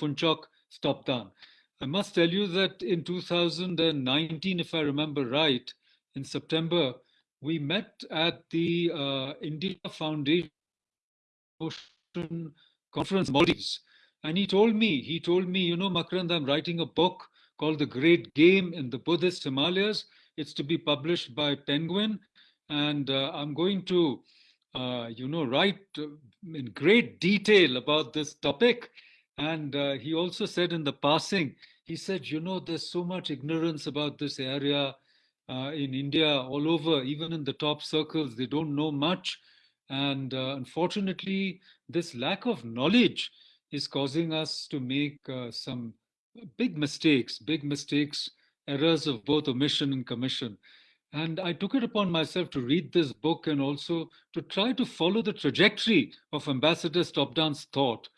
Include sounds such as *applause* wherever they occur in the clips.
Phunchok Stobdan. I must tell you that in 2019, if I remember right, in September, we met at the uh, India Foundation Conference, Maldives. And he told me, he told me, you know, Makarand, I'm writing a book called The Great Game in the Buddhist Himalayas. It's to be published by Penguin. And uh, I'm going to, uh, you know, write in great detail about this topic. And uh, he also said in the passing, he said, you know, there's so much ignorance about this area uh, in India, all over, even in the top circles, they don't know much. And uh, unfortunately, this lack of knowledge is causing us to make uh, some big mistakes, big mistakes, errors of both omission and commission. And I took it upon myself to read this book and also to try to follow the trajectory of Ambassador Stobdan's thought.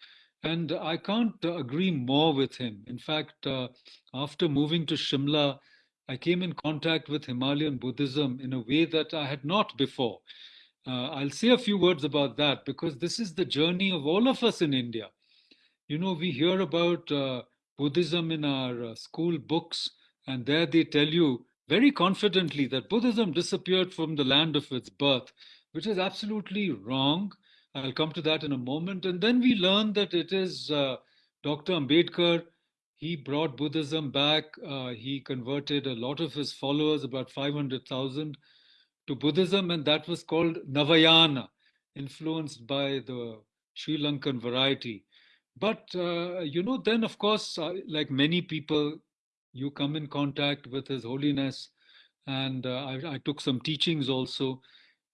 And I can't uh, agree more with him. In fact, uh, after moving to Shimla, I came in contact with Himalayan Buddhism in a way that I had not before. Uh, I'll say a few words about that because this is the journey of all of us in India. You know, we hear about uh, Buddhism in our uh, school books, and there they tell you very confidently that Buddhism disappeared from the land of its birth, which is absolutely wrong. I'll come to that in a moment. And then we learn that it is uh, Dr. Ambedkar he brought Buddhism back. Uh, he converted a lot of his followers, about 500,000, to Buddhism, and that was called Navayana, influenced by the Sri Lankan variety. But, uh, you know, then of course, uh, like many people, you come in contact with His Holiness, and uh, I, I, took some teachings also.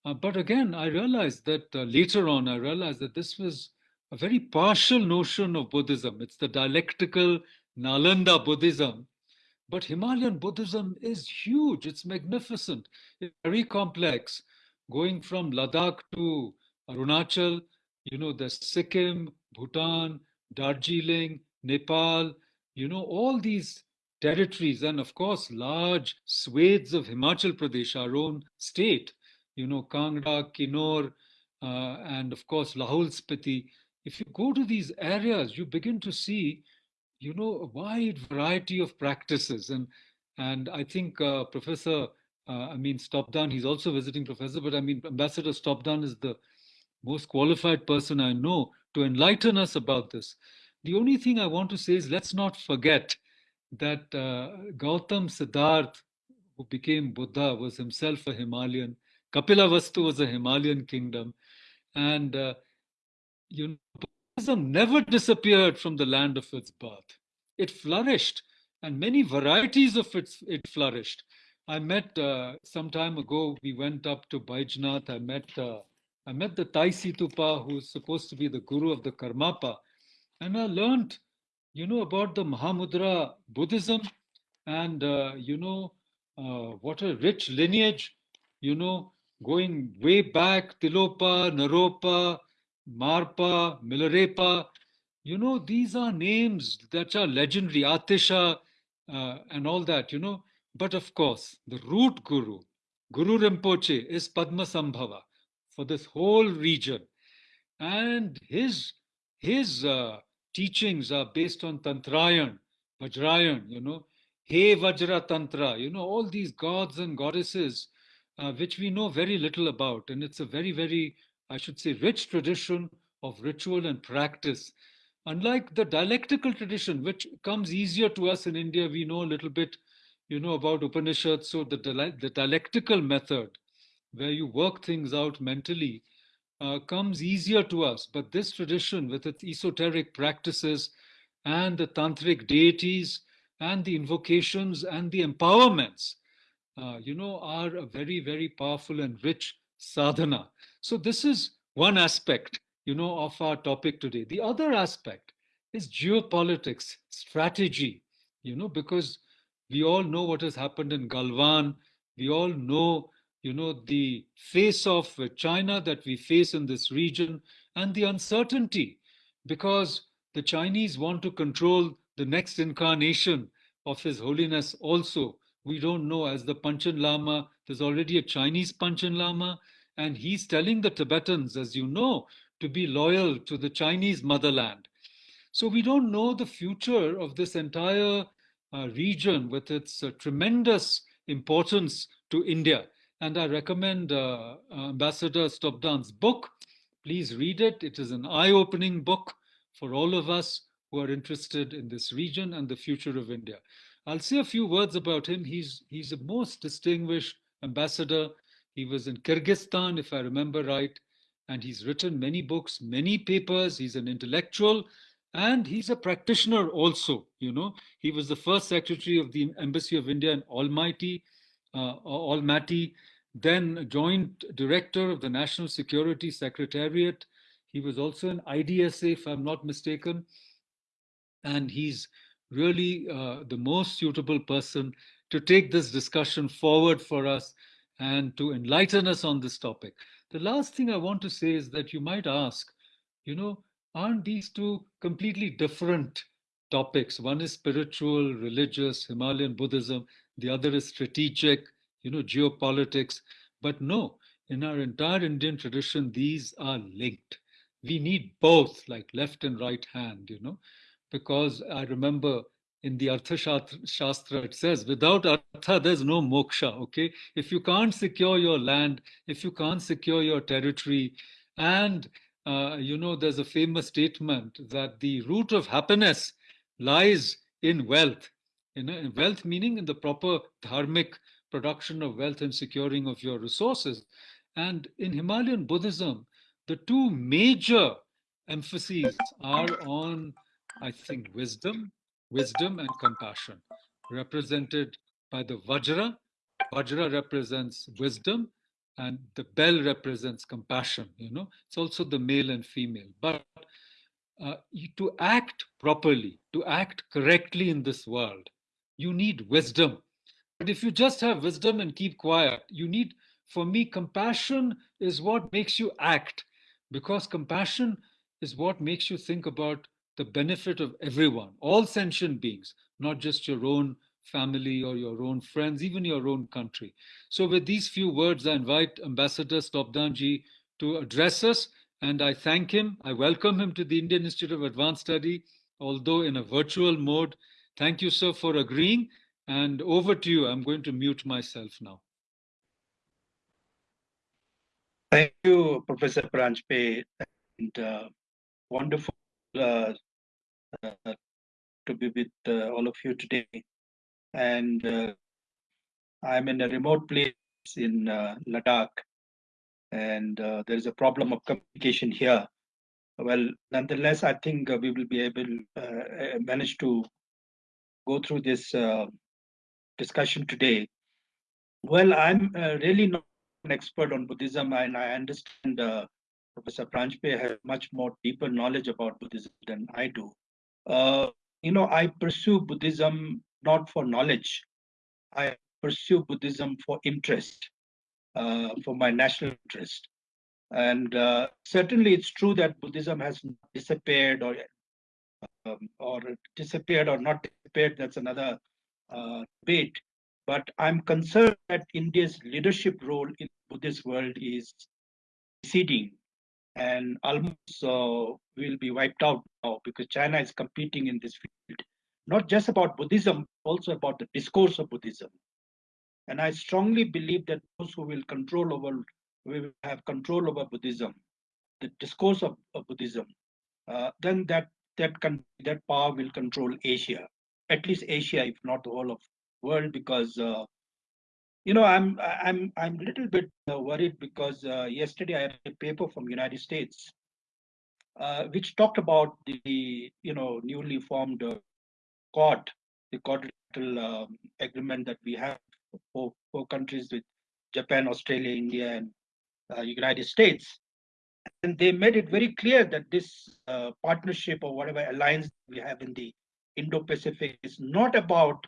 Uh, but again, I realized that uh, later on, I realized that this was a very partial notion of Buddhism. It's the dialectical Nalanda Buddhism. But Himalayan Buddhism is huge, it's magnificent, it's very complex. Going from Ladakh to Arunachal, you know, there's Sikkim, Bhutan, Darjeeling, Nepal, you know, all these territories, and of course, large swathes of Himachal Pradesh, our own state, you know, Kangra, Kinnaur, uh, and of course, Lahaul Spiti. If you go to these areas, you begin to see you know, a wide variety of practices. And, and I think uh, Professor, uh, I mean, Stobdan, he's also visiting professor, but I mean, Ambassador Stobdan is the most qualified person I know to enlighten us about this. The only thing I want to say is let's not forget that uh, Gautam Siddharth, who became Buddha, was himself a Himalayan. Kapilavastu was a Himalayan kingdom. And, uh, you know, Buddhism never disappeared from the land of its birth. It flourished, and many varieties of it, it flourished. I met uh, some time ago, we went up to Baijnath. I met, uh, I met the Tai Situpa, who's supposed to be the guru of the Karmapa. And I learned, you know, about the Mahamudra Buddhism and, uh, you know, uh, what a rich lineage, you know, going way back, Tilopa, Naropa, Marpa, Milarepa, you know, these are names that are legendary, Atisha, uh, and all that, you know. But of course, the root guru, Guru Rinpoche, is Padmasambhava for this whole region. And his, his uh, teachings are based on Tantrayan, Vajrayan, you know, Hevajra Tantra, you know, all these gods and goddesses, uh, which we know very little about. And it's a very, very I should say, rich tradition of ritual and practice. Unlike the dialectical tradition, which comes easier to us in India, we know a little bit, you know, about Upanishads. So the, the dialectical method, where you work things out mentally, uh, comes easier to us. But this tradition, with its esoteric practices and the tantric deities and the invocations and the empowerments, uh, you know, are a very, very powerful and rich sadhana. So this is one aspect, you know, of our topic today. The other aspect is geopolitics, strategy, you know, because we all know what has happened in Galwan. We all know, you know, the face of China that we face in this region and the uncertainty because the Chinese want to control the next incarnation of His Holiness also. We don't know as the Panchen Lama, there's already a Chinese Panchen Lama, and he's telling the Tibetans, as you know, to be loyal to the Chinese motherland. So we don't know the future of this entire uh, region with its uh, tremendous importance to India. And I recommend uh, Ambassador Stobdan's book. Please read it. It is an eye opening book for all of us who are interested in this region and the future of India. I'll say a few words about him. He's, he's a most distinguished ambassador. He was in Kyrgyzstan, if I remember right, and he's written many books, many papers. He's an intellectual and he's a practitioner also. You know, he was the first secretary of the Embassy of India in Almaty, uh, Almaty, then joint director of the National Security Secretariat. He was also an IDSA, if I'm not mistaken. And he's really uh, the most suitable person to take this discussion forward for us and to enlighten us on this topic. The last thing I want to say is that you might ask, you know, aren't these two completely different topics? One is spiritual, religious, Himalayan Buddhism. The other is strategic, you know, geopolitics. But no, in our entire Indian tradition, these are linked. We need both, like left and right hand, you know, because I remember in the Artha Shastra, it says, without Artha, there's no moksha, okay? If you can't secure your land, if you can't secure your territory, and uh, you know, there's a famous statement that the root of happiness lies in wealth. You know, wealth meaning in the proper dharmic production of wealth and securing of your resources. And in Himalayan Buddhism, the two major emphases are on, I think, wisdom, wisdom and compassion, represented by the Vajra. Vajra represents wisdom, and the bell represents compassion you know. It's also the male and female. But uh, to act properly to act correctly in this world you need wisdom. But if you just have wisdom and keep quiet you need for me compassion is what makes you act. Because compassion is what makes you think about the benefit of everyone all sentient beings not just your own family or your own friends, even your own country. So with these few words, I invite Ambassador Stobdanji to address us and I thank him. I welcome him to the Indian Institute of Advanced Study, although in a virtual mode. Thank you, sir, for agreeing. And over to you. I'm going to mute myself now. Thank you, Professor Paranjape, and uh, wonderful uh, uh, to be with uh, all of you today and uh, I'm in a remote place in uh, Ladakh, and uh, there is a problem of communication here. Well, nonetheless, I think we will be able manage to go through this discussion today. Well, I'm really not an expert on Buddhism, and I understand Professor Paranjape has much more deeper knowledge about Buddhism than I do. You know, I pursue Buddhism not for knowledge. I pursue Buddhism for interest, uh, for my national interest. And uh, certainly it's true that Buddhism has disappeared or um, or disappeared or not disappeared. That's another uh, debate. But I'm concerned that India's leadership role in Buddhist world is receding and almost uh, will be wiped out now because China is competing in this field not just about Buddhism, also about the discourse of Buddhism. And I strongly believe that those who will control over, will have control over Buddhism, the discourse of, of Buddhism, uh, then that that can that power will control Asia, at least Asia, if not the whole of world, because uh, you know I'm I'm I'm a little bit uh, worried because uh, yesterday I read a paper from United States, uh, which talked about the you know newly formed uh, Quad, the quadrilateral um, agreement that we have for four countries with Japan, Australia, India, and uh, United States. And they made it very clear that this uh, partnership or whatever alliance we have in the Indo-Pacific is not about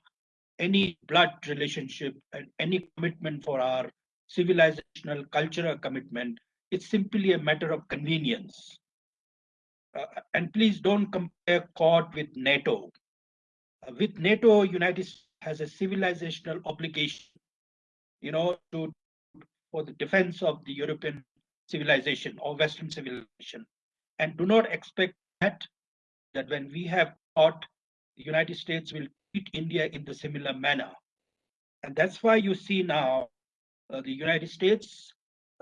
any blood relationship and any commitment for our civilizational cultural commitment. It's simply a matter of convenience. Uh, and please don't compare Quad with NATO with NATO, United States has a civilizational obligation, you know, to for the defense of the European civilization or Western civilization, and do not expect that that when we have thought the United States will India in the similar manner. And that's why you see now uh, the United States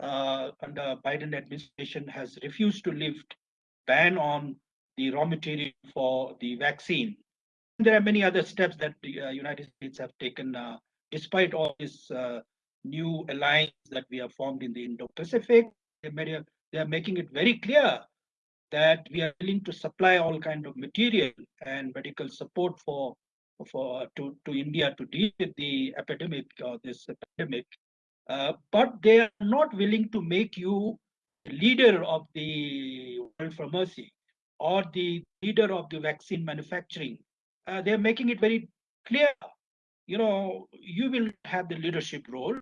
uh, under Biden administration has refused to lift ban on the raw material for the vaccine. There are many other steps that the uh, United States have taken, uh, despite all this uh, new alliance that we have formed in the Indo-Pacific. They, they are making it very clear that we are willing to supply all kind of material and medical support for for to, to India to deal with the epidemic or this epidemic, uh, but they are not willing to make you leader of the World Pharmacy or the leader of the vaccine manufacturing. Uh, they're making it very clear. You know, you will have the leadership role.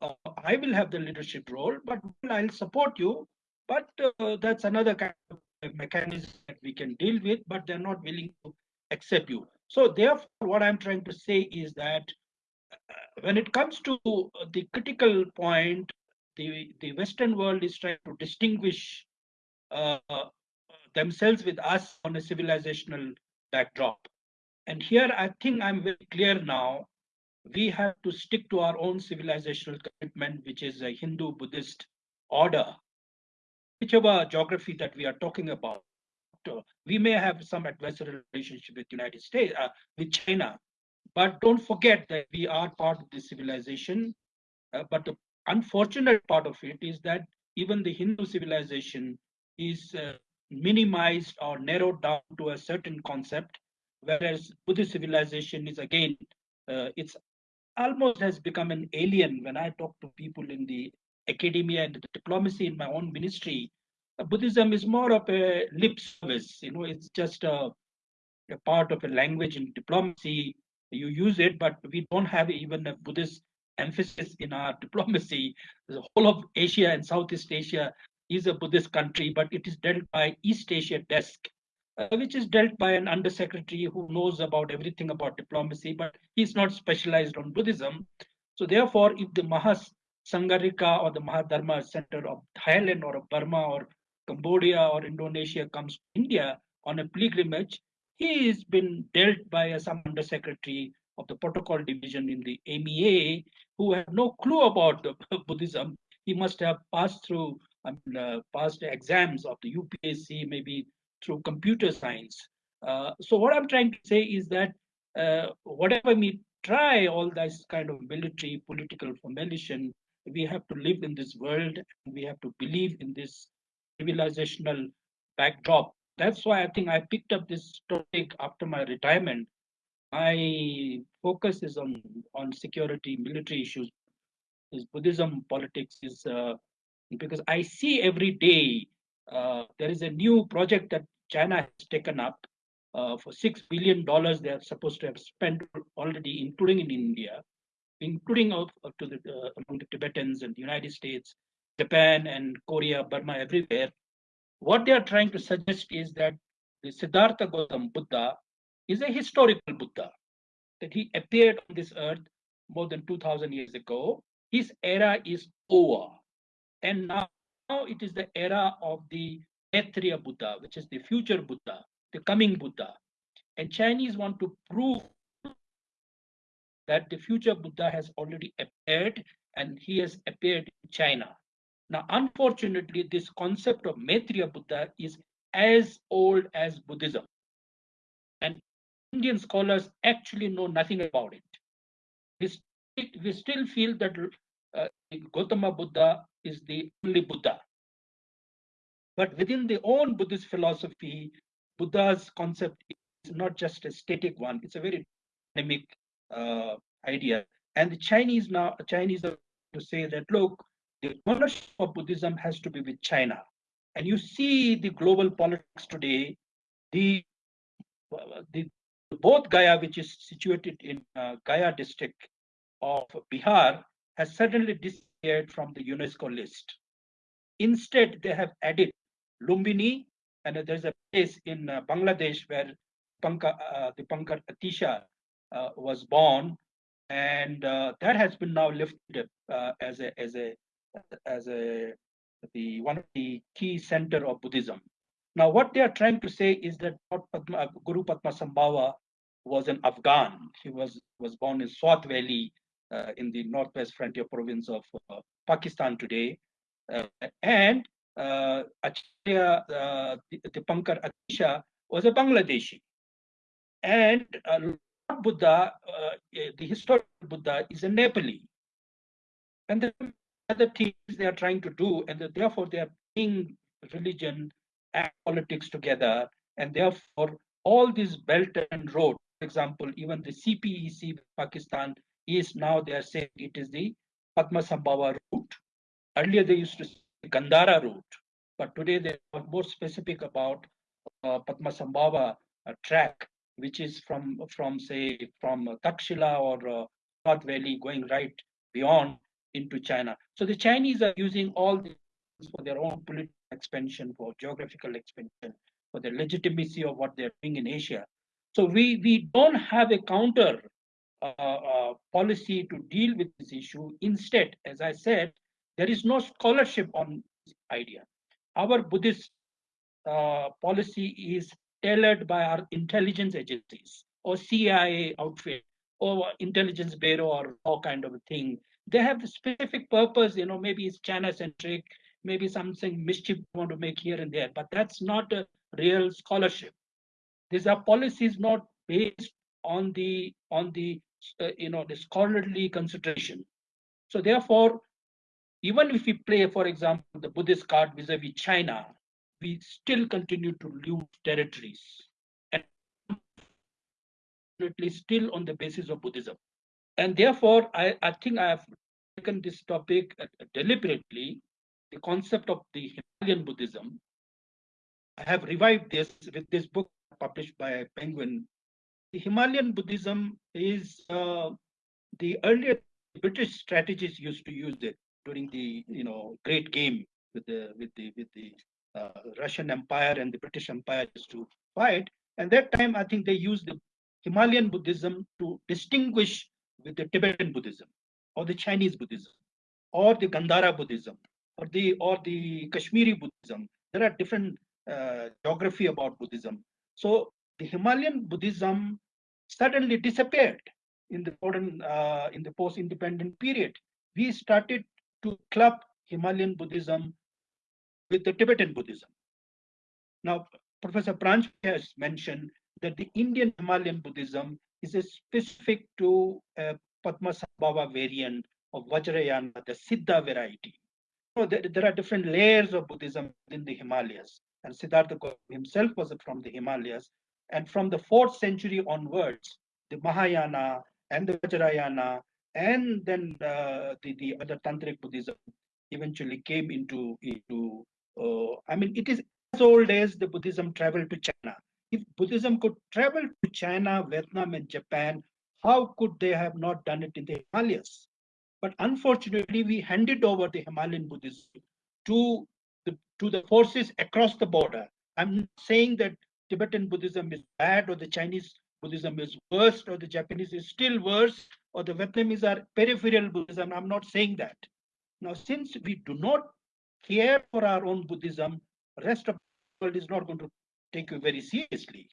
Uh, I will have the leadership role, but I'll support you. But uh, that's another kind of mechanism that we can deal with, but they're not willing to accept you. So therefore, what I'm trying to say is that uh, when it comes to the critical point, the, the Western world is trying to distinguish uh, themselves with us on a civilizational backdrop. And here I think I'm very clear now. We have to stick to our own civilizational commitment, which is a Hindu Buddhist order, whichever geography that we are talking about. We may have some adversarial relationship with United States, uh, with China, but don't forget that we are part of the civilization. Uh, but the unfortunate part of it is that even the Hindu civilization is uh, minimized or narrowed down to a certain concept, whereas Buddhist civilization is again, uh, it's almost has become an alien. When I talk to people in the academia and the diplomacy in my own ministry, Buddhism is more of a lip service. You know, it's just a, a part of a language in diplomacy. You use it, but we don't have even a Buddhist emphasis in our *laughs* diplomacy. The whole of Asia and Southeast Asia is a Buddhist country, but it is dealt by East Asia desk, uh, which is dealt by an undersecretary who knows about everything about diplomacy, but he's not specialized on Buddhism. So therefore, if the Mahas or the Mahadharma Center of Thailand or of Burma or Cambodia or Indonesia comes to India on a pilgrimage, he has been dealt by uh, some undersecretary of the protocol division in the MEA who have no clue about *laughs* Buddhism. He must have passed through uh, passed exams of the UPSC, maybe through computer science. Uh, so what I'm trying to say is that uh, whatever we try all this kind of military political formation, we have to live in this world and we have to believe in this civilizational backdrop. That's why I think I picked up this topic after my retirement. My focus is on on security, military issues. Is Buddhism politics is uh, because I see every day uh, there is a new project that China has taken up uh, for six billion dollars. They are supposed to have spent already, including in India, including of to the uh, among the Tibetans and the United States, Japan and Korea, Burma, everywhere. What they are trying to suggest is that the Siddhartha Gautam Buddha is a historical Buddha, that he appeared on this earth more than 2000 years ago. His era is over. And now, now it is the era of the Maitreya Buddha, which is the future Buddha, the coming Buddha. And Chinese want to prove that the future Buddha has already appeared and he has appeared in China. Now, unfortunately, this concept of Maitreya Buddha is as old as Buddhism. And Indian scholars actually know nothing about it. We, we still feel that uh, Gautama Buddha is the only Buddha. But within the own Buddhist philosophy, Buddha's concept is not just a static one, it's a very dynamic uh, idea. And the Chinese now, Chinese are to say that, look, the ownership of Buddhism has to be with China. And you see the global politics today, the, the Bodh Gaya, which is situated in uh, Gaya district of Bihar, has suddenly disappeared from the UNESCO list. Instead, they have added Lumbini, and there's a place in uh, Bangladesh where Panka, uh, the Pankar Atisha uh, was born, and uh, that has been now lifted uh, as a as a as a the one of the key center of Buddhism. Now, what they are trying to say is that Padma, Guru Padmasambhava was an Afghan. He was, was born in Swat Valley uh, in the northwest frontier province of uh, Pakistan today. Uh, and uh, Acharya uh, Dipankar Atisha was a Bangladeshi. And uh, Buddha, uh, the historical Buddha, is a Nepali. And the other things they are trying to do, and therefore they are bringing religion and politics together. And therefore, all these belt and road, for example, even the CPEC Pakistan is now they are saying it is the Padmasambhava route. Earlier they used to say Gandhara route, but today they are more specific about uh, Padmasambhava uh, track, which is from from say from Takshila or uh, North Valley going right beyond into China. So the Chinese are using all this for their own political expansion, for geographical expansion, for the legitimacy of what they're doing in Asia. So we we don't have a counter uh, uh, policy to deal with this issue. Instead, as I said, there is no scholarship on this idea. Our Buddhist uh, policy is tailored by our intelligence agencies or CIA outfit or intelligence bureau or all kind of a thing. They have a specific purpose, you know, maybe it's China centric, maybe something mischief want to make here and there, but that's not a real scholarship. These are policies not based on the on the uh, you know the scholarly consideration. So therefore, even if we play, for example, the Buddhist card vis-a-vis China, we still continue to lose territories, and still on the basis of Buddhism. And therefore, I, I think I have taken this topic uh, deliberately, the concept of the Himalayan Buddhism. I have revived this with this book published by Penguin. The Himalayan Buddhism is uh, the earlier British strategists used to use it during the you know great game with the with the with the uh, Russian Empire and the British Empire to fight. And that time, I think they used the Himalayan Buddhism to distinguish with the Tibetan Buddhism or the Chinese Buddhism or the Gandhara Buddhism or the or the Kashmiri Buddhism. There are different uh, geography about Buddhism. So the Himalayan Buddhism suddenly disappeared in the modern uh, in the post-independent period. We started to club Himalayan Buddhism with the Tibetan Buddhism. Now, Professor Paranjape has mentioned that the Indian Himalayan Buddhism is specific to a Padmasambhava variant of Vajrayana, the Siddha variety. So there, there, are different layers of Buddhism in the Himalayas. And Siddhartha himself was from the Himalayas. And from the fourth century onwards, the Mahayana and the Vajrayana and then uh, the, the other Tantric Buddhism eventually came into, into uh, I mean, it is as old as the Buddhism traveled to China. If Buddhism could travel to China, Vietnam, and Japan, how could they have not done it in the Himalayas? But unfortunately, we handed over the Himalayan Buddhism to the, to the forces across the border. I'm saying that Tibetan Buddhism is bad or the Chinese Buddhism is worse or the Japanese is still worse or the Vietnamese are peripheral Buddhism. I'm not saying that. Now, since we do not care for our own Buddhism, rest of the world is not going to take you very seriously.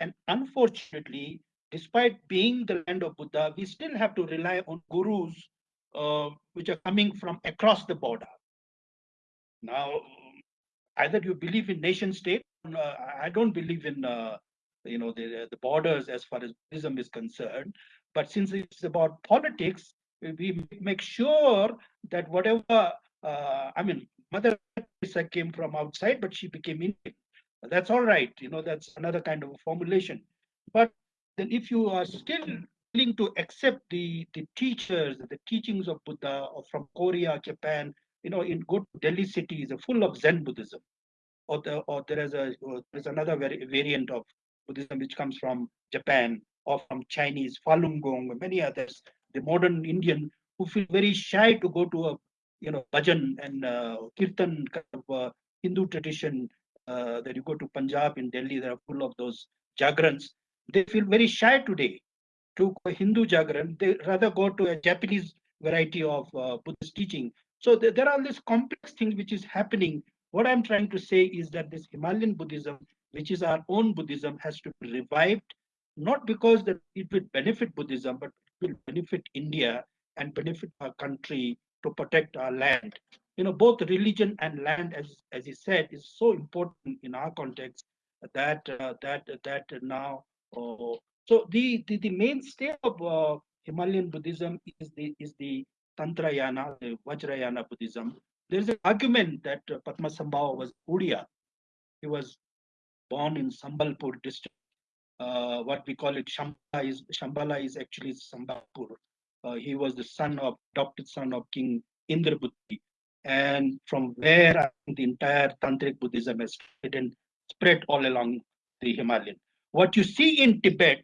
And unfortunately, despite being the land of Buddha, we still have to rely on gurus uh, which are coming from across the border. Now, either you believe in nation state, uh, I don't believe in uh, you know the, the borders as far as Buddhism is concerned. But since it's about politics, we make sure that whatever uh, I mean, Mother Teresa came from outside, but she became Indian. That's all right. You know, that's another kind of formulation. But then if you are still willing to accept the, the teachers, the teachings of Buddha or from Korea, Japan, you know, in good Delhi city is full of Zen Buddhism. Or, the, or there is a there's another very variant of Buddhism which comes from Japan or from Chinese, Falun Gong, many others. The modern Indian who feel very shy to go to a you know, bhajan and uh, kirtan kind of uh, Hindu tradition uh, that you go to Punjab in Delhi, they are full of those jagrans. They feel very shy today to go Hindu jagran. They rather go to a Japanese variety of uh, Buddhist teaching. So th there are all these complex things which is happening What I'm trying to say is that this Himalayan Buddhism, which is our own Buddhism, has to be revived, not because that it will benefit Buddhism, but it will benefit India and benefit our country to protect our land. You know, both religion and land, as as he said, is so important in our context that uh, that that now. Uh, so the, the the mainstay of uh, Himalayan Buddhism is the is the Tantrayana, the Vajrayana Buddhism. There is an argument that uh, Padmasambhava was Odia. He was born in Sambalpur district. Uh, what we call it Shambhala is Shambhala is actually Sambalpur. Uh, he was the son of adopted son of King Indrabhuti, and from where the entire tantric Buddhism has spread all along the Himalayan. What you see in Tibet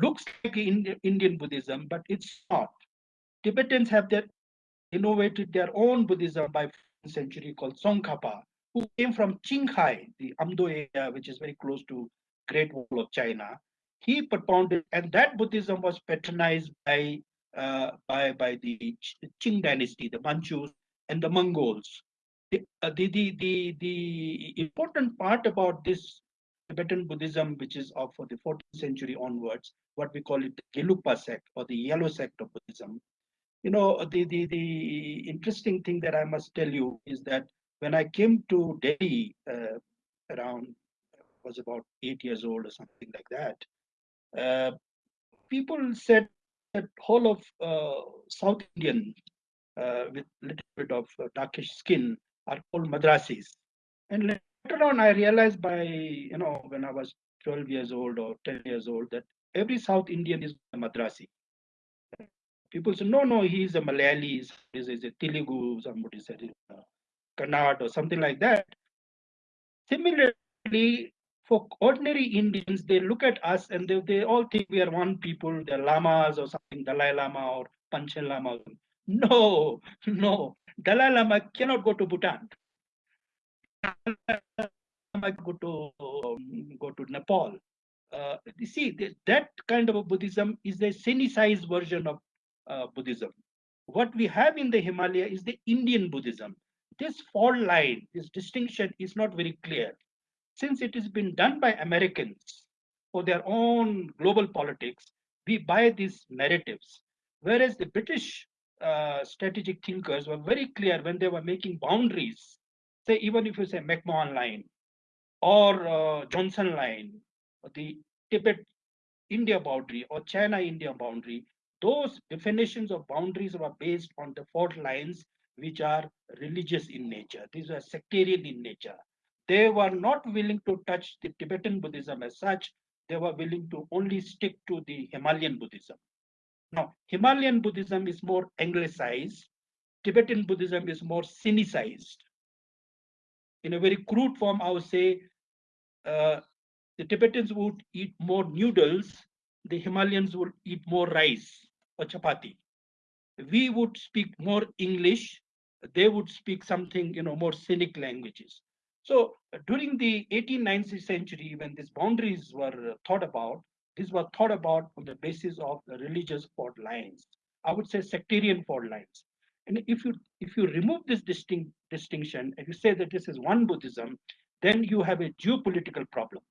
looks like Indian Buddhism, but it's not. Tibetans have their innovated their own Buddhism by century called Tsongkhapa, who came from Qinghai, the Amdo area, which is very close to Great Wall of China. He propounded, and that Buddhism was patronized by uh, by by the Qing dynasty, the Manchus and the Mongols. The, uh, the, the, the, the important part about this Tibetan Buddhism, which is of for the 14th century onwards, what we call it the Gelugpa sect or the yellow sect of Buddhism. You know, the, the, the interesting thing that I must tell you is that when I came to Delhi uh, around, was about eight years old or something like that, uh, people said that whole of uh, South Indian uh, with little bit of uh, darkish skin are called Madrasis. And later on, I realized by, you know, when I was 12 years old or 10 years old, that every South Indian is a Madrasi. People say, no, no, he's a Malayali, he's, he's a Telugu, somebody said, uh, Kannada or something like that. Similarly, for ordinary Indians, they look at us and they, they all think we are one people, they're lamas or something, Dalai Lama or Panchen Lama. No, *laughs* no. Dalai Lama cannot go to Bhutan. go to um, go to Nepal. Uh, you see, that kind of a Buddhism is the Sinicized version of uh, Buddhism. What we have in the Himalaya is the Indian Buddhism. This fault line, this distinction is not very clear. Since it has been done by Americans for their own global politics, we buy these narratives. Whereas the British uh, strategic thinkers were very clear when they were making boundaries. Say, even if you say McMahon line or uh, Johnson line, or the Tibet India boundary or China India boundary, those definitions of boundaries were based on the fault lines which are religious in nature. These are sectarian in nature. They were not willing to touch the Tibetan Buddhism as such. They were willing to only stick to the Himalayan Buddhism. Now, Himalayan Buddhism is more anglicized. Tibetan Buddhism is more Sinicized. In a very crude form, I would say uh, the Tibetans would eat more noodles, the Himalayans would eat more rice or chapati. We would speak more English, they would speak something, you know, more scenic languages. So during the 18th, 19th century, when these boundaries were thought about, these were thought about on the basis of the religious fault lines. I would say sectarian fault lines. And if you if you remove this distinct distinction and you say that this is one Buddhism, then you have a geopolitical problem.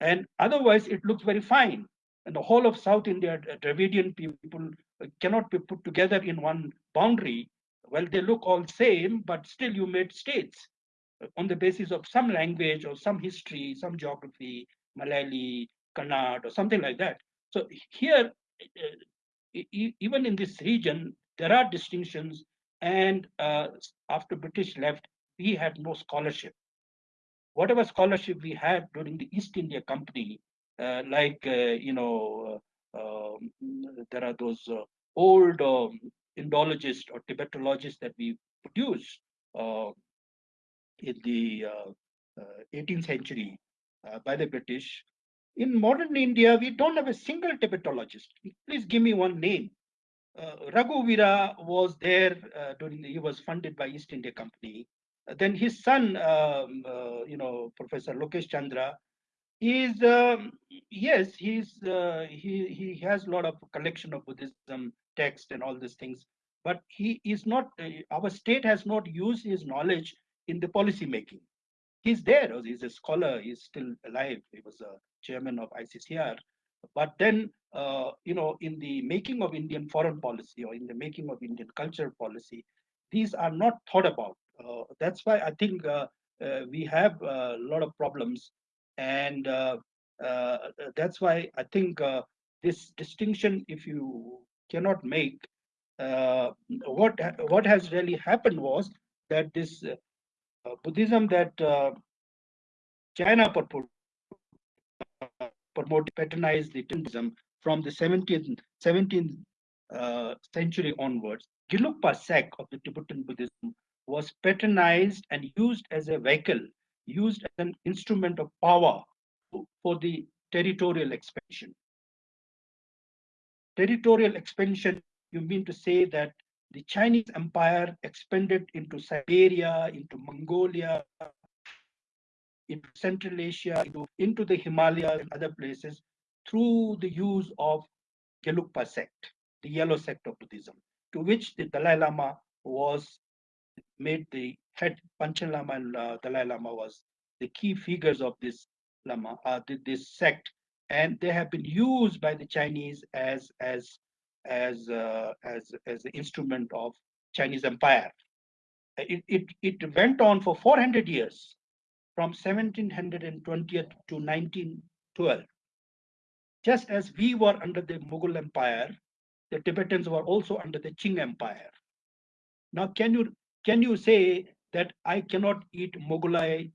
And otherwise, it looks very fine. And the whole of South India, Dravidian people uh, cannot be put together in one boundary. Well, they look all same, but still you made states uh, on the basis of some language or some history, some geography, Malayali, Kannada or something like that. So here, uh, even in this region, there are distinctions. And uh, after British left, we had no scholarship. Whatever scholarship we had during the East India Company, uh, like, uh, you know, uh, um, there are those uh, old um, Indologists or Tibetologists that we produced in the 18th century by the British in modern India, we don't have a single Tibetologist. Please give me one name. Uh, Raghu was there uh, during the, he was funded by East India Company. Uh, then his son, um, uh, you know, Professor Lokesh Chandra, is um, yes, he's uh, he he has a lot of collection of Buddhism text and all these things, but he is not. Uh, our state has not used his knowledge in the policy making. He's there. He's a scholar. He's still alive. He was a chairman of ICCR. But then, uh, you know, in the making of Indian foreign policy or in the making of Indian cultural policy, these are not thought about. Uh, that's why I think uh, uh we have a lot of problems. And uh, that's why I think this distinction, if you cannot make, what, what has really happened was that this Buddhism that China purported promote patronized the from the 17th, 17th uh, century onwards. Gelugpa sect of the Tibetan Buddhism was patronized and used as a vehicle, used as an instrument of power for the territorial expansion. Territorial expansion, you mean to say that the Chinese empire expanded into Siberia, into Mongolia, into Central Asia, into, into the Himalayas and other places through the use of Gelugpa sect, the yellow sect of Buddhism, to which the Dalai Lama was made the head, Panchen Lama and uh, Dalai Lama was the key figures of this Lama, uh, this sect, and they have been used by the Chinese as as as uh, as as the instrument of Chinese empire. It, it it went on for 400 years from 1720 to 1912. Just as we were under the Mughal Empire, the Tibetans were also under the Qing Empire. Now, can you can you say that I cannot eat Mughalai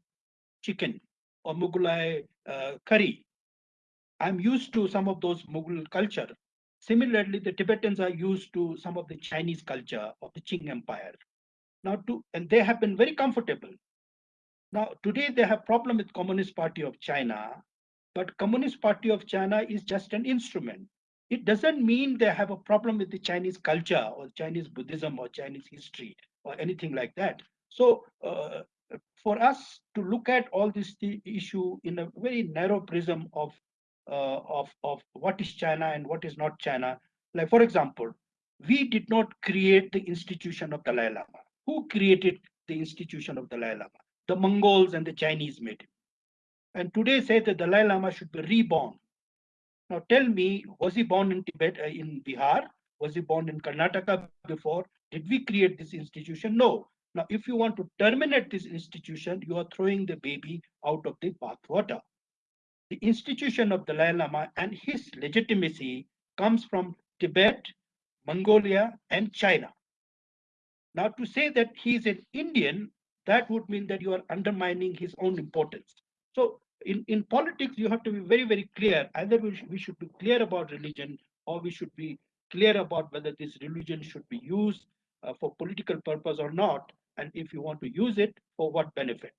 chicken or Mughalai uh, curry? I'm used to some of those Mughal culture. Similarly, the Tibetans are used to some of the Chinese culture of the Qing Empire. Now, to and they have been very comfortable. Now, today they have problem with Communist Party of China, but Communist Party of China is just an instrument. It doesn't mean they have a problem with the Chinese culture or Chinese Buddhism or Chinese history or anything like that. So uh, for us to look at all this issue in a very narrow prism of, uh, of, of what is China and what is not China, like for example, we did not create the institution of Dalai Lama. Who created the institution of Dalai Lama? The Mongols and the Chinese made him. And today say that the Dalai Lama should be reborn. Now tell me, was he born in Tibet, uh, in Bihar? Was he born in Karnataka before? Did we create this institution? No. Now, if you want to terminate this institution, you are throwing the baby out of the bathwater. The institution of Dalai Lama and his legitimacy comes from Tibet, Mongolia, and China. Now, to say that he is an Indian that would mean that you are undermining his own importance. So in, in politics, you have to be very, very clear. Either we, sh we should be clear about religion or we should be clear about whether this religion should be used uh, for political purpose or not. And if you want to use it, for what benefit?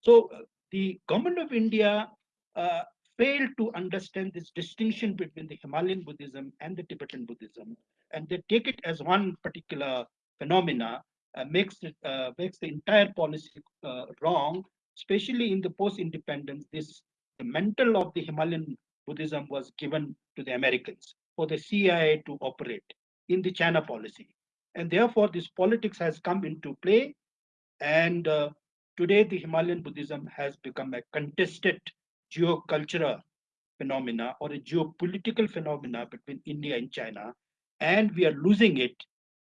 So uh, the government of India uh, failed to understand this distinction between the Himalayan Buddhism and the Tibetan Buddhism. And they take it as one particular phenomena makes it uh, makes the entire policy uh, wrong, especially in the post-independence. This the mantle of the Himalayan Buddhism was given to the Americans for the CIA to operate in the China policy, and therefore this politics has come into play. And uh, today, the Himalayan Buddhism has become a contested geocultural phenomena or a geopolitical phenomena between India and China, and we are losing it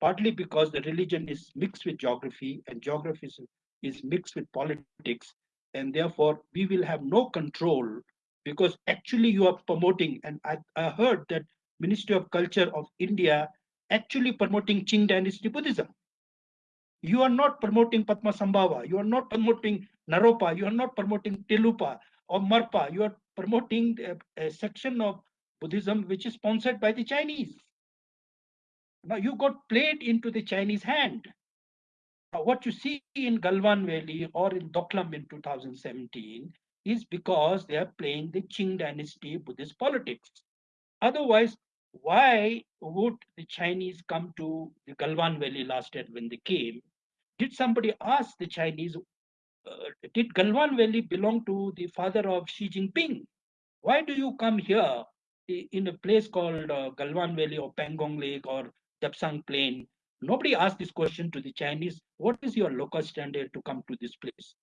partly because the religion is mixed with geography and geography is, is mixed with politics. And therefore, we will have no control because actually you are promoting, and I, I heard that Ministry of Culture of India actually promoting Qing Dynasty Buddhism. You are not promoting Padmasambhava, you are not promoting Naropa, you are not promoting Tilupa or Marpa, you are promoting a, a section of Buddhism which is sponsored by the Chinese. Now you got played into the Chinese hand. Now, what you see in Galwan Valley or in Doklam in 2017 is because they are playing the Qing dynasty Buddhist politics. Otherwise, why would the Chinese come to the Galwan Valley last year when they came? Did somebody ask the Chinese, uh, did Galwan Valley belong to the father of Xi Jinping? Why do you come here in a place called uh, Galwan Valley or Pangong Lake or Dapsang Plain. Nobody asked this question to the Chinese. What is your local standard to come to this place?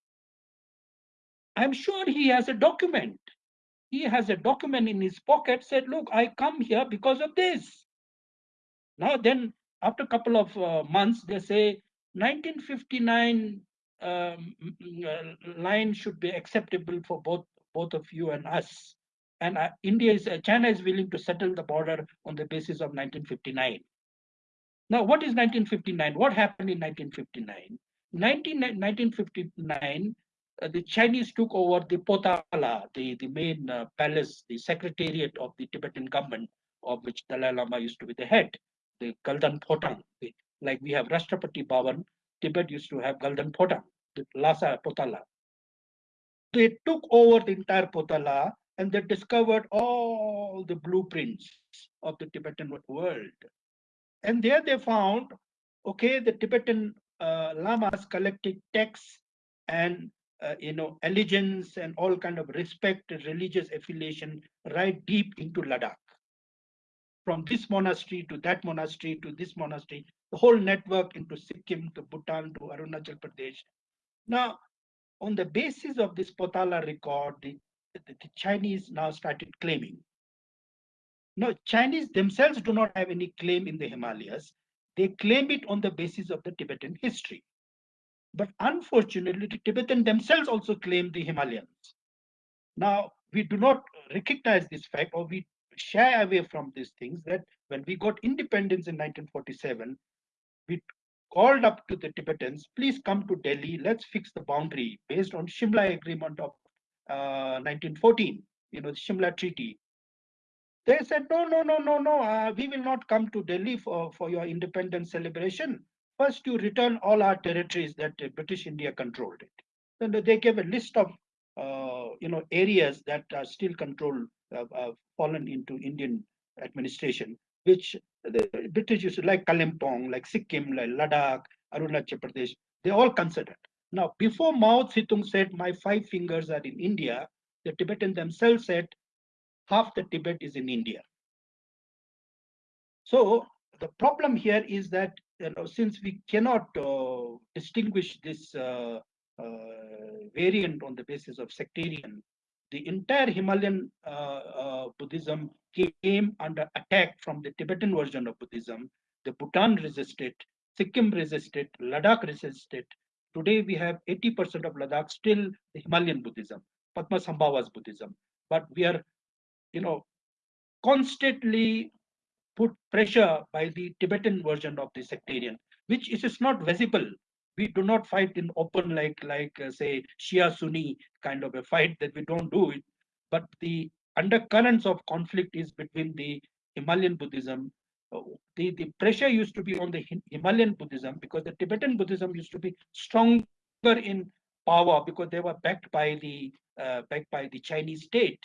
I'm sure he has a document. He has a document in his pocket said, look, I come here because of this. Now then, after a couple of uh, months, they say 1959 um, uh, line should be acceptable for both both of you and us. And uh, India is uh, China is willing to settle the border on the basis of 1959. Now, what is 1959? What happened in 1959? 19, 1959, uh, the Chinese took over the Potala, the, the main uh, palace, the secretariat of the Tibetan government, of which Dalai Lama used to be the head, the Galdan Photang. The, like we have Rashtrapati Bhavan, Tibet used to have Galdan Photang, the Lhasa Potala. They took over the entire Potala and they discovered all the blueprints of the Tibetan world. And there they found, okay, the Tibetan uh, lamas collected texts and uh, you know allegiance and all kind of respect religious affiliation right deep into Ladakh. From this monastery to that monastery to this monastery, the whole network into Sikkim to Bhutan to Arunachal Pradesh. Now, on the basis of this Potala record, the, the, the Chinese now started claiming no, Chinese themselves do not have any claim in the Himalayas. They claim it on the basis of the Tibetan history. But unfortunately, the Tibetan themselves also claim the Himalayas. Now, we do not recognize this fact or we shy away from these things that when we got independence in 1947, we called up to the Tibetans, please come to Delhi, let's fix the boundary based on Shimla Agreement of uh, 1914, you know, the Shimla Treaty. They said, no, no, no, no, no, uh, we will not come to Delhi for, for your independence celebration. First, you return all our territories that uh, British India controlled it. Then they gave a list of, uh, you know, areas that are still controlled, uh, uh, fallen into Indian administration, which the British used to, like Kalimpong, like Sikkim, like Ladakh, Arunachal Pradesh, they all considered. Now, before Mao Zedong said, my five fingers are in India, the Tibetan themselves said, half the Tibet is in India. So the problem here is that you know, since we cannot uh, distinguish this uh, uh, variant on the basis of sectarian, the entire Himalayan uh, uh, Buddhism came under attack from the Tibetan version of Buddhism. The Bhutan resisted, Sikkim resisted, Ladakh resisted. Today we have 80% of Ladakh still Himalayan Buddhism, Padmasambhava's Buddhism. But we are you know, constantly put pressure by the Tibetan version of the sectarian, which is not visible. We do not fight in open like like uh, say Shia Sunni kind of a fight that we don't do it, but the undercurrents of conflict is between the Himalayan Buddhism. Uh, the, the pressure used to be on the Himalayan Buddhism because the Tibetan Buddhism used to be stronger in power because they were backed by the uh, backed by the Chinese state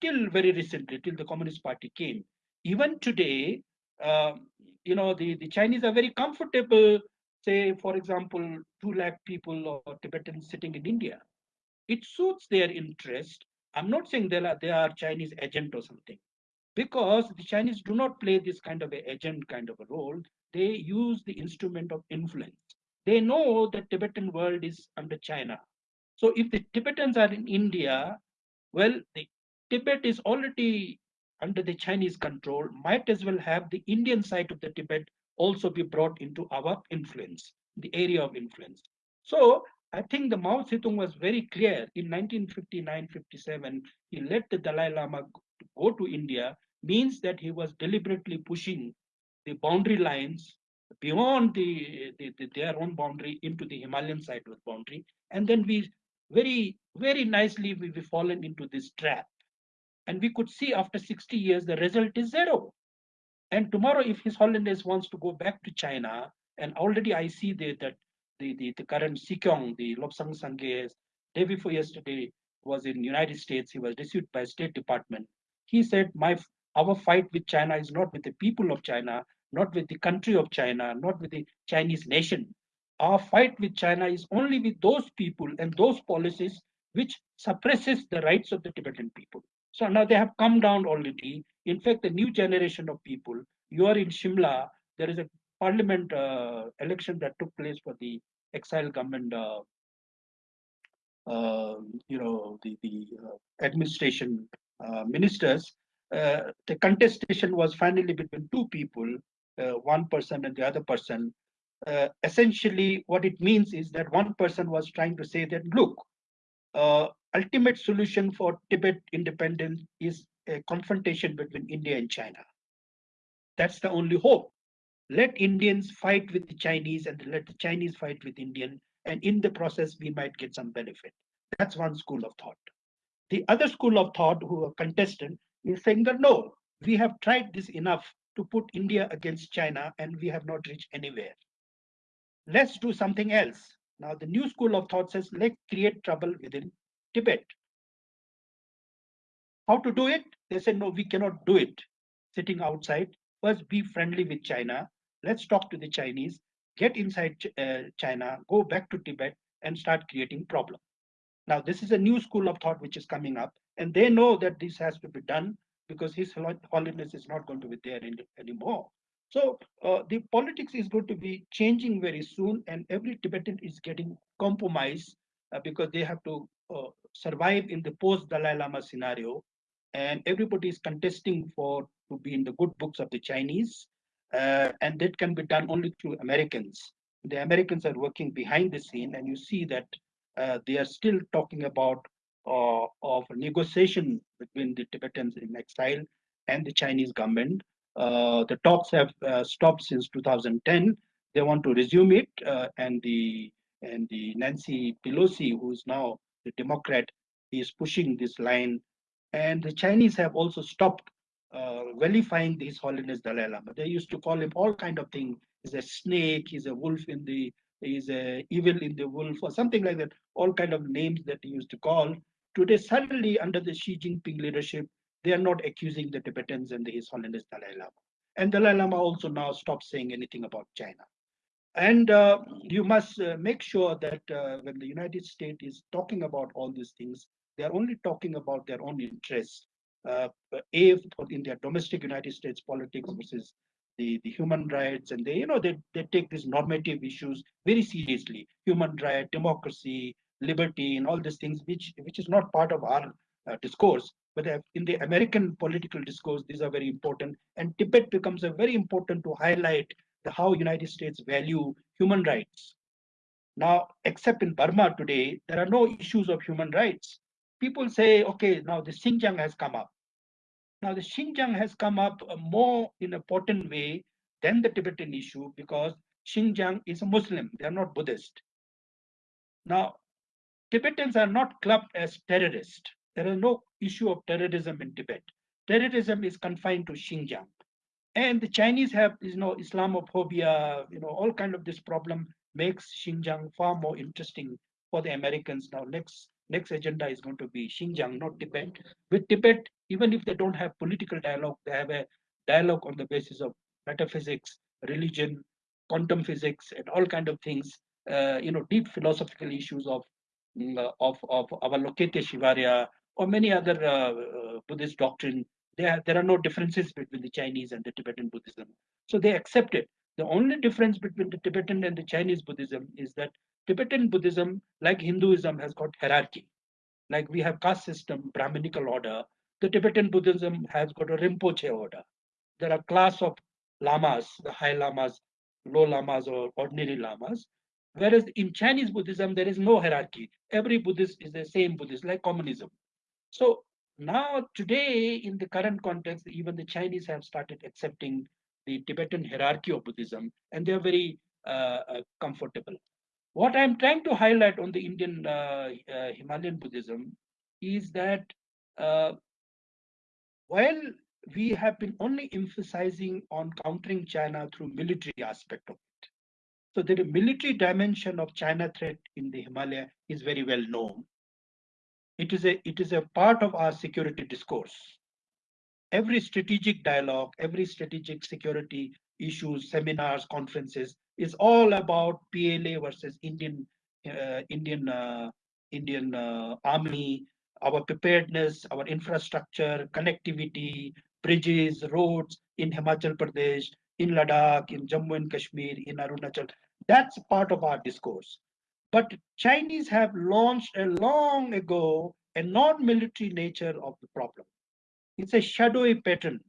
till very recently, till the Communist Party came. Even today, uh, you know, the, the Chinese are very comfortable, say, for example, 2 lakh people or Tibetans sitting in India. It suits their interest. I'm not saying they are, they are Chinese agent or something, because the Chinese do not play this kind of a agent kind of a role. They use the instrument of influence. They know the Tibetan world is under China. So if the Tibetans are in India, well, the Tibet is already under the Chinese control, might as well have the Indian side of the Tibet also be brought into our influence, the area of influence. So I think the Mao Zedong was very clear in 1959-57, he let the Dalai Lama go to India, means that he was deliberately pushing the boundary lines beyond the, the, the, their own boundary into the Himalayan side of the boundary. And then we very, very nicely we, we fallen into this trap and we could see after 60 years, the result is zero. And tomorrow, if His Holiness wants to go back to China, and already I see the, that the, the, the current Sikyong, the Lobsang Sangay, day before yesterday was in United States. He was received by State Department. He said, my our fight with China is not with the people of China, not with the country of China, not with the Chinese nation. Our fight with China is only with those people and those policies which suppresses the rights of the Tibetan people. So now they have come down already. In fact, the new generation of people, you are in Shimla, there is a parliament uh, election that took place for the exile government, uh, uh, you know, the, the uh, administration uh, ministers, uh, the contestation was finally between two people, one person and the other person. essentially, what it means is that one person was trying to say that, look, ultimate solution for Tibet independence is a confrontation between India and China. That's the only hope. Let Indians fight with the Chinese and let the Chinese fight with Indian, and in the process, we might get some benefit. That's one school of thought. The other school of thought, who are contestant, is saying that no, we have tried this enough to put India against China, and we have not reached anywhere. Let's do something else. Now, the new school of thought says let's create trouble within Tibet. How to do it? They said, no, we cannot do it sitting outside. First, be friendly with China. Let's talk to the Chinese, get inside uh, China, go back to Tibet, and start creating problems. Now, this is a new school of thought which is coming up, and they know that this has to be done because His Holiness is not going to be there anymore. So uh, the politics is going to be changing very soon, and every Tibetan is getting compromised uh, because they have to uh, survive in the post Dalai Lama scenario, and everybody is contesting for to be in the good books of the Chinese, uh, and that can be done only through Americans. The Americans are working behind the scene, and you see that uh, they are still talking about uh, of negotiation between the Tibetans in exile and the Chinese government. Uh, the talks have uh, stopped since 2010. They want to resume it, uh, and the and the Nancy Pelosi, who is now the Democrat, is pushing this line. And the Chinese have also stopped uh, vilifying His Holiness Dalai Lama. They used to call him all kind of things. He's a snake. He's a wolf in the. He's a evil in the wolf, or something like that. All kind of names that he used to call. Today, suddenly under the Xi Jinping leadership, they are not accusing the Tibetans and the His Holiness Dalai Lama. And Dalai Lama also now stopped saying anything about China. And uh, you must uh, make sure that uh, when the United States is talking about all these things, they are only talking about their own interests. Uh, a, in their domestic United States politics versus the, the human rights, and they, you know, they, they take these normative issues very seriously. Human right, democracy, liberty, and all these things, which which is not part of our uh, discourse. But uh, in the American political discourse, these are very important. And Tibet becomes a very important to highlight how United States value human rights. Now, except in Burma today, there are no issues of human rights. People say, okay, now the Xinjiang has come up. Now the Xinjiang has come up more in a potent way than the Tibetan issue because Xinjiang is a Muslim, they are not Buddhist. Now, Tibetans are not clubbed as terrorists. There is no issue of terrorism in Tibet. Terrorism is confined to Xinjiang and the chinese have you know islamophobia you know all kind of this problem makes xinjiang far more interesting for the americans now. Next next agenda is going to be xinjiang not tibet with tibet even if they don't have political dialogue they have a dialogue on the basis of metaphysics religion quantum physics and all kind of things uh, you know deep philosophical issues of mm, of of avalokiteshvara or many other uh, uh, buddhist doctrine there, there are no differences between the Chinese and the Tibetan Buddhism. So they accept it. The only difference between the Tibetan and the Chinese Buddhism is that Tibetan Buddhism, like Hinduism, has got hierarchy. Like we have caste system, Brahminical order. The Tibetan Buddhism has got a Rinpoche order. There are class of lamas, the high lamas, low lamas, or ordinary lamas. Whereas in Chinese Buddhism, there is no hierarchy. Every Buddhist is the same Buddhist, like communism. So now, today, in the current context, even the Chinese have started accepting the Tibetan hierarchy of Buddhism, and they are very uh, uh, comfortable. What I'm trying to highlight on the Indian uh, uh Himalayan Buddhism is that uh, while we have been only emphasizing on countering China through military aspect of it, so the military dimension of China threat in the Himalaya is very well known it is a it is a part of our security discourse every strategic dialogue every strategic security issues seminars conferences is all about pla versus indian uh, indian uh, indian uh, army our preparedness our infrastructure connectivity bridges roads in himachal pradesh in Ladakh, in Jammu and Kashmir, in Arunachal. That's part of our discourse. But Chinese have launched a long ago a non-military nature of the problem. It's a shadowy pattern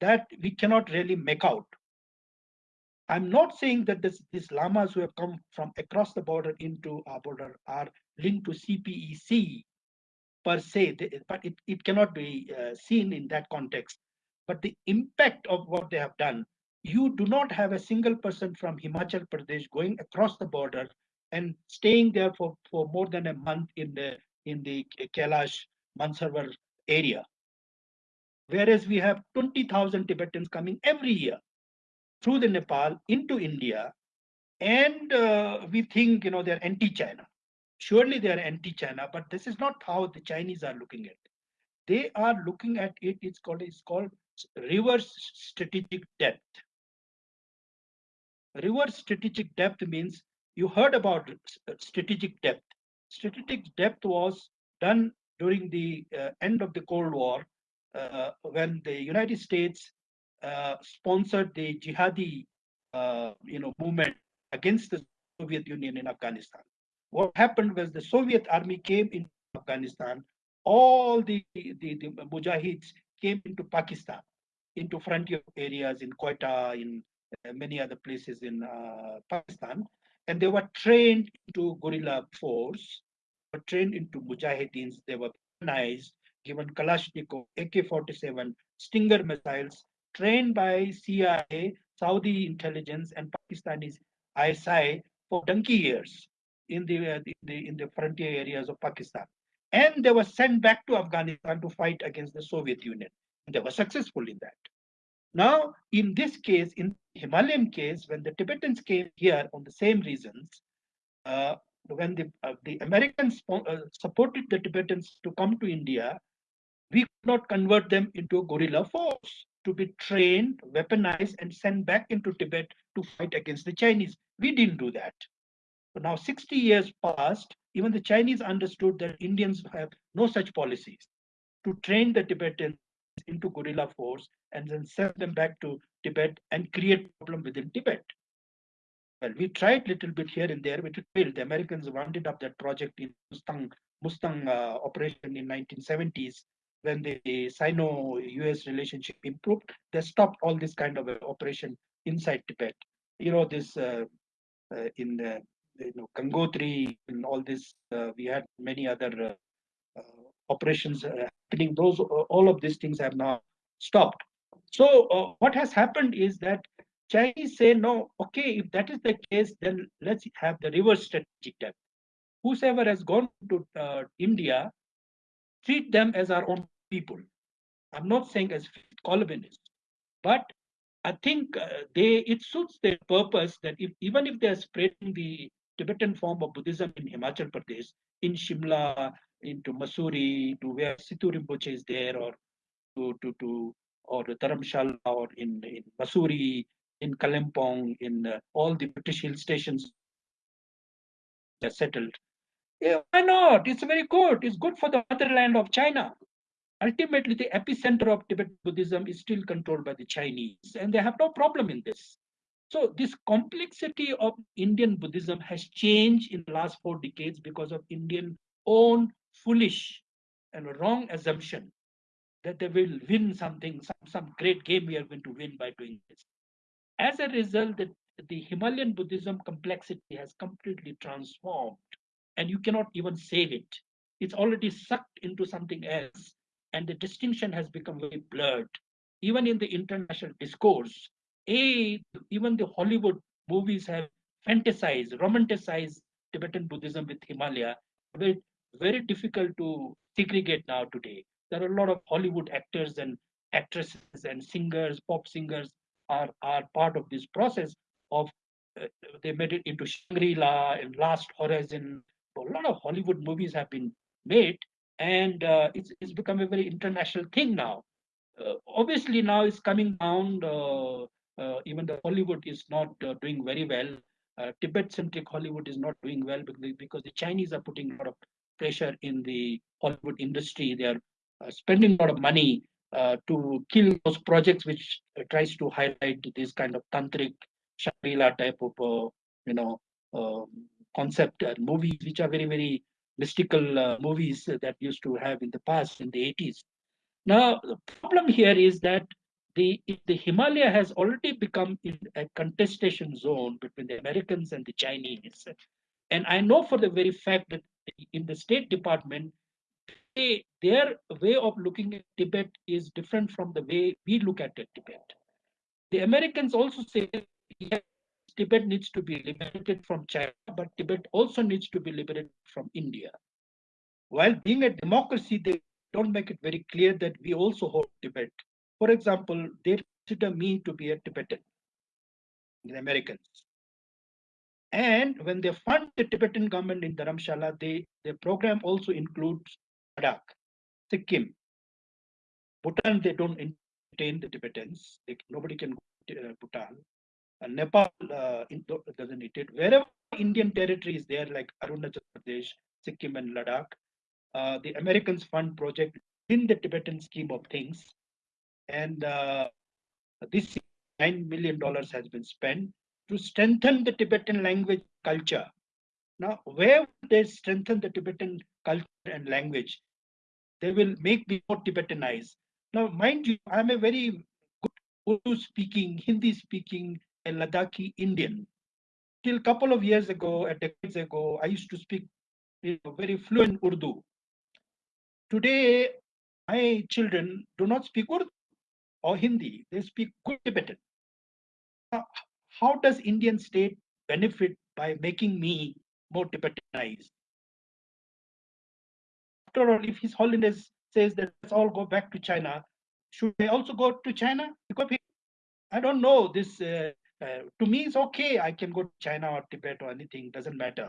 that we cannot really make out. I'm not saying that this, these lamas who have come from across the border into our border are linked to CPEC per se, but it, it cannot be uh, seen in that context. But the impact of what they have done, you do not have a single person from Himachal Pradesh going across the border and staying there for, for more than a month in the in the Kailash Mansarovar area. Whereas we have 20,000 Tibetans coming every year through the Nepal into India, and uh, we think you know they're anti-China. Surely they are anti-China, but this is not how the Chinese are looking at it. They are looking at it. It's called it's called reverse strategic depth. Reverse strategic depth means you heard about strategic depth. Strategic depth was done during the uh, end of the Cold War uh, when the United States uh, sponsored the jihadi uh, you know, movement against the Soviet Union in Afghanistan. What happened was the Soviet army came into Afghanistan, all the, the, the Mujahids came into Pakistan, into frontier areas in Quetta, in uh, many other places in uh, Pakistan, and they were trained into guerrilla force, were trained into mujahideens. They were organized, given Kalashnikov, AK-47, Stinger missiles, trained by CIA, Saudi intelligence, and Pakistani ISI for donkey years in the, uh, in the in the frontier areas of Pakistan, and they were sent back to Afghanistan to fight against the Soviet Union. And they were successful in that. Now, in this case, in Himalayan case, when the Tibetans came here on the same reasons, uh, when the, uh, the Americans uh, supported the Tibetans to come to India, we could not convert them into a guerrilla force to be trained, weaponized, and sent back into Tibet to fight against the Chinese. We didn't do that. But now 60 years passed, even the Chinese understood that Indians have no such policies to train the Tibetans into guerrilla force and then send them back to Tibet and create problem within Tibet. Well, we tried little bit here and there, but it failed. The Americans wounded up that project in Mustang, Mustang uh, operation in 1970s when the Sino-US relationship improved. They stopped all this kind of operation inside Tibet. You know, this uh, uh, in the you know Gangotri and all this, uh, we had many other uh, uh, operations uh, happening. Those all of these things have now stopped. So uh, what has happened is that Chinese say, no, okay, if that is the case, then let's have the reverse strategic depth. Whosoever has gone to uh, India, treat them as our own people. I'm not saying as colonists, but I think uh, they it suits their purpose that if even if they're spreading the Tibetan form of Buddhism in Himachal Pradesh, in Shimla, into Mussoorie, to where Sidhu Rinpoche is there, or to to to or Dharamshala, or in in Mussoorie, in Kalimpong, in uh, all the British hill stations they're settled. Yeah, why not? It's very good. It's good for the motherland of China. Ultimately, the epicenter of Tibetan Buddhism is still controlled by the Chinese, and they have no problem in this. So this complexity of Indian Buddhism has changed in the last four decades because of Indian own foolish and wrong assumption that they will win something, some, some great game we are going to win by doing this. As a result, the, the Himalayan Buddhism complexity has completely transformed and you cannot even save it. It's already sucked into something else and the distinction has become very blurred. Even in the international discourse, a, even the Hollywood movies have fantasized, romanticized Tibetan Buddhism with Himalaya. Very, very difficult to segregate now today. There are a lot of Hollywood actors and actresses and singers, pop singers are, are part of this process of uh, they made it into Shangri-La and Lost Horizon. A lot of Hollywood movies have been made and uh, it's, it's become a very international thing now. Uh, obviously now it's coming down uh, uh, even the Hollywood is not uh, doing very well. Tibet-centric Hollywood is not doing well because, because the Chinese are putting a lot of pressure in the Hollywood industry. They are spending a lot of money uh, to kill those projects which uh, tries to highlight this kind of tantric Shangri-La type of, uh, you know, um, concept and movies, which are very, very mystical uh, movies that used to have in the past in the 80s. Now, the problem here is that the, the Himalaya has already become a contestation zone between the Americans and the Chinese. And I know for the very fact that in the State Department, they, their way of looking at Tibet is different from the way we look at it, Tibet. The Americans also say yes, Tibet needs to be liberated from China, but Tibet also needs to be liberated from India. While being a democracy, they don't make it very clear that we also hold Tibet. For example, they consider me to be a Tibetan, the Americans. And when they fund the Tibetan government in Dharamshala, they, their program also includes Ladakh, Sikkim. Bhutan, they don't entertain the Tibetans. They, nobody can go to uh, Bhutan. And Nepal uh, doesn't need it. Wherever Indian territory is there, like Arunachal Pradesh, Sikkim, and Ladakh, uh, the Americans fund project in the Tibetan scheme of things. And uh, this $9 million has been spent to strengthen the Tibetan language culture. Now, where they strengthen the Tibetan culture and language, they will make me more Tibetanized. Now, mind you, I'm a very good Urdu speaking, Hindi speaking, and Ladakhi Indian. Till a couple of years ago, a decades ago, I used to speak you know, very fluent Urdu. Today, my children do not speak Urdu or Hindi, they speak good Tibetan. Now, how does Indian state benefit by making me more Tibetanized? After all, if His Holiness says that let's all go back to China, should they also go to China? Because I don't know. This uh, uh, to me it's okay. I can go to China or Tibet or anything. Doesn't matter.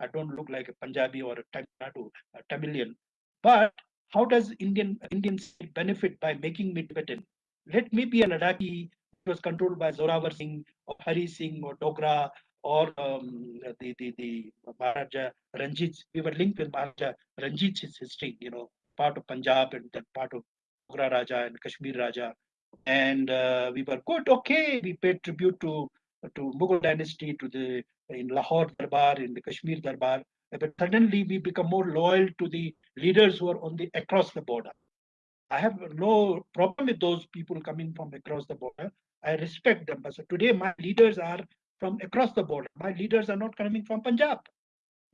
I don't look like a Punjabi or a Tamil, a Tamilian. But how does Indian Indians benefit by making me Tibetan? Let me be a Ladakhi was controlled by Zorawar Singh or Hari Singh or Dogra or um, the, the, the Maharaja Ranjit. We were linked with Maharaja Ranjit's history, you know, part of Punjab and then part of Dogra Raja and Kashmir Raja. And uh, we were good, okay. We paid tribute to to Mughal dynasty, to the in Lahore Darbar, in the Kashmir Darbar. But suddenly we become more loyal to the leaders who are on the across the border. I have no problem with those people coming from across the border. I respect them. But so today my leaders are from across the border. My leaders are not coming from Punjab.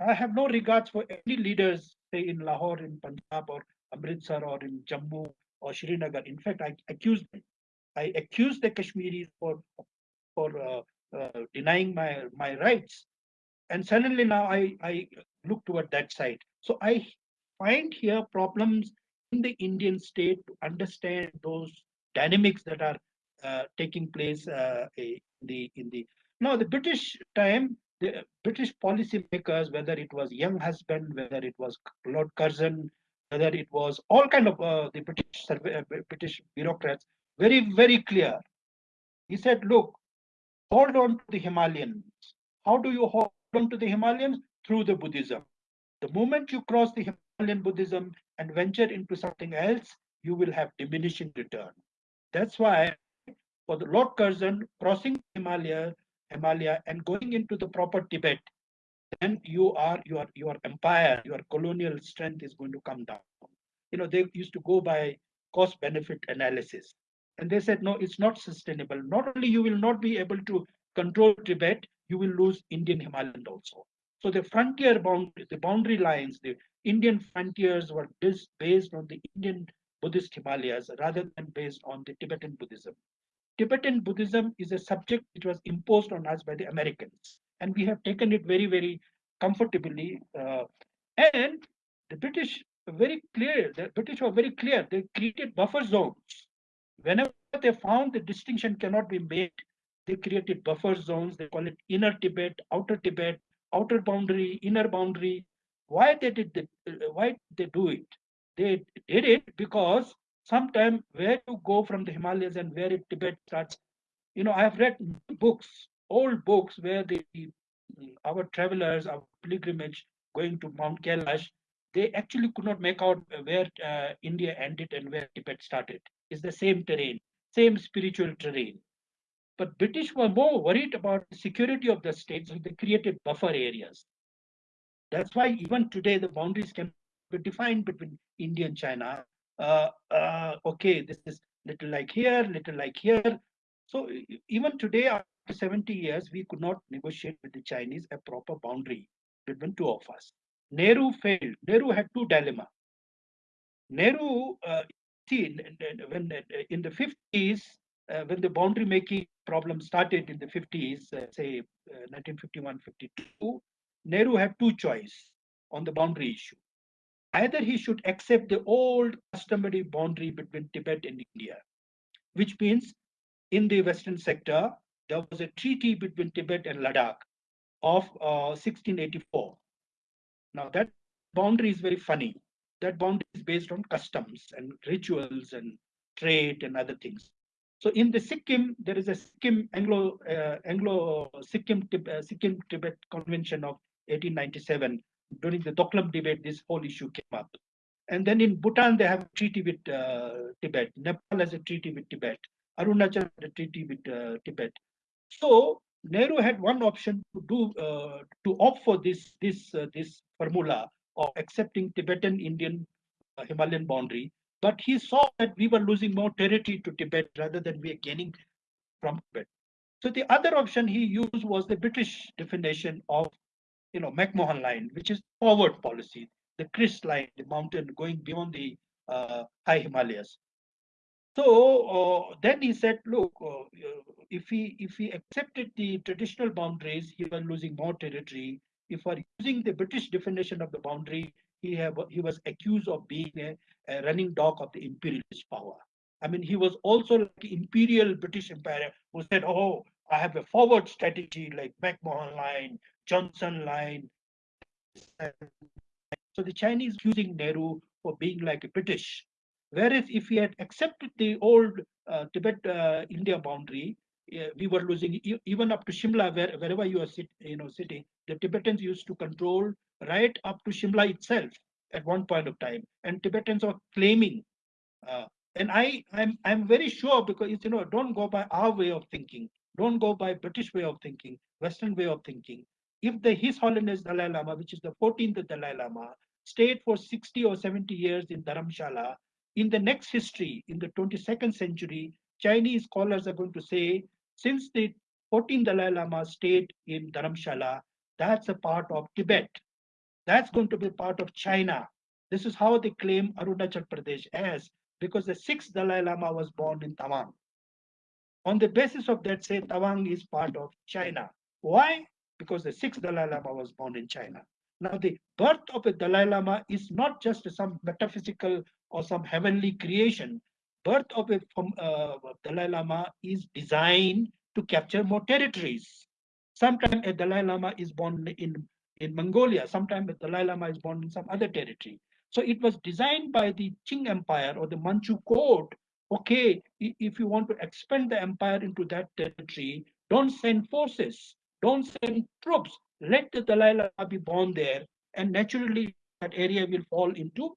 I have no regards for any leaders, say in Lahore, in Punjab, or Amritsar, or in Jammu, or Srinagar. In fact, I accuse them. I accuse the Kashmiris for for uh, uh, denying my my rights, and suddenly now I I look toward that side. So I find here problems in the Indian state to understand those dynamics that are taking place uh, in the in the now the British time the British policymakers whether it was Younghusband whether it was Lord Curzon whether it was all kind of uh, the British uh, British bureaucrats very very clear. He said look hold on to the Himalayans how do you hold on to the Himalayans through the Buddhism. The moment you cross the Himalayan Buddhism and venture into something else you will have diminishing return. That's why for the Lord Curzon crossing Himalaya, Himalaya and going into the proper Tibet, then you are your your empire, your colonial strength is going to come down. You know, they used to go by cost benefit analysis. And they said, no, it's not sustainable. Not only you will not be able to control Tibet, you will lose Indian Himalayan also. So the frontier boundary, the boundary lines, the Indian frontiers were based on the Indian Buddhist Himalayas rather than based on the Tibetan Buddhism. Tibetan Buddhism is a subject which was imposed on us by the Americans, and we have taken it very, very comfortably. Uh, and the British very clear, the British were very clear. They created buffer zones. Whenever they found the distinction cannot be made, they created buffer zones. They call it inner Tibet, outer Tibet, outer boundary, inner boundary. Why they did the, uh, why they do it? They did it because sometime where to go from the Himalayas and where it Tibet starts. You know, I have read books, old books where the our travelers, our pilgrimage going to Mount Kailash, they actually could not make out where uh, India ended and where Tibet started. It's the same terrain, same spiritual terrain. But British were more worried about the security of the state, so they created buffer areas. That's why even today the boundaries can be defined between India and China. Uh, uh, okay, this is little like here, little like here. So even today, after 70 years, we could not negotiate with the Chinese a proper boundary between two of us. Nehru failed. Nehru had two dilemma. Nehru, uh, see, when in the 50s, uh, when the boundary making problem started in the 50s, uh, say 1951, uh, 52, Nehru had two choice on the boundary issue. Either he should accept the old customary boundary between Tibet and India, which means in the western sector, there was a treaty between Tibet and Ladakh of uh, 1684. Now that boundary is very funny. That boundary is based on customs and rituals and trade and other things. So in the Sikkim, there is a Sikkim Anglo uh, Anglo Sikkim uh, Sikkim Tibet Convention of 1897. During the Doklam debate, this whole issue came up. And then in Bhutan, they have a treaty with uh, Tibet. Nepal has a treaty with Tibet. Arunachal had a treaty with uh, Tibet. So Nehru had one option to do uh, to opt for this this uh, this formula of accepting Tibetan Indian uh, Himalayan boundary, but he saw that we were losing more territory to Tibet rather than we are gaining from Tibet. So the other option he used was the British definition of you know McMahon line, which is forward policy, the Chris line, the mountain going beyond the uh, high Himalayas. So uh, then he said, look, uh, if he if he accepted the traditional boundaries, he was losing more territory. If we're using the British definition of the boundary, he have he was accused of being a, a running dog of the imperialist power. I mean, he was also like imperial British Empire who said, oh, I have a forward strategy like McMahon line, Johnson line. So the Chinese accusing Nehru for being like a British Whereas if we had accepted the old uh, Tibet-India uh, boundary, we were losing even up to Shimla, where, wherever you are sit, you know, sitting, the Tibetans used to control right up to Shimla itself at one point of time, and Tibetans are claiming. Uh, and I, I'm, I'm very sure because you know, don't go by our way of thinking, don't go by British way of thinking, Western way of thinking. If the His Holiness Dalai Lama, which is the 14th Dalai Lama, stayed for 60 or 70 years in Dharamshala in the next history, in the 22nd century, Chinese scholars are going to say, since the 14th Dalai Lama stayed in Dharamshala, that's a part of Tibet. That's going to be part of China. This is how they claim Arunachal Pradesh as, because the sixth Dalai Lama was born in Tawang. On the basis of that, say Tawang is part of China. Why? Because the sixth Dalai Lama was born in China. Now, the birth of a Dalai Lama is not just some metaphysical or some heavenly creation. Birth of a uh, Dalai Lama is designed to capture more territories. Sometimes a Dalai Lama is born in, in Mongolia. Sometimes a Dalai Lama is born in some other territory. So it was designed by the Qing Empire or the Manchu court. Okay, if you want to expand the empire into that territory, don't send forces, don't send troops. Let the Dalai Lama be born there, and naturally that area will fall into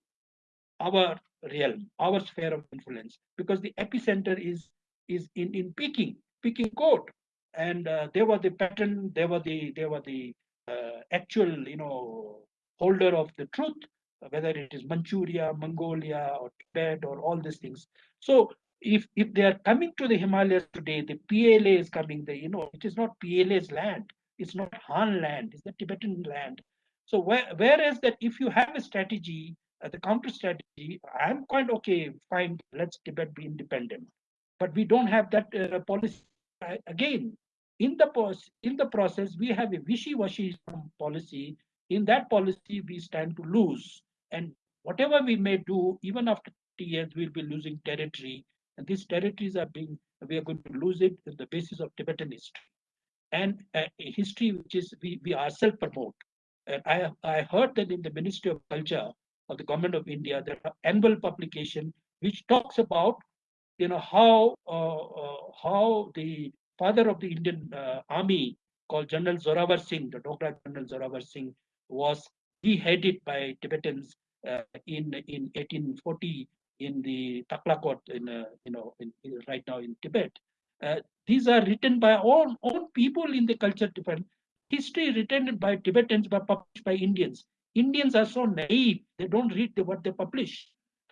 our realm, our sphere of influence, because the epicenter is is in in Peking, Peking court, and uh, they were the pattern, they were the they were the uh, actual you know holder of the truth, whether it is Manchuria, Mongolia, or Tibet, or all these things. So if if they are coming to the Himalayas today, the PLA is coming. The you know it is not PLA's land. It's not Han land. It's the Tibetan land. So where, whereas that if you have a strategy uh, the counter strategy, I'm quite okay, fine, let's Tibet be independent. But we don't have that uh, policy. Uh, again, in the, in the process, we have a wishy-washy policy. In that policy, we stand to lose. And whatever we may do, even after 30 years, we'll be losing territory. And these territories are being, we are going to lose it on the basis of Tibetan history. And uh, history which is we, we ourselves promote. And I, I heard that in the Ministry of Culture, of the government of India, there are annual publication which talks about, you know, how uh, uh, how the father of the Indian uh, army called General Zorawar Singh, the Dogra General Zorawar Singh, was beheaded by Tibetans uh, in in 1840 in the Taklakot in uh, you know in, in, right now in Tibet. Uh, these are written by all own people in the culture different history written by Tibetans but published by Indians. Indians are so naive; they don't read the, what they publish.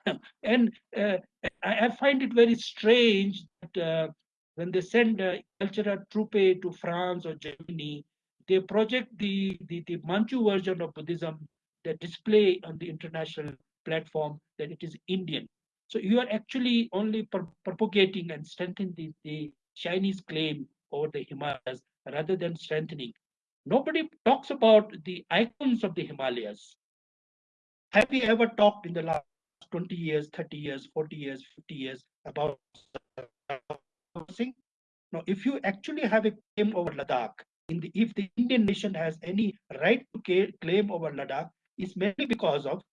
*laughs* and uh, I, I, find it very strange that uh, when they send uh, cultural troupe to France or Germany, they project the, the, the Manchu version of Buddhism, they display on the international platform that it is Indian. So you are actually only propagating and strengthening the, the Chinese claim over the Himalayas rather than strengthening. Nobody talks about the icons of the Himalayas. Have we ever talked in the last 20 years, 30 years, 40 years, 50 years about now, if you actually have a claim over Ladakh, the, if the Indian nation has any right to claim over Ladakh, it's mainly because of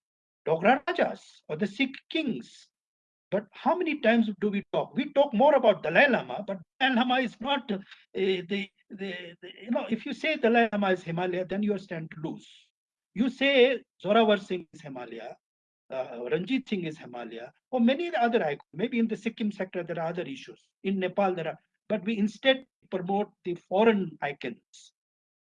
Dogra Rajas or the Sikh kings. But how many times do we talk? We talk more about Dalai Lama, but Dalai Lama is not uh, the, the, the, you know, if you say Dalai Lama is Himalaya, then you stand to lose. You say Zorawar Singh is Himalaya, uh, Ranjit Singh is Himalaya, or many other icons. Maybe in the Sikkim sector, there are other issues. In Nepal, there are, but we instead promote the foreign icons.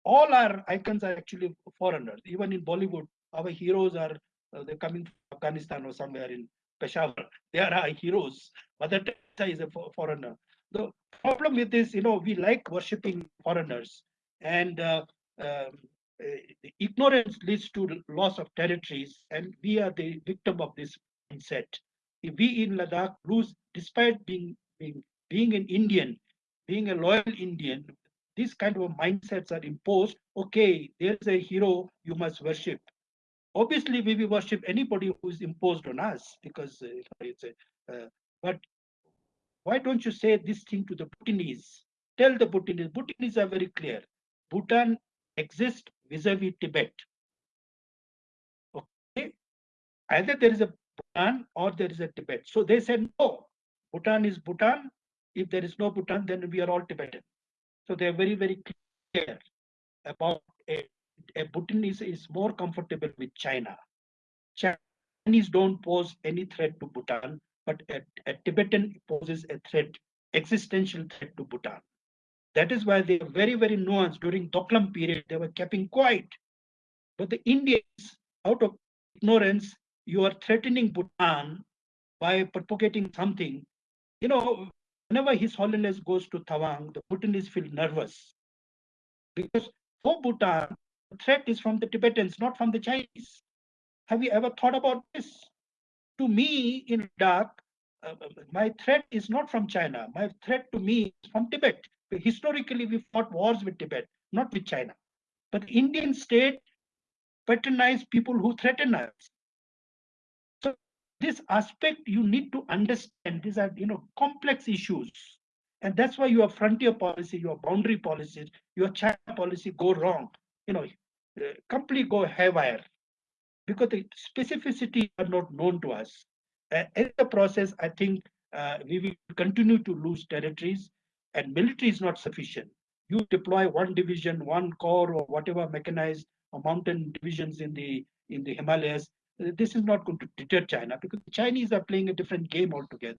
All our icons are actually foreigners. Even in Bollywood, our heroes are uh, they're coming from Afghanistan or somewhere in Peshawar. They are our heroes. Mother Teresa is a foreigner. The problem with this, you know, we like worshipping foreigners, and uh, um, uh, ignorance leads to loss of territories, and we are the victim of this mindset. If we in Ladakh lose, despite being being being an Indian, being a loyal Indian, these kind of mindsets are imposed. Okay, there's a hero you must worship. Obviously, we will worship anybody who is imposed on us because uh, it's a. Uh, but why don't you say this thing to the Bhutanese? Tell the Bhutanese. Bhutanese are very clear. Bhutan exists vis-a-vis Tibet. Okay, either there is a Bhutan or there is a Tibet. So they said no. Bhutan is Bhutan. If there is no Bhutan, then we are all Tibetan. So they are very, very clear about a, a Bhutanese is more comfortable with China. Chinese don't pose any threat to Bhutan, but a, a Tibetan poses a threat, existential threat to Bhutan. That is why they are very, very nuanced. During Doklam period, they were keeping quiet. But the Indians, out of ignorance, you are threatening Bhutan by propagating something. You know, whenever His Holiness goes to Tawang, the Bhutanese feel nervous. Because for Bhutan, threat is from the Tibetans, not from the Chinese. Have you ever thought about this? To me, in Ladakh, uh, my threat is not from China. My threat to me is from Tibet. Historically, we fought wars with Tibet, not with China. But the Indian state patronized people who threaten us. So this aspect you need to understand. These are you know complex issues, and that's why your frontier policy, your boundary policies, your China policy go wrong. You know, uh, completely go haywire because the specificity are not known to us. Uh, in the process, I think uh, we will continue to lose territories and military is not sufficient. You deploy one division, one corps, or whatever mechanized or mountain divisions in the in the Himalayas. This is not going to deter China because the Chinese are playing a different game altogether,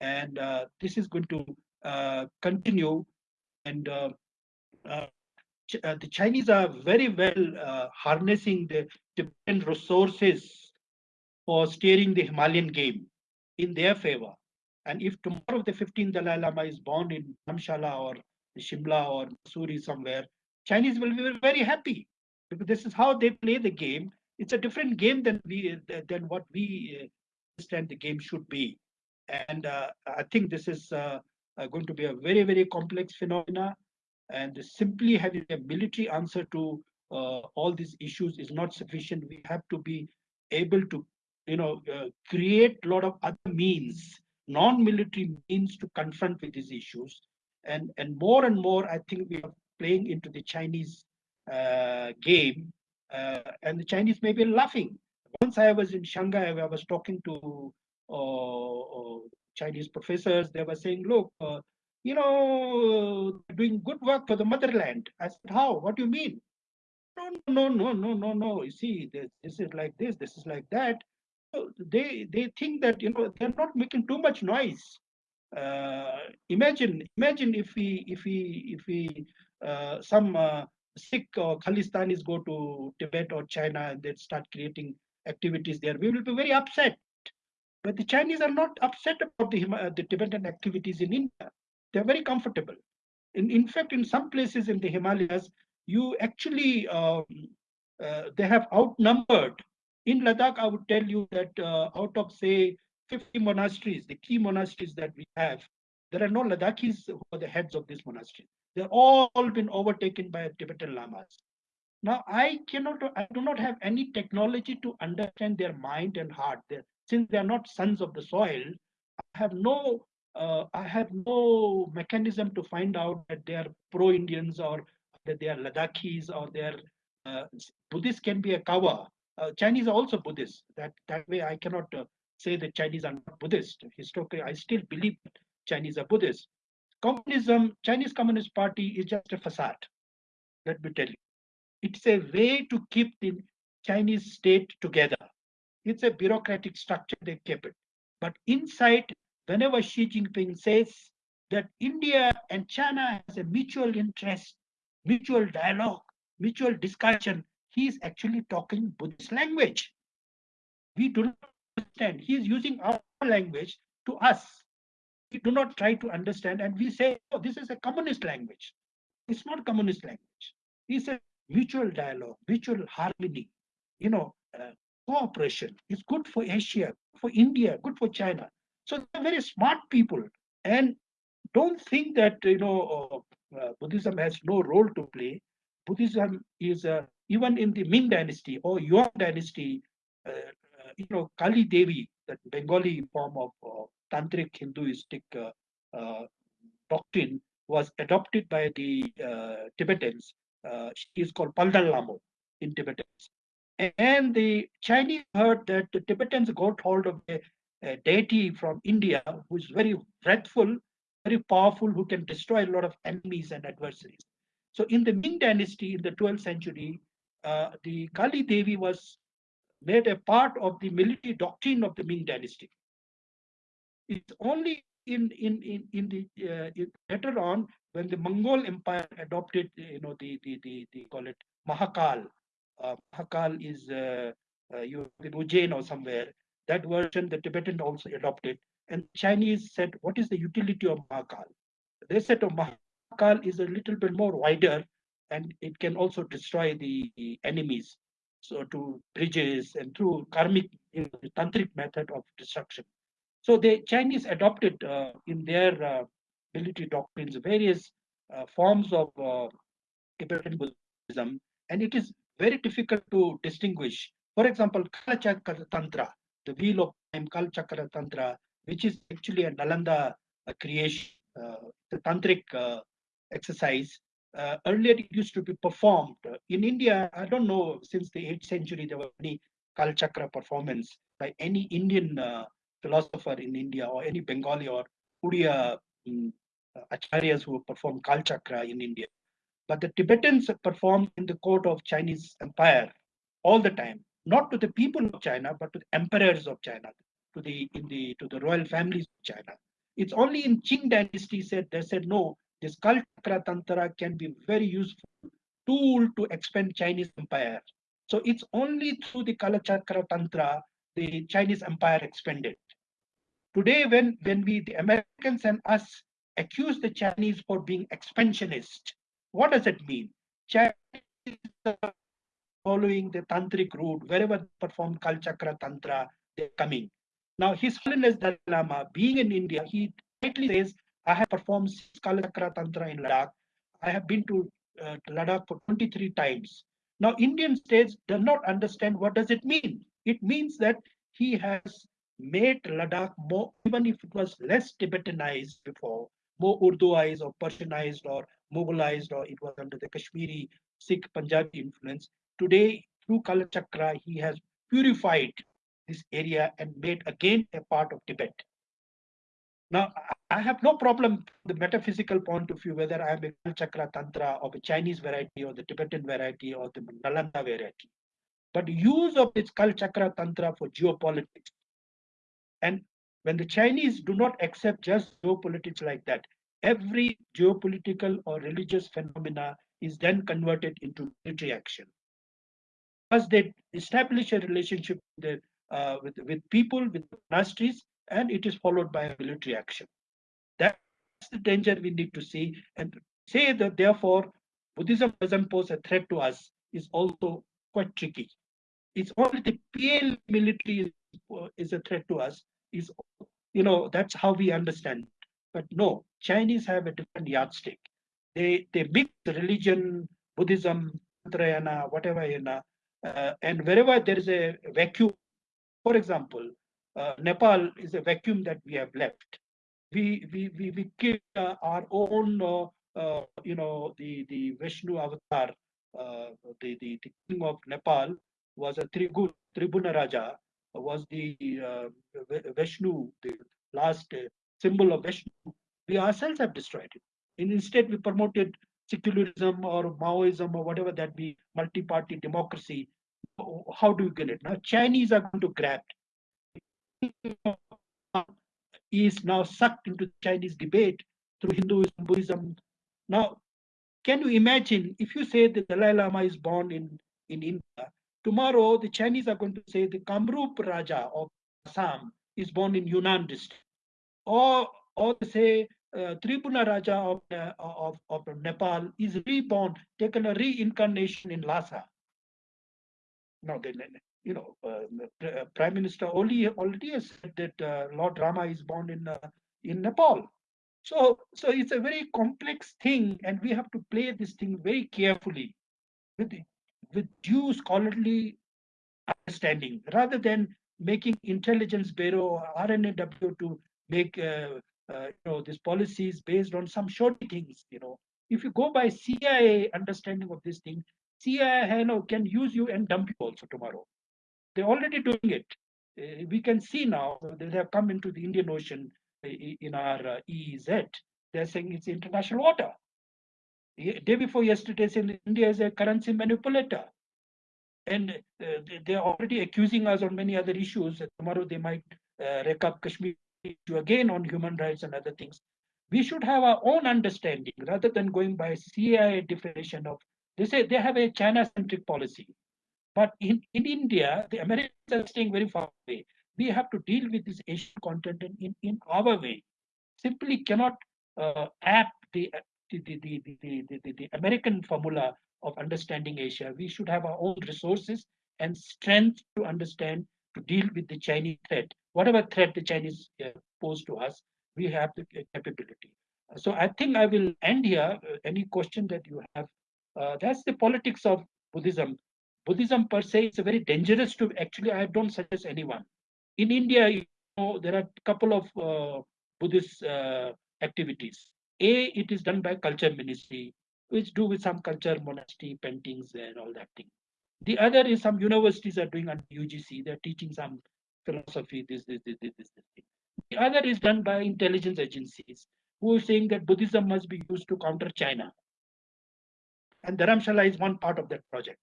and uh, this is going to uh, continue. And uh, uh, the Chinese are very well uh, harnessing the different resources for steering the Himalayan game in their favor. And if tomorrow the 15th Dalai Lama is born in Dharamshala or Shimla or Mussoorie somewhere, Chinese will be very happy because this is how they play the game. It's a different game than we than what we uh, understand the game should be. And uh, I think this is uh, going to be a very very complex phenomena. And simply having a military answer to uh, all these issues is not sufficient. We have to be able to, you know, uh, create a lot of other means non-military means to confront with these issues. And, and more and more, I think we are playing into the Chinese uh, game, uh, and the Chinese may be laughing. Once I was in Shanghai, I was talking to uh, uh Chinese professors. They were saying, look, you know, doing good work for the motherland. I said, how? What do you mean? no, no, no, no, no, no. You see, this, this is like this, this is like that. So they they think that you know they're not making too much noise. Uh, imagine, imagine if we if we if we uh, some uh, Sikh or Khalistanis go to Tibet or China and they start creating activities there, we will be very upset. But the Chinese are not upset about the, uh, the Tibetan activities in India. They're very comfortable. In, in fact, in some places in the Himalayas, you actually, um, uh, they have outnumbered. In Ladakh, I would tell you that uh, out of, say, 50 monasteries, the key monasteries that we have, there are no Ladakhis who are the heads of these monasteries. They're all been overtaken by Tibetan lamas. Now, I cannot, I do not have any technology to understand their mind and heart. They're, since they are not sons of the soil, I have no, uh, I have no mechanism to find out that they are pro-Indians or that they are Ladakhis or they are uh, Buddhists can be a kawa. Uh, Chinese are also Buddhists. That that way, I cannot uh, say that Chinese are not Buddhist. Historically, I still believe Chinese are Buddhist. Communism, Chinese Communist Party is just a facade. Let me tell you. It's a way to keep the Chinese state together. It's a bureaucratic structure they keep it. But inside, whenever Xi Jinping says that India and China has a mutual interest, mutual dialogue, mutual discussion, he is actually talking Buddhist language. We do not understand. He is using our language to us we do not try to understand and we say, oh, this is a communist language. It's not communist language. It's a mutual dialogue, mutual harmony, you know, uh, cooperation. It's good for Asia, for India, good for China. So they're very smart people. And don't think that, you know, uh, uh, Buddhism has no role to play. Buddhism is, uh, even in the Ming dynasty or Yuan dynasty, uh, uh, you know, Kali Devi, that Bengali form of tantric Hinduistic uh, doctrine was adopted by the Tibetans. she is called Palden Lhamo in Tibetans. And the Chinese heard that the Tibetans got hold of a, a deity from India who is very wrathful, very powerful, who can destroy a lot of enemies and adversaries. So in the Ming dynasty in the 12th century, uh, the Kali Devi was made a part of the military doctrine of the Ming dynasty. It's only in in in in the uh, later on when the Mongol Empire adopted, you know, the the the, the call it Mahakal. Uh, Mahakal is uh, uh, you in Ujjain or somewhere. That version the Tibetan also adopted, and Chinese said, "What is the utility of Mahakal?" They said, "Oh, Mahakal is a little bit more wider, and it can also destroy the, enemies." So to bridges and through karmic, you know, tantric method of destruction. So the Chinese adopted uh, in their uh, military doctrines various uh, forms of Tibetan Buddhism, and it is very difficult to distinguish. For example, Kalachakra Tantra, the wheel of time, Kalachakra Tantra, which is actually a Nalanda creation, the tantric exercise. Uh, earlier it used to be performed in India. I don't know since the 8th century there was any Kalachakra performance by any Indian uh, philosopher in India or any Bengali or Uriya um, acharyas who perform Kal Chakra in India. But the Tibetans performed in the court of Chinese empire all the time, not to the people of China, but to the emperors of China, to the in the to the royal families of China. It's only in Qing dynasty said they said no, this Kalchakra Tantra can be very useful tool to expand Chinese empire. So it's only through the Kala Chakra Tantra the Chinese empire expanded. Today, when, when we, the Americans and us, accuse the Chinese for being expansionist, what does it mean? Chinese following the tantric route, wherever they perform Kalchakra Tantra, they're coming. Now, His Holiness Dalai Lama, being in India, he rightly says, I have performed Kalchakra Tantra in Ladakh. I have been to uh, Ladakh for 23 times. Now, Indian states do not understand what does it mean. It means that he has made Ladakh more, even if it was less Tibetanized before, more Urduized or Persianized or Mughalized, or it was under the Kashmiri Sikh Punjabi influence. Today, through Kalachakra, he has purified this area and made again a part of Tibet. Now, I have no problem the metaphysical point of view, whether I'm a Chakra Tantra of a Chinese variety or the Tibetan variety or the Nalanda variety. But use of this Kal Chakra Tantra for geopolitics. And when the Chinese do not accept just geopolitics like that, every geopolitical or religious phenomena is then converted into military action. As they establish a relationship with, uh, with, with people, with monasteries, and it is followed by a military action. That's the danger we need to see and say that therefore Buddhism doesn't pose a threat to us is also quite tricky. It's only the PL military is, is a threat to us. Is you know that's how we understand. But no, Chinese have a different yardstick. They they mix religion, Buddhism, Tantrayana, whatever you know, uh, and wherever there is a vacuum, for example, uh, Nepal is a vacuum that we have left. We we we, we keep uh, our own, uh, uh, you know, the the Vishnu avatar, uh, the, the the king of Nepal was a Trigun, Tribhuna Raja, was the Vishnu, the last symbol of Vishnu. We ourselves have destroyed it. Instead, we promoted secularism or Maoism or whatever that be, multi-party democracy. How do you get it? Now, Chinese are going to grab it is now sucked into Chinese debate through Hinduism, Buddhism. Now, can you imagine if you say the Dalai Lama is born in, in India, tomorrow the Chinese are going to say the Kamrup Raja of Assam is born in Yunnan district. Or, or say uh, Raja of, uh, of, of Nepal is reborn, taken a reincarnation in Lhasa. Now, you know, uh, uh, Prime Minister Oli already has said that uh, Lord Rama is born in in Nepal. So, so it's a very complex thing, and we have to play this thing very carefully with with due scholarly understanding, rather than making intelligence bureau or RNAW to make uh, uh, you know this policy is based on some short things. You know, if you go by CIA understanding of this thing, CIA you know, can use you and dump you also tomorrow. They're already doing it. Uh, we can see now they have come into the Indian Ocean uh, in our uh, EEZ. They're saying it's international water. Day before yesterday, saying India is a currency manipulator. And uh, they're already accusing us on many other issues. Tomorrow they might uh, rake up Kashmir issue again on human rights and other things. We should have our own understanding rather than going by CIA definition of. They say they have a China-centric policy. But in, in India, the Americans are staying very far away. We have to deal with this Asian content in, in our way. Simply cannot uh, ap the, the, the, the, the, the, the American formula of understanding Asia. We should have our own resources and strength to understand, to deal with the Chinese threat. Whatever threat the Chinese uh, pose to us, we have the capability. So I think I will end here. Uh, any question that you have? Uh, that's the politics of Buddhism. Buddhism per se is very dangerous to actually I don't suggest anyone. In India, you know, there are a couple of uh, Buddhist uh, activities. A, it is done by culture ministry, which do with some culture, monastery, paintings, and all that thing. The other is some universities are doing under UGC. They're teaching some philosophy, this, this, this, this, this. The other is done by intelligence agencies who are saying that Buddhism must be used to counter China. And Dharamshala is one part of that project.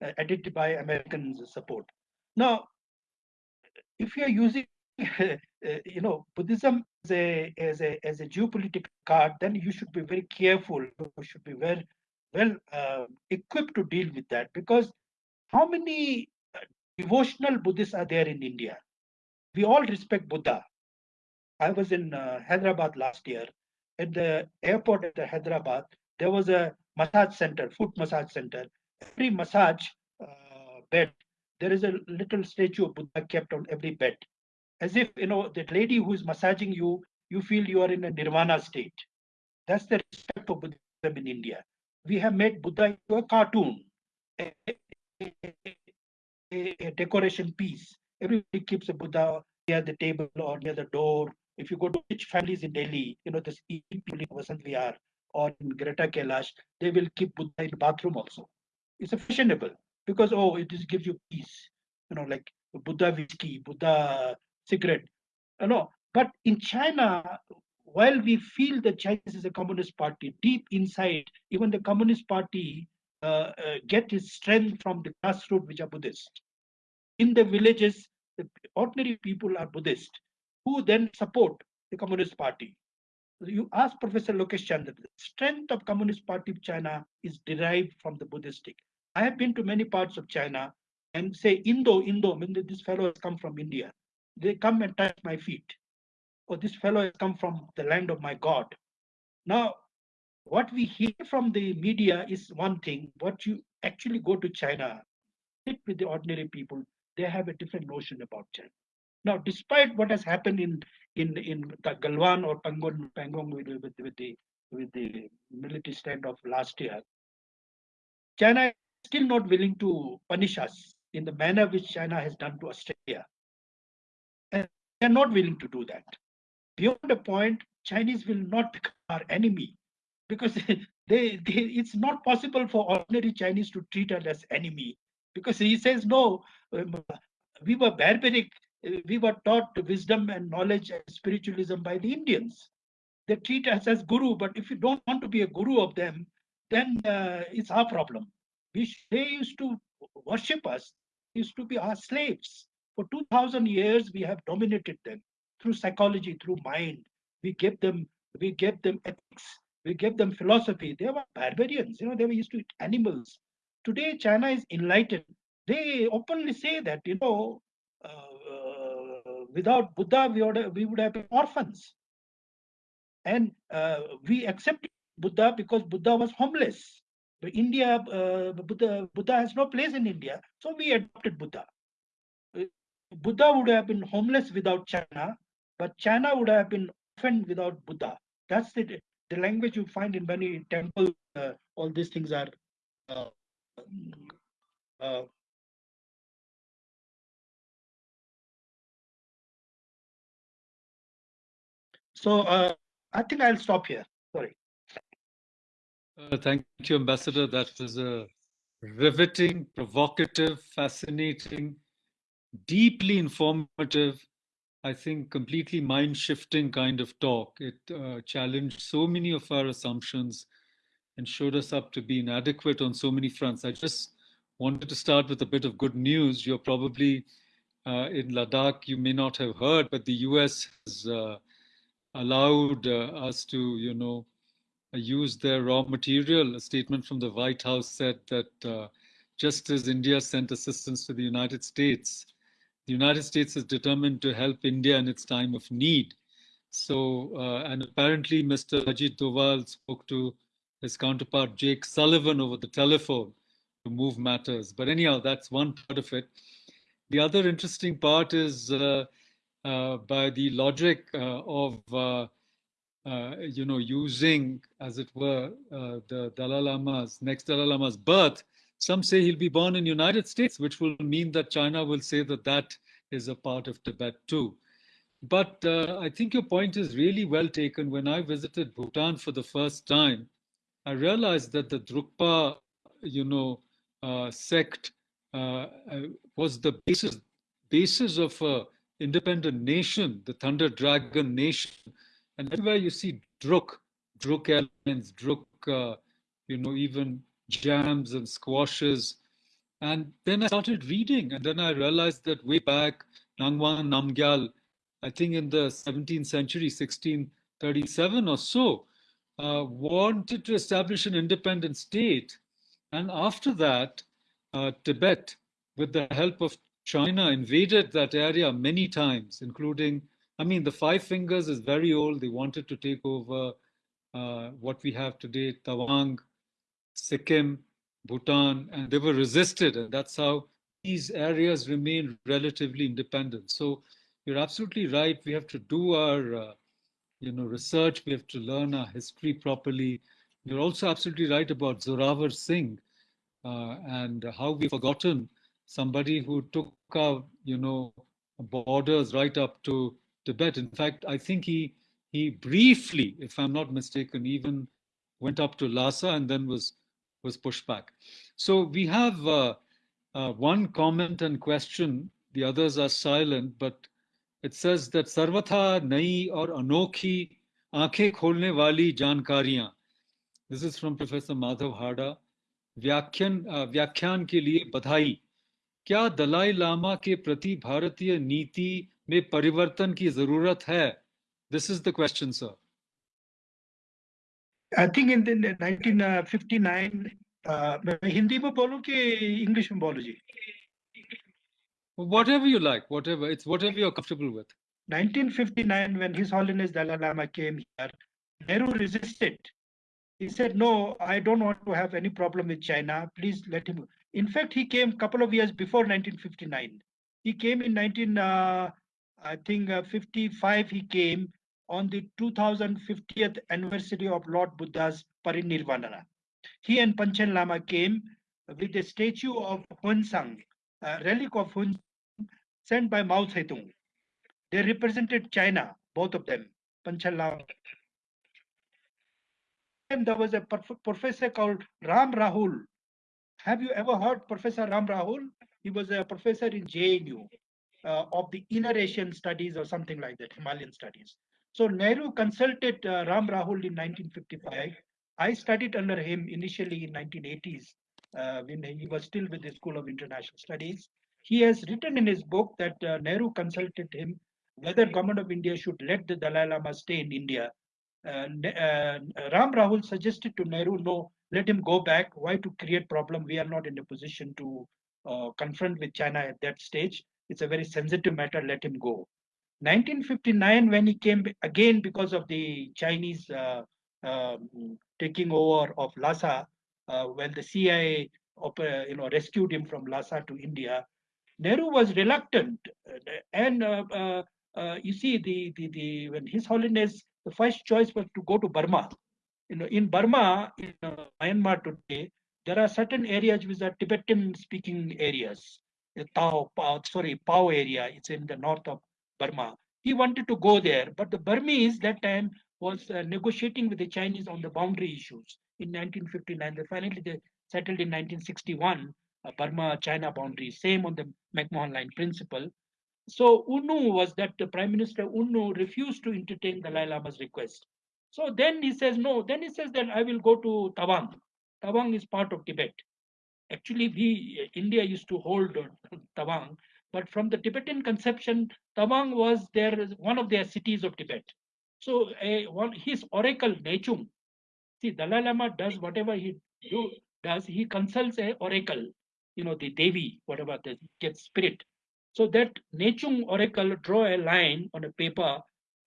Uh, edited by American support. Now, if you're using, *laughs* uh, you know, Buddhism as a, as a as a geopolitical card, then you should be very careful. You should be well well uh, equipped to deal with that because how many uh, devotional Buddhists are there in India? We all respect Buddha. I was in uh, Hyderabad last year. At the airport at the Hyderabad, there was a massage center, foot massage center, every massage uh, bed, there is a little statue of Buddha kept on every bed. As if, you know, the lady who is massaging you, you feel you are in a nirvana state. That's the respect for Buddhism in India. We have made Buddha into a cartoon, a, a, a, decoration piece. Everybody keeps a Buddha near the table or near the door. If you go to rich families in Delhi, you know, this people in Vasant Vihar or in Greater Kailash, they will keep Buddha in the bathroom also it's fashionable because oh it just gives you peace you know like buddha whiskey buddha cigarette you know But in China, while we feel that China is a communist party, deep inside, even the communist party uh, uh, get its strength from the grassroots, which are Buddhist. In the villages, the ordinary people are Buddhist, who then support the Communist Party. You ask Professor Lokesh Chandra, the strength of Communist Party of China is derived from the Buddhistic. I have been to many parts of China and say Indo, Indo, when this fellow has come from India, they come and touch my feet. Or this fellow has come from the land of my God. Now, what we hear from the media is one thing. What you actually go to China, sit with the ordinary people, they have a different notion about China. Now, despite what has happened in in in Galwan or Pangong, Pangong with, with, with the with the military standoff last year, China is still not willing to punish us in the manner which China has done to Australia. And they are not willing to do that. Beyond a point, Chinese will not become our enemy because *laughs* they, they, it's not possible for ordinary Chinese to treat us as enemy because he says no, um, we were barbaric, we were taught wisdom and knowledge and spiritualism by the Indians. They treat us as guru, but if you don't want to be a guru of them, then uh, it's our problem. We, they used to worship us, used to be our slaves. For 2000 years, we have dominated them through psychology, through mind. We gave them, we gave them ethics, we gave them philosophy. They were barbarians, you know, they were used to eat animals. Today, China is enlightened. They openly say that, you know, uh, without Buddha, we would, we would have been orphans. And uh, we accept Buddha because Buddha was homeless. But India, uh, Buddha, Buddha has no place in India, so we adopted Buddha. Uh, Buddha would have been homeless without China, but China would have been orphaned without Buddha. That's the, the language you find in many temples. Uh, all these things are uh, uh, so uh, I think I'll stop here. Sorry. Uh, thank you, Ambassador. That was a riveting, provocative, fascinating, deeply informative, I think completely mind shifting kind of talk. It uh, challenged so many of our assumptions and showed us up to be inadequate on so many fronts. I just wanted to start with a bit of good news. You're probably uh, in Ladakh, you may not have heard, but the US has uh, allowed uh, us to, you know, use their raw material. A statement from the White House said that uh, just as India sent assistance to the United States, the United States is determined to help India in its time of need. So, uh, and apparently Mr. Ajit Doval spoke to his counterpart Jake Sullivan over the telephone to move matters. But anyhow, that's one part of it. The other interesting part is uh, uh, by the logic uh, of uh, uh, you know, using, as it were, the Dalai Lama's, next Dalai Lama's birth, some say he'll be born in United States, which will mean that China will say that that is a part of Tibet too. But uh, I think your point is really well taken. When I visited Bhutan for the first time, I realized that the Drukpa, you know, uh, sect uh, uh, was the basis basis of a independent nation, the Thunder Dragon Nation, and everywhere you see druk, druk elements, druk, uh, you know, even jams and squashes. And then I started reading, and then I realized that way back, Ngawang Namgyal, I think in the 17th century, 1637 or so, uh, wanted to establish an independent state. And after that, uh, Tibet, with the help of China, invaded that area many times, including I mean, the Five Fingers is very old. They wanted to take over uh, what we have today, Tawang, Sikkim, Bhutan, and they were resisted. And that's how these areas remain relatively independent. So you're absolutely right. We have to do our, uh, you know, research. We have to learn our history properly. You're also absolutely right about Zorawar Singh uh, and how we've forgotten somebody who took our, you know, borders right up to Tibet. In fact, I think he he briefly, if I'm not mistaken, even went up to Lhasa and then was was pushed back. So we have uh, uh, one comment and question. The others are silent, but it says that sarvatha nayi or anokhi aankhein kholne wali jankariyan. This is from Professor Madhav Hada. व्याख्यान व्याख्यान के लिए बधाई क्या दलाई लामा के प्रति भारतीय नीति में परिवर्तन की जरूरत है this is the question sir I think in 1959 मैं हिंदी में बोलूं कि इंग्लिश में बोलूं जी whatever you like whatever it's whatever you're comfortable with 1959 when his holiness dalai lama came here nehru resisted he said no i don't want to have any problem with china please let him in fact, he came a couple of years before 1959. He came in 19, uh, I think, uh, 55. He came on the 2050th anniversary of Lord Buddha's parinirvana. He and Panchen Lama came with a statue of Hunsang, a relic of Hun, sent by Mao Zedong. They represented China, both of them, Panchen Lama. And there was a professor called Ram Rahul, have you ever heard Professor Ram Rahul? He was a professor in JNU uh, of the Inner Asian Studies or something like that, Himalayan Studies. So Nehru consulted uh, Ram Rahul in 1955. I studied under him initially in 1980s uh, when he was still with the School of International Studies. He has written in his book that uh, Nehru consulted him whether government of India should let the Dalai Lama stay in India. Uh, uh, Ram Rahul suggested to Nehru, no, let him go back. Why to create problem? We are not in a position to uh, confront with China at that stage. It's a very sensitive matter. Let him go. 1959, when he came again because of the Chinese uh, um, taking over of Lhasa, uh, when the CIA you know, rescued him from Lhasa to India, Nehru was reluctant. And uh, uh, uh, you see, the, the, the, when His Holiness, the first choice was to go to Burma you know, in Burma, in uh, Myanmar today, there are certain areas which are Tibetan-speaking areas. The Tao, sorry, Pao area. It's in the north of Burma. He wanted to go there, but the Burmese that time was uh, negotiating with the Chinese on the boundary issues in 1959. They finally they settled in 1961 uh, Burma-China boundary, same on the McMahon Line principle. So U Nu was that the Prime Minister U Nu refused to entertain the Lama's request. So then he says, no, then he says that I will go to Tawang. Tawang is part of Tibet. Actually, we, India used to hold Tawang, but from the Tibetan conception, Tawang was there one of their cities of Tibet. So a, one, his oracle, Nechung, see, Dalai Lama does whatever he do, does, he consults a oracle, you know, the Devi, whatever, the gets spirit. So that Nechung oracle draw a line on a paper,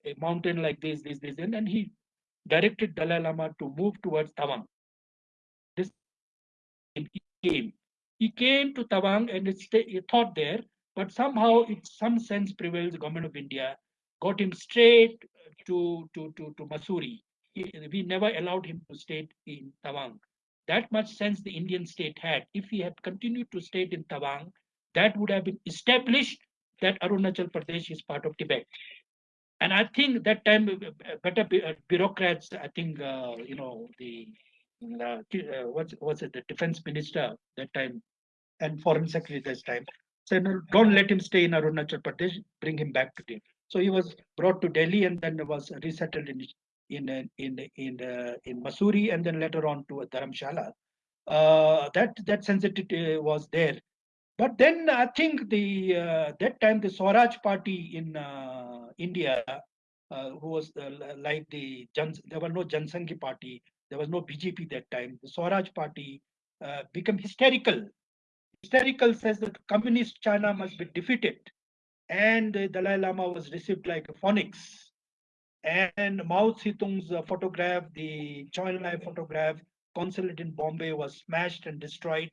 a mountain like this, this, this, and, and he directed Dalai Lama to move towards Tawang. This he came. He came to Tawang and he thought there, but somehow in some sense prevails the government of India, got him straight to, to, to, to Mussoorie. He, we never allowed him to stay in Tawang. That much sense the Indian state had. If he had continued to stay in Tawang, that would have been established that Arunachal Pradesh is part of Tibet and I think that time uh, uh, better uh, bureaucrats, I think uh, you know the uh, what's what's it, the defense minister that time and foreign secretary this time said no, don't let him stay in Arunachal Pradesh, bring him back to Delhi. So he was brought to Delhi and then was resettled in in in in in, in Mussoorie and then later on to Dharamshala. that that sensitivity was there but then I think the uh, that time the Swaraj party in uh, India, uh, who was like the Jan, there were no Jansanghi party, there was no BJP that time. The Swaraj party uh, became hysterical. Hysterical says that communist China must be defeated, and the Dalai Lama was received like a phoenix. And Mao Zedong's uh, photograph, the Chou Enlai photograph, consulate in Bombay was smashed and destroyed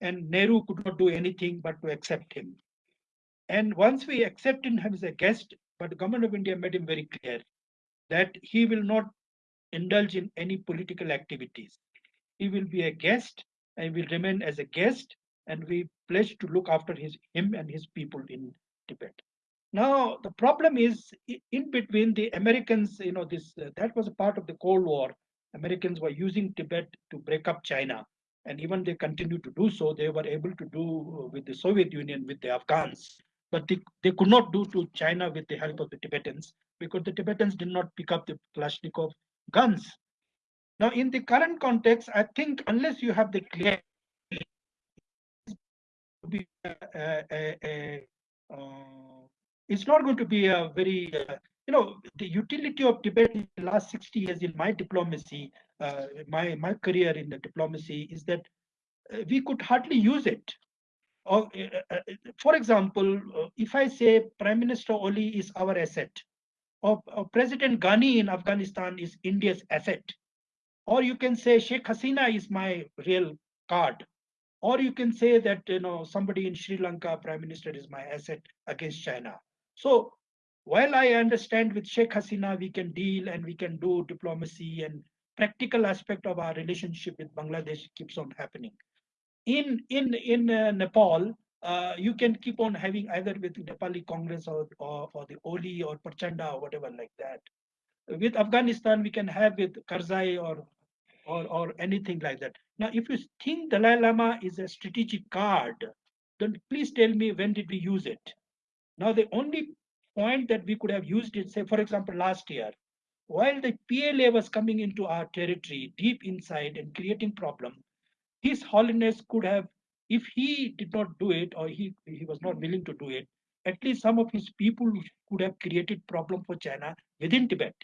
and Nehru could not do anything but to accept him. And once we accepted him as a guest, but the government of India made him very clear that he will not indulge in any political activities. He will be a guest and will remain as a guest, and we pledge to look after his him and his people in Tibet. Now the problem is in between the Americans, you know, this uh, that was a part of the Cold War. Americans were using Tibet to break up China and even they continued to do so. They were able to do with the Soviet Union, with the Afghans. but they, they could not do to China with the help of the Tibetans because the Tibetans did not pick up the Kalashnikov guns. Now, in the current context, I think unless you have the clear be a, a, a, uh, it's not going to be a very uh, you know the utility of Tibet in the last 60 years in my diplomacy uh, my my career in the diplomacy is that uh, we could hardly use it. Or uh, uh, for example if i say prime minister oli is our asset or, or president ghani in afghanistan is india's asset or you can say sheikh hasina is my real card or you can say that you know somebody in Sri Lanka prime minister is my asset against China. So while I understand with Sheikh Hasina we can deal and we can do diplomacy and practical aspect of our relationship with Bangladesh keeps on happening. In in in uh, Nepal, uh, you can keep on having either with Nepali Congress or, or, or the Oli or Prachanda or whatever like that. With Afghanistan, we can have with Karzai or or, or anything like that. Now, if you think Dalai Lama is a strategic card, then please tell me when did we use it? Now, the only point that we could have used it, say, for example, last year, while the PLA was coming into our territory deep inside and creating problem, His Holiness could have, if he did not do it or he, he was not willing to do it, at least some of his people could have created problem for China within Tibet.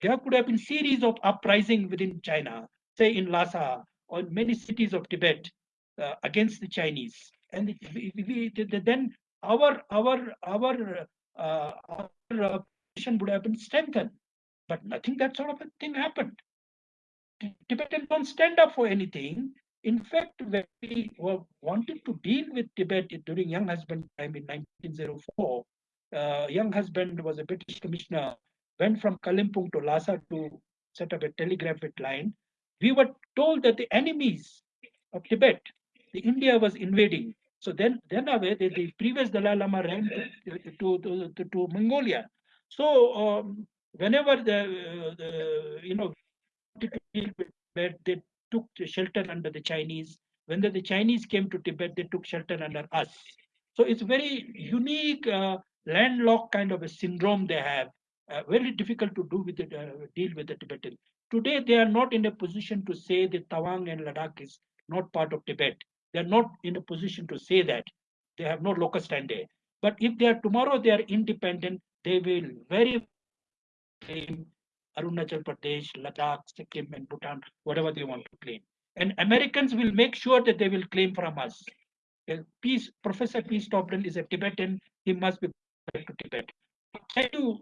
There could have been series of uprising within China, say in Lhasa or many cities of Tibet uh, against the Chinese. And we, we, then our our our uh, our uh, position would have been strengthened. But nothing that sort of a thing happened. Tibetans don't stand up for anything. In fact, when we were wanted to deal with Tibet during Younghusband time in 1904, uh, Younghusband was a British commissioner went from Kalimpong to Lhasa to set up a telegraphic line, we were told that the enemies of Tibet, the India was invading. So then, then away, the, the previous Dalai Lama ran to, to, to, to, Mongolia. So um, whenever the, uh, the, you know, they took shelter under the Chinese. When the, the, Chinese came to Tibet, they took shelter under us. So it's very unique uh, landlocked kind of a syndrome they have uh, very difficult to do with the, uh, deal with the Tibetan. Today, they are not in a position to say that Tawang and Ladakh is not part of Tibet. They are not in a position to say that. They have no locus standi. But if they are tomorrow, they are independent, they will very claim Arunachal Pradesh, Ladakh, Sikkim, and Bhutan, whatever they want to claim. And Americans will make sure that they will claim from us. Peace, Professor P. Stobdan is a Tibetan. He must be back to Tibet. Can you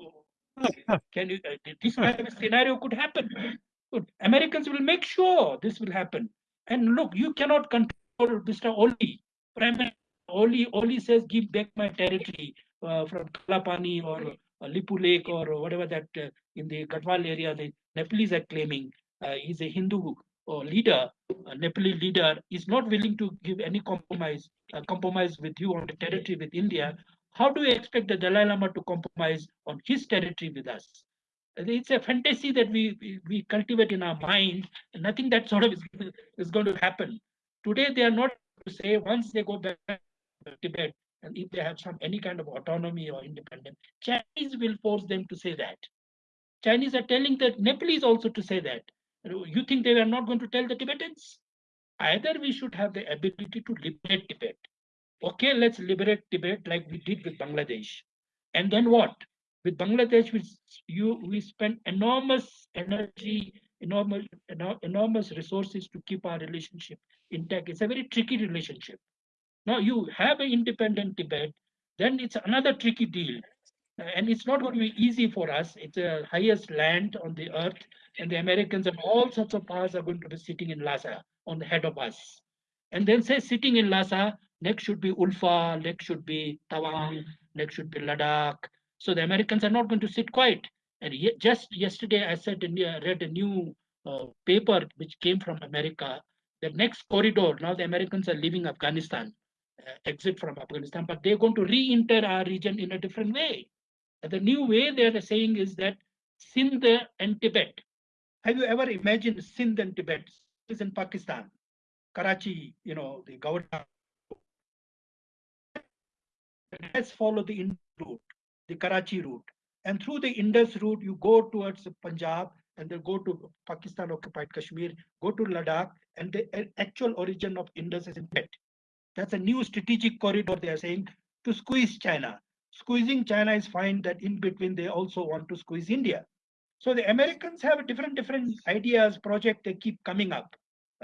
can you, uh, this kind of scenario could happen. Americans will make sure this will happen. And look, you cannot control Mr. Oli. Prime Minister Oli, Oli says, give back my territory uh, from Kalapani or uh, Lipulekh or whatever that uh, in the Garhwal area the Nepalese are claiming. Uh, he's a Hindu uh, leader, a Nepali leader, is not willing to give any compromise, uh, compromise with you on the territory with India. How do we expect the Dalai Lama to compromise on his territory with us? It's a fantasy that we, we cultivate in our mind. Nothing that sort of is, is going to happen. Today, they are not to say once they go back to Tibet, and if they have some any kind of autonomy or independence, Chinese will force them to say that. Chinese are telling the Nepalese also to say that. You think they are not going to tell the Tibetans? Either we should have the ability to liberate Tibet okay, let's liberate Tibet like we did with Bangladesh. And then what? With Bangladesh, we, you, we spent enormous energy, enormous, enormous resources to keep our relationship intact. It's a very tricky relationship. Now you have an independent Tibet, then it's another tricky deal. And it's not going to be easy for us. It's the highest land on the earth, and the Americans and all sorts of powers are going to be sitting in Lhasa on the head of us. And then say sitting in Lhasa, Next should be Ulfa, next should be Tawang, next should be Ladakh. So the Americans are not going to sit quiet. And just yesterday, I said, uh, read a new uh, paper which came from America. The next corridor, now the Americans are leaving Afghanistan, uh, exit from Afghanistan, but they're going to re-enter our region in a different way. And the new way they're saying is that Sindh and Tibet. Have you ever imagined Sindh and Tibet? Is in Pakistan, Karachi, you know, the governor let's follow the Indus route, the Karachi route. And through the Indus route, you go towards Punjab and then go to Pakistan occupied Kashmir, go to Ladakh, and the uh, actual origin of Indus is in Tibet. That's a new strategic corridor they are saying to squeeze China. Squeezing China is fine that in between they also want to squeeze India. So the Americans have different different ideas, project they keep coming up.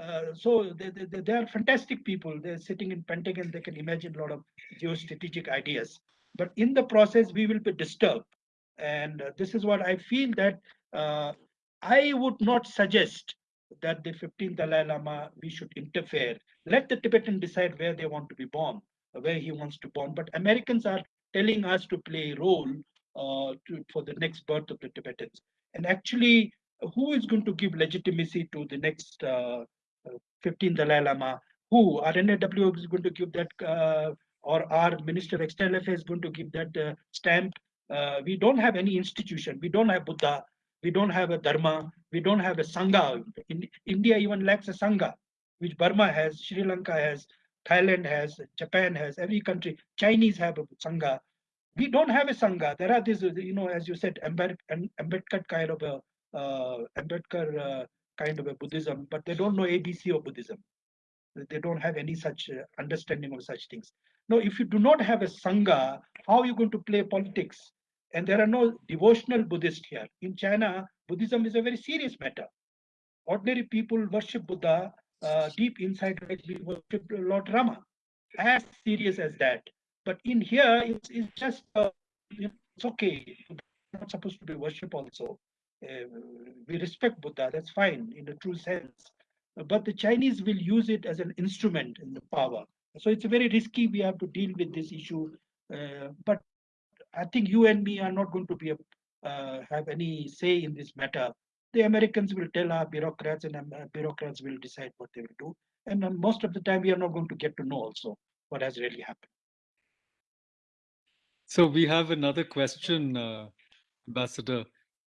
Uh, so they, they, they, are fantastic people. They're sitting in Pentagon. They can imagine a lot of geostrategic ideas. But in the process, we will be disturbed. And uh, this is what I feel that uh, I would not suggest that the 15th Dalai Lama, we should interfere. Let the Tibetan decide where they want to be born, where he wants to born. But Americans are telling us to play a role uh, to, for the next birth of the Tibetans. And actually, who is going to give legitimacy to the next uh, 15th Dalai Lama? Who? RNAW is going to give that, uh, or our Minister of External Affairs is going to give that uh, stamp. Uh, we don't have any institution. We don't have Buddha. We don't have a Dharma. We don't have a Sangha. In, India even lacks a Sangha, which Burma has, Sri Lanka has, Thailand has, Japan has, every country. Chinese have a Sangha we don't have a sangha. There are these, you know, as you said, Ambedkar kind of a uh, Ambedkar uh, kind of a Buddhism, but they don't know ABC of Buddhism. They don't have any such uh, understanding of such things. Now, if you do not have a sangha, how are you going to play politics? And there are no devotional Buddhists here. In China, Buddhism is a very serious matter. Ordinary people worship Buddha uh, deep inside, we worship Lord Rama. As serious as that. But in here, it's, it's just, uh, it's okay. not supposed to be worship also. Uh, we respect Buddha, that's fine in the true sense. But the Chinese will use it as an instrument in the power. So it's very risky. We have to deal with this issue. Uh, but I think you and me are not going to be a, uh, have any say in this matter. The Americans will tell our bureaucrats, and uh, bureaucrats will decide what they will do. And most of the time, we are not going to get to know also what has really happened. So we have another question, uh, Ambassador.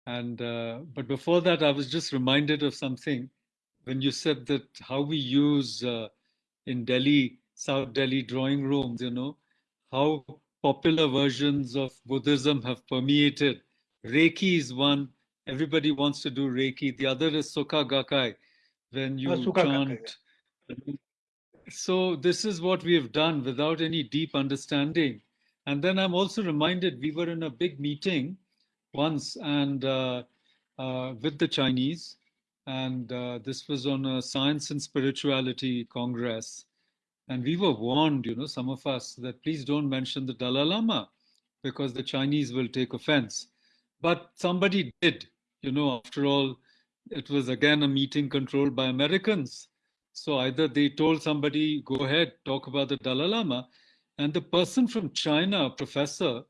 And uh, but before that, I was just reminded of something when you said that how we use uh, in Delhi, South Delhi drawing rooms, you know, how popular versions of Buddhism have permeated. Reiki is one. Everybody wants to do Reiki. The other is Soka Gakkai, when you uh, chant. So this is what we have done without any deep understanding and then I'm also reminded we were in a big meeting once and uh, uh, with the Chinese, and uh, this was on a science and spirituality congress. And we were warned, you know, some of us, that please don't mention the Dalai Lama because the Chinese will take offense. But somebody did, you know, after all, it was again a meeting controlled by Americans. So either they told somebody, go ahead, talk about the Dalai Lama, and the person from China, professor,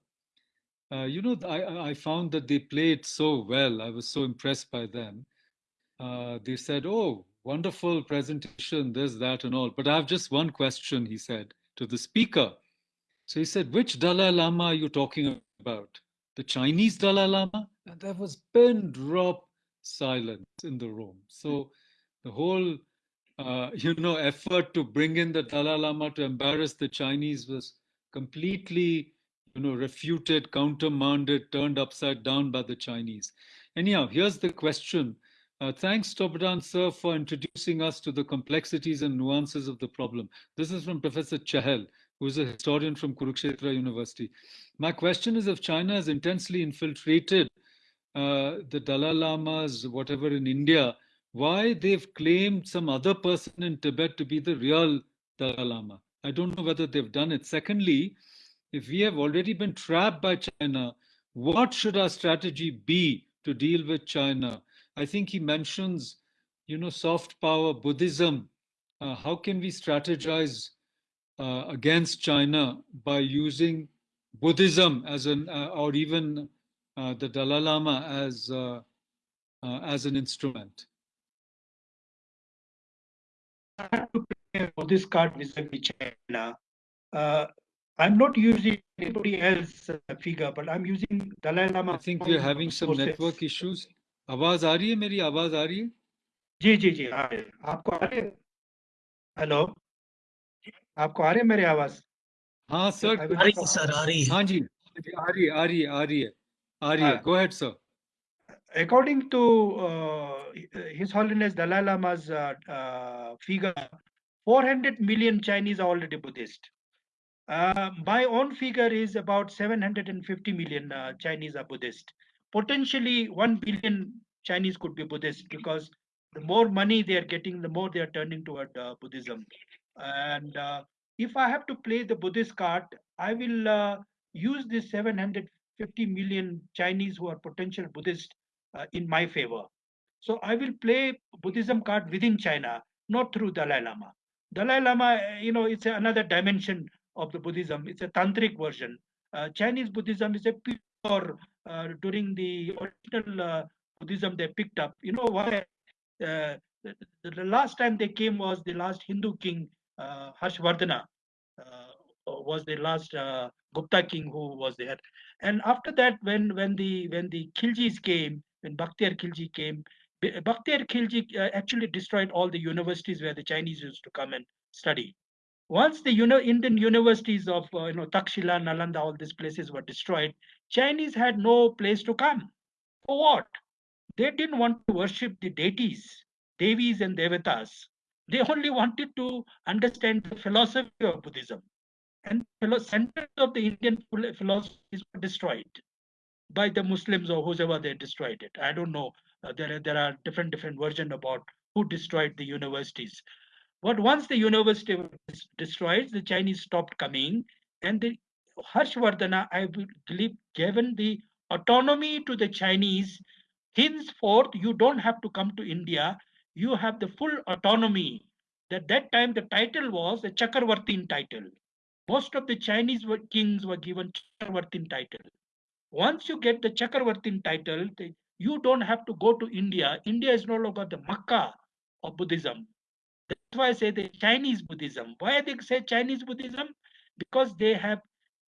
uh, you know, I, I found that they played so well. I was so impressed by them. Uh, they said, oh, wonderful presentation, this, that, and all. But I have just one question, he said to the speaker. So he said, which Dalai Lama are you talking about? The Chinese Dalai Lama? And there was pin drop silence in the room. So the whole uh, *laughs* you know, effort to bring in the Dalai Lama to embarrass the Chinese was completely, you know, refuted, countermanded, turned upside down by the Chinese. Anyhow, here's the question. Uh, thanks, Stobdan sir, for introducing us to the complexities and nuances of the problem. This is from Professor Chahal, who is a historian from Kurukshetra University. My question is if China has intensely infiltrated uh, the Dalai Lamas, whatever in India, why they've claimed some other person in Tibet to be the real Dalai Lama. I don't know whether they've done it. Secondly, if we have already been trapped by China, what should our strategy be to deal with China? I think he mentions, you know, soft power, Buddhism. Uh, how can we strategize uh, against China by using Buddhism as an, uh, or even uh, the Dalai Lama as, uh, uh, as an instrument? for this card vis-a-vis China. Uh, I'm not using anybody else uh, figure, but I'm using Dalai Lama. I think we're having some process. network issues. आवाज आ रही है मेरी आवाज आ रही है जी जी जी आ रहे आपको आ रहे हेलो आपको आ रहे मेरी आवाज हाँ सर I will आ रही stop. है सर आ रही है हाँ जी आ रही है आ रही है आ रही है आ रही है हाँ. go ahead sir according to uh, His Holiness Dalai Lama's uh, uh, figure, 400 million Chinese are already Buddhist. My own figure is about 750 million uh, Chinese are Buddhist. Potentially, 1 billion Chinese could be Buddhist because the more money they are getting, the more they are turning toward uh, Buddhism. And uh, if I have to play the Buddhist card, I will uh, use this 750 million Chinese who are potential Buddhist uh, in my favor. So I will play Buddhism card within China, not through Dalai Lama. Dalai Lama, you know, it's another dimension of the Buddhism. It's a tantric version. Uh, Chinese Buddhism is a pure, uh, during the original uh, Buddhism they picked up. You know why? Uh, the, the last time they came was the last Hindu king, uh, Harshvardhana, uh, was the last Gupta king who was there. And after that, when when the when the Khiljis came, when Bakhtiyar Khilji came, B- Bakhtiyar Khilji actually destroyed all the universities where the Chinese used to come and study. Once the Indian universities of uh, you know Takshila, Nalanda, all these places were destroyed, Chinese had no place to come. For what? They didn't want to worship the deities, Devis and Devatas. They only wanted to understand the philosophy of Buddhism. And centers of the Indian philo- philosophies were destroyed by the Muslims or whoever they destroyed it. I don't know. Uh, there, are, there are different different versions about who destroyed the universities. But once the university was destroyed, the Chinese stopped coming, and the Harshvardhana, I believe, given the autonomy to the Chinese. Henceforth, you don't have to come to India. You have the full autonomy. At that time, the title was the Chakravartin title. Most of the Chinese were, kings were given Chakravartin title. Once you get the Chakravartin title, you don't have to go to India. India is no longer the Makkah of Buddhism. Why I say the Chinese Buddhism. Why they say Chinese Buddhism? Because they have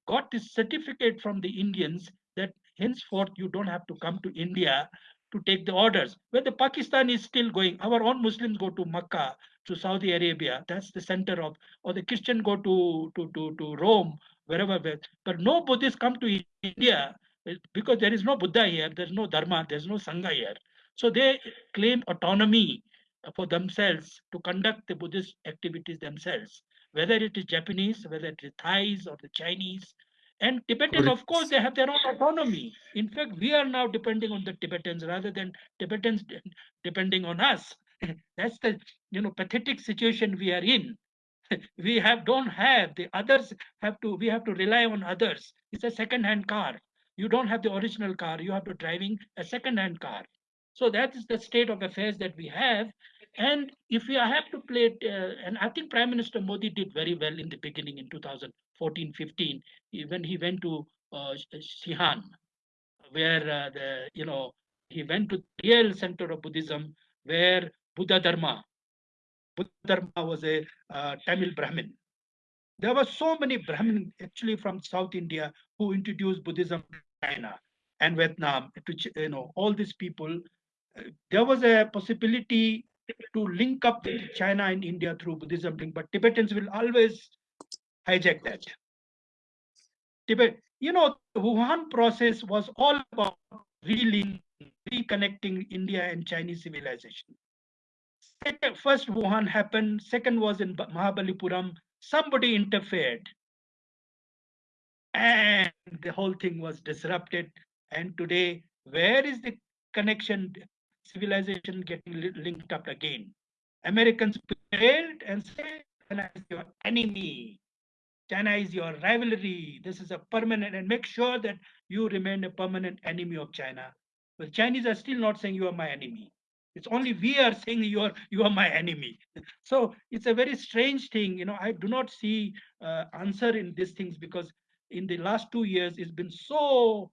got this certificate from the Indians that henceforth you don't have to come to India to take the orders. Where the Pakistan is still going, our own Muslims go to Mecca, to Saudi Arabia. That's the center of, or the Christian go to to to, to Rome, wherever. But no Buddhists come to India uh, because there is no Buddha here, there's no Dharma, there's no Sangha here. So they claim autonomy for themselves to conduct the Buddhist activities themselves, whether it is Japanese, whether it is Thais or the Chinese. And Tibetan, of course, they have their own autonomy. In fact, we are now depending on the Tibetans rather than Tibetans depending on us. *laughs* That's the you know pathetic situation we are in. *laughs* we have don't have the others have to we have to rely on others. It's a second-hand car. You don't have the original car. You have to driving a second-hand car. So that is the state of affairs that we have. And if we have to play it, uh, and I think Prime Minister Modi did very well in the beginning in 2014 15, when he went to uh, Xi'an, where uh, the, you know, he went to the real center of Buddhism, where Bodhidharma, Buddha Dharma was a uh, Tamil Brahmin. There were so many Brahmin actually from South India who introduced Buddhism to China and Vietnam to you know all these people. uh, There was a possibility to link up with China and India through Buddhism link, but Tibetans will always hijack that. Tibet, you know, the Wuhan process was all about relinking, reconnecting India and Chinese civilization. First Wuhan happened, second was in Mahabalipuram, somebody interfered. And the whole thing was disrupted. And today, where is the connection, civilization getting li- linked up again? Americans failed and said, China is your enemy. China is your rivalry. This is a permanent, and make sure that you remain a permanent enemy of China. But Chinese are still not saying you are my enemy. It's only we are saying you are you are my enemy. *laughs* So it's a very strange thing. You know, I do not see uh, answer in these things because in the last two years it's been so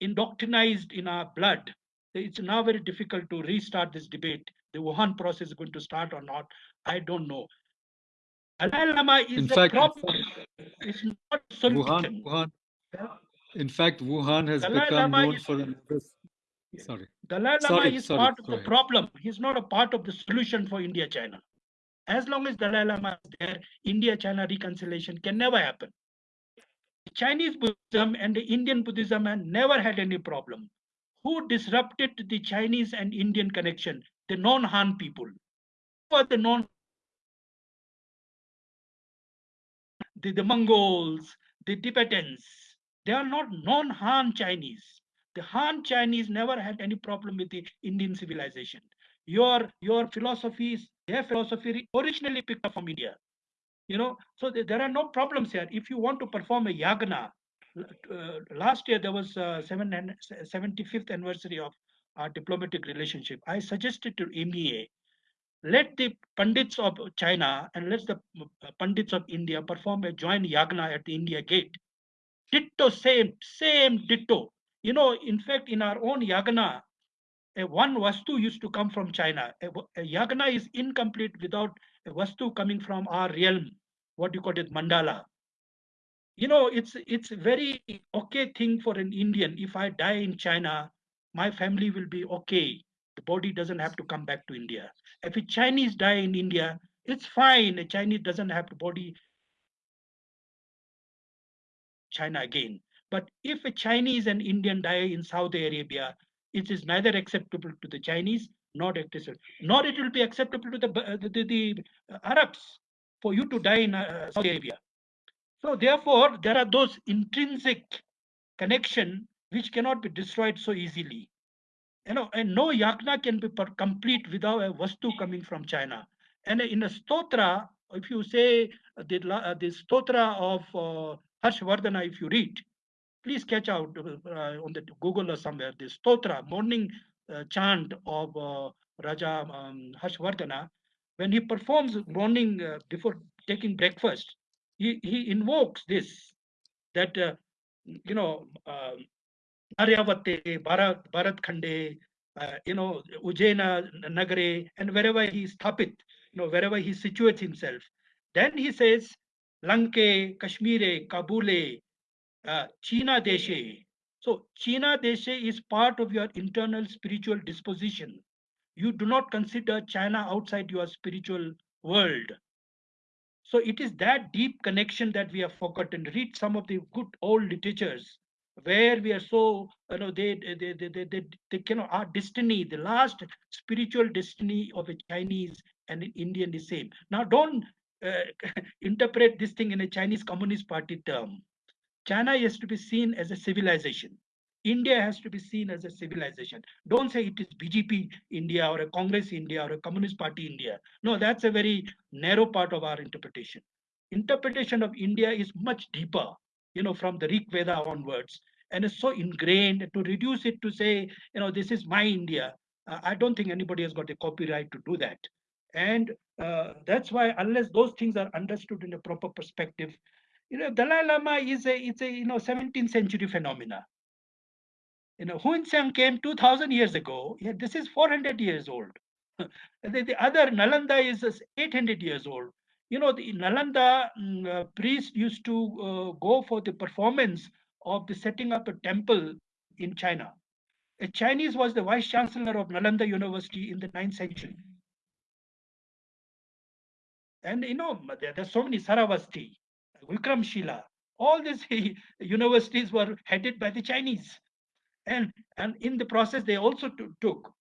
indoctrinated in our blood. It's now very difficult to restart this debate. The Wuhan process is going to start or not. I don't know. Dalai Lama is In the fact- problem. It's not Wuhan. Wuhan. In fact, Wuhan has Dalai become Lama known is- for another. Sorry. Dalai Lama Sorry, is sorry, part of the problem. He's not a part of the solution for India China. As long as Dalai Lama is there, India China reconciliation can never happen. Chinese Buddhism and the Indian Buddhism have never had any problem. Who disrupted the Chinese and Indian connection? The non-Han people. Who are the non the, the Mongols, the Tibetans, they are not non-Han Chinese. The Han Chinese never had any problem with the Indian civilization. Your your philosophies, their philosophy originally picked up from India. You know, so th- there are no problems here. If you want to perform a yagna, last year there was uh, seven and 75th anniversary of our diplomatic relationship. I suggested to MEA let the pundits of China and let the pundits of India perform a joint yagna at the India gate. Ditto, same, same ditto. You know, in fact, in our own yagna, a one vastu used to come from China. A, a yagna is incomplete without a vastu coming from our realm. What you call it, mandala. You know, it's it's a very okay thing for an Indian. If I die in China, my family will be okay. The body doesn't have to come back to India. If a Chinese die in India, it's fine. A Chinese doesn't have the body China again. But if a Chinese and Indian die in Saudi Arabia, it is neither acceptable to the Chinese nor acceptable, nor it will be acceptable to the the, the, the Arabs for you to die in uh, Saudi Arabia. So therefore, there are those intrinsic connection which cannot be destroyed so easily you know, and no yagna can be complete without a vastu coming from China. And in a stotra, if you say the, uh, the stotra of uh, Harshvardhana, if you read, please catch out uh, on the Google or somewhere, the stotra, morning uh, chant of uh, Raja um, Harshvardhana, when he performs morning uh, before taking breakfast, he, he invokes this, that, uh, you know, um, Aryavate, Bharat, Bharat Khande, uh, you know, Ujjaina Nagare, and wherever he is thapit, you know, wherever he situates himself. Then he says, Lanke, Kashmire, Kabule, uh, China Deshe. So China Deshe is part of your internal spiritual disposition. You do not consider China outside your spiritual world. So it is that deep connection that we have forgotten. Read some of the good old literatures where we are so you know they they they they, they, they cannot our destiny the last spiritual destiny of a chinese and an indian is same. Now don't uh, *laughs* interpret this thing in a chinese communist party term. China has to be seen as a civilization india has to be seen as a civilization don't say it is bjp india or a congress india or a communist party india no that's a very narrow part of our interpretation interpretation of india is much deeper you know, from the Rig Veda onwards, and it's so ingrained to reduce it to say, you know, this is my India. Uh, I don't think anybody has got a copyright to do that. And uh, that's why, unless those things are understood in a proper perspective, you know, Dalai Lama is a, it's a, you know, 17th century phenomena. You know, Hiuen Tsang came 2000 years ago. Yeah, this is 400 years old. *laughs* the, the other Nalanda is 800 years old you know, the Nalanda mm, uh, priest used to uh, go for the performance of the setting up a temple in China. A Chinese was the vice chancellor of Nalanda University in the 9th century. And you know, there, there's so many Saravasti, Vikramshila, all these *laughs* universities were headed by the Chinese. And, and in the process, they also took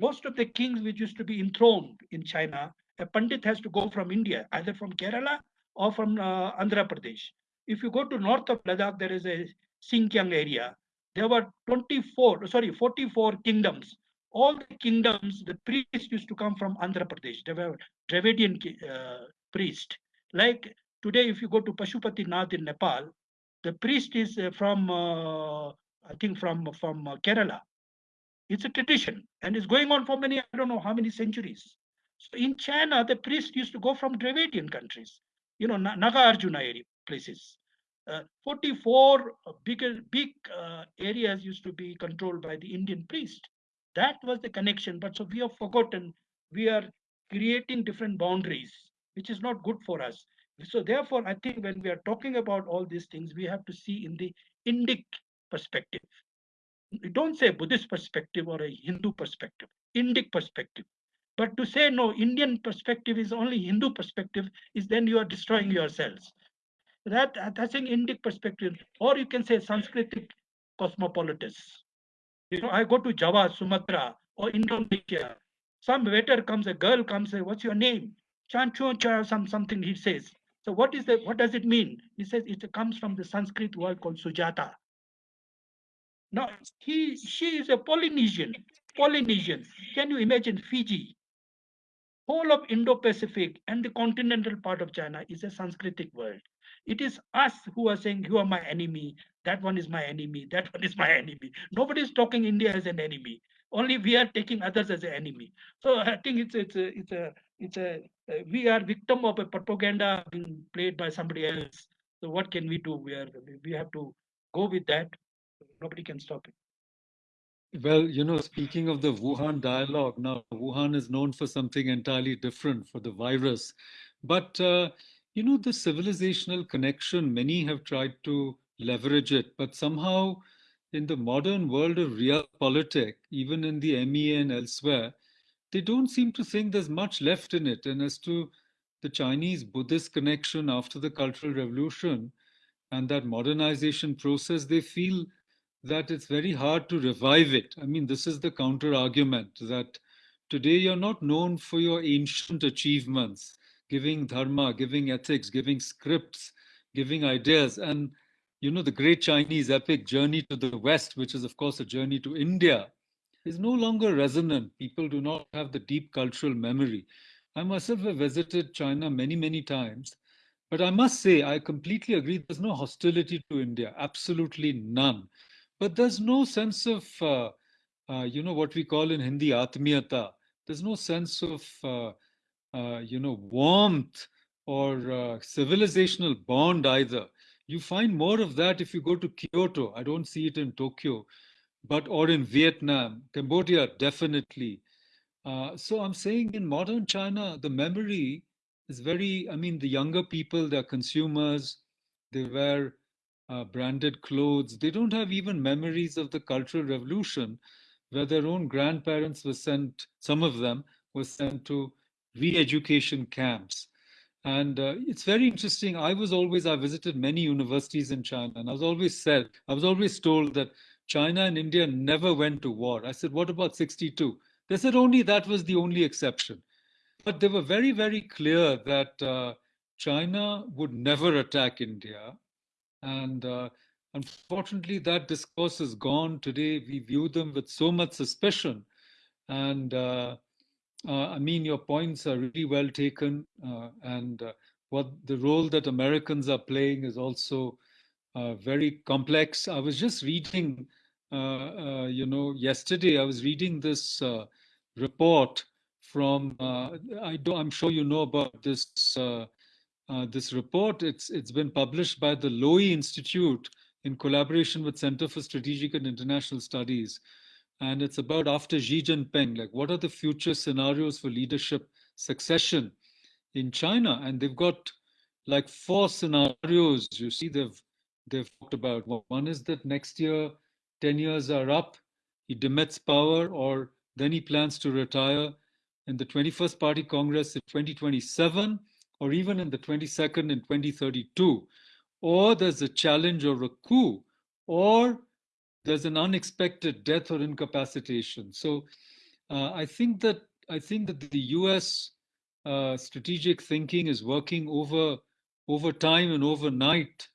most of the kings which used to be enthroned in China a Pandit has to go from India, either from Kerala or from uh, Andhra Pradesh. If you go to north of Ladakh, there is a Xinjiang area. There were 24, sorry, 44 kingdoms. All the kingdoms, the priests used to come from Andhra Pradesh. They were Dravidian uh, priest. Like today, if you go to Pashupati Nath in Nepal, the priest is uh, from, uh, I think, from from uh, Kerala. It's a tradition, and it's going on for many, I don't know how many centuries. So in China, the priests used to go from Dravidian countries, you know, Nagarjuna area places. Uh, 44 bigger, big uh, areas used to be controlled by the Indian priest. That was the connection. But so we have forgotten, we are creating different boundaries, which is not good for us. So therefore, I think when we are talking about all these things, we have to see in the Indic perspective. Don't say Buddhist perspective or a Hindu perspective, Indic perspective. But to say no, Indian perspective is only Hindu perspective is then you are destroying yourselves. That that's an Indic perspective, or you can say Sanskritic cosmopolitans. You know, I go to Java, Sumatra, or Indonesia. Some waiter comes, a girl comes, say, "What's your name?" Chancho cha, some something he says. So what is the what does it mean? He says it comes from the Sanskrit word called Sujata. Now he she is a Polynesian. Polynesian. Can you imagine Fiji? Whole of Indo-Pacific and the continental part of China is a Sanskritic world. It is us who are saying you are my enemy, that one is my enemy, that one is my enemy. Nobody is talking India as an enemy. Only we are taking others as an enemy. So I think it's it's a it's a it's a uh, we are victim of a propaganda being played by somebody else. So what can we do? We are we have to go with that. Nobody can stop it. Well, you know, speaking of the Wuhan dialogue, now Wuhan is known for something entirely different for the virus. But, uh, you know, the civilizational connection, many have tried to leverage it, but somehow in the modern world of real politics, even in the MEA and elsewhere, they don't seem to think there's much left in it. And as to the Chinese Buddhist connection after the Cultural Revolution and that modernization process, they feel that it's very hard to revive it. I mean, this is the counter argument that today you're not known for your ancient achievements, giving dharma, giving ethics, giving scripts, giving ideas. And, you know, the great Chinese epic journey to the West, which is, of course, a journey to India, is no longer resonant. People do not have the deep cultural memory. I myself have visited China many, many times. But I must say, I completely agree. There's no hostility to India, absolutely none. But there's no sense of, uh, uh, you know, what we call in Hindi atmiyata. There's no sense of, uh, uh you know, warmth or uh, civilizational bond either. You find more of that if you go to Kyoto. I don't see it in Tokyo, but or in Vietnam, Cambodia, definitely. Uh, so I'm saying in modern China, the memory is very, I mean, the younger people, they're consumers, they wear uh, branded clothes. They don't have even memories of the Cultural Revolution, where their own grandparents were sent, some of them were sent to re education camps. And uh, it's very interesting. I was always, I visited many universities in China, and I was always said, I was always told that China and India never went to war. I said, what about 62? They said only that was the only exception. But they were very, very clear that uh, China would never attack India and uh, unfortunately, that discourse is gone today. We view them with so much suspicion. And uh, uh, I mean, your points are really well taken. Uh, and uh, what the role that Americans are playing is also very complex. I was just reading, you know, yesterday, I was reading this report from, I I'm sure you know about this uh, this report. It's it's been published by the Lowy Institute in collaboration with Center for Strategic and International Studies, and it's about after Xi Jinping, like what are the future scenarios for leadership succession in China? And they've got like four scenarios. You see, they've they've talked about. One is that next year, ten years are up, he demits power, or then he plans to retire. In the 21st Party Congress in 2027 or even in the 22nd in 2032, or there's a challenge or a coup, or there's an unexpected death or incapacitation. So uh, I think that I think that the U.S. Uh, strategic thinking is working over over time and overnight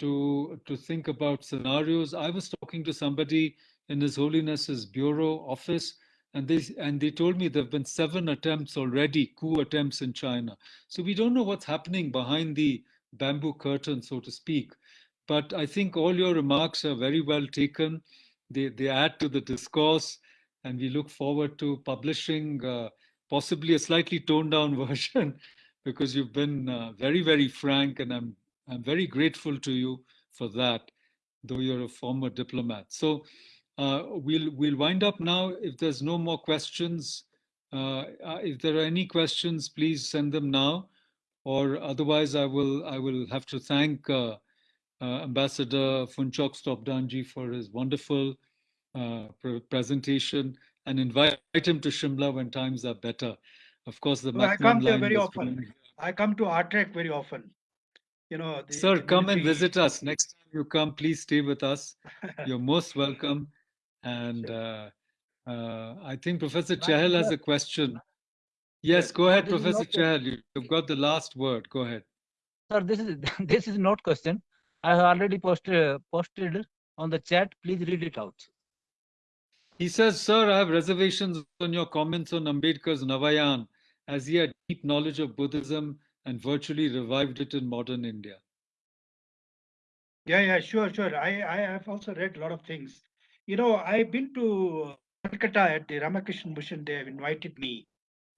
to to think about scenarios. I was talking to somebody in His Holiness's bureau office and they and they told me there have been seven attempts already, coup attempts in China. So we don't know what's happening behind the bamboo curtain, so to speak. But I think all your remarks are very well taken. They they add to the discourse, and we look forward to publishing uh, possibly a slightly toned down *laughs* version, because you've been uh, very very frank, and I'm I'm very grateful to you for that, though you're a former diplomat. So. Uh, we'll we'll wind up now. If there's no more questions, uh, uh, if there are any questions, please send them now, or otherwise, I will I will have to thank uh, uh, Ambassador Phunchok Stobdanji for his wonderful pre presentation and invite him to Shimla when times are better. Of course, the well, I come here very often. I come to ARTRAC very often. you know. The Sir, come and visit us. Next time you come, please stay with us. *laughs* You're most welcome. And uh, uh, I think Professor But Chahal has a question. Yes, Yes, go ahead, this Professor not Chahal. You- You've got the last word. Go ahead. Sir, this is *laughs* this is not question. I have already posted posted on the chat. Please read it out. He says, Sir, I have reservations on your comments on Ambedkar's Navayan, as he had deep knowledge of Buddhism and virtually revived it in modern India. Yeah, yeah, sure, sure. I, I have also read a lot of things. You know, I've been to Calcutta at the Ramakrishna Mission. They have invited me.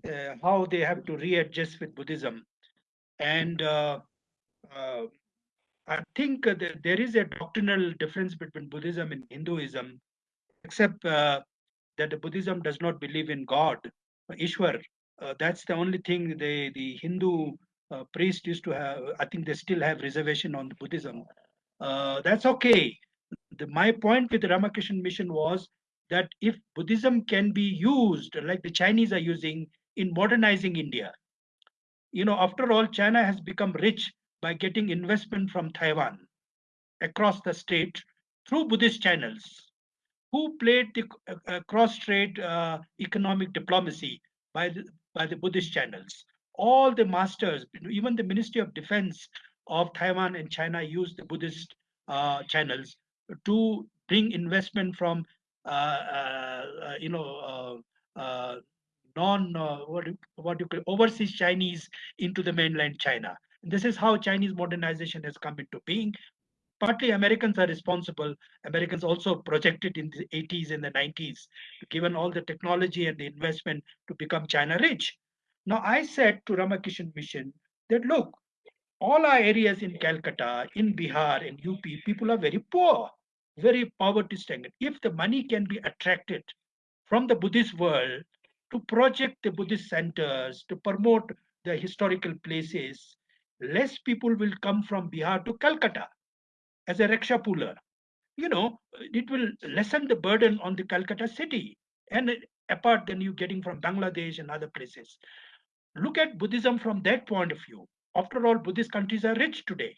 Uh, how they have to readjust with Buddhism, and uh, uh, I think uh, there, is a doctrinal difference between Buddhism and Hinduism, except uh, that the Buddhism does not believe in God, Ishwar. Uh, that's the only thing they, the Hindu uh, priest used to have. I think they still have reservation on the Buddhism. Uh, that's okay. The, my point with the Ramakrishna mission was that if Buddhism can be used like the Chinese are using in modernizing India, you know, after all, China has become rich by getting investment from Taiwan across the state through Buddhist channels. Who played the uh, uh, cross-strait uh, economic diplomacy by the, by the Buddhist channels? All the masters, even the Ministry of Defense of Taiwan and China used the Buddhist uh, channels to bring investment from, uh, uh, you know, uh, non what what you call overseas Chinese into the mainland China. This is how Chinese modernization has come into being. Partly Americans are responsible. Americans also projected in the 80s and the 90s, given all the technology and the investment to become China rich. Now I said to Ramakrishna Mission that look, all our areas in Calcutta, in Bihar, in UP, people are very poor, very poverty stricken. If the money can be attracted from the Buddhist world to project the Buddhist centers, to promote the historical places, less people will come from Bihar to Calcutta as a rickshaw puller. You know, it will lessen the burden on the Calcutta city and apart than you getting from Bangladesh and other places. Look at Buddhism from that point of view. After all, Buddhist countries are rich today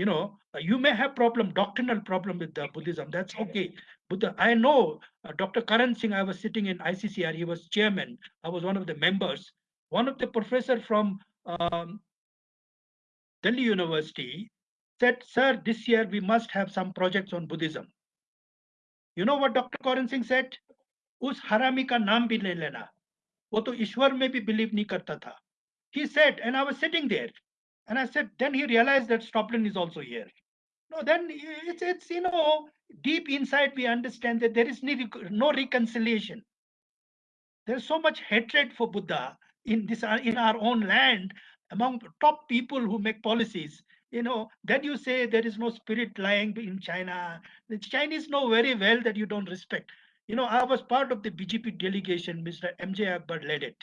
You know, uh, you may have problem, doctrinal problem with the Buddhism. That's okay. Buddha, I know uh, Dr. Karan Singh, I was sitting in ICCR, he was chairman. I was one of the members. One of the professor from um, Delhi University said, sir, this year we must have some projects on Buddhism. You know what Dr. Karan Singh said? उस हरामी का नाम भी ले लेना वो तो ईश्वर में भी बिलीव नहीं करता था he said and i was sitting there and i said then he realized that Stobdan is also here. No then it's it's you know deep inside we understand that there is no no reconciliation. There's so much hatred for buddha in this uh, in our own land among top people who make policies. You know then you say there is no spirit lying in china. The chinese know very well that you don't respect. You know i was part of the bjp delegation mr mj akbar led it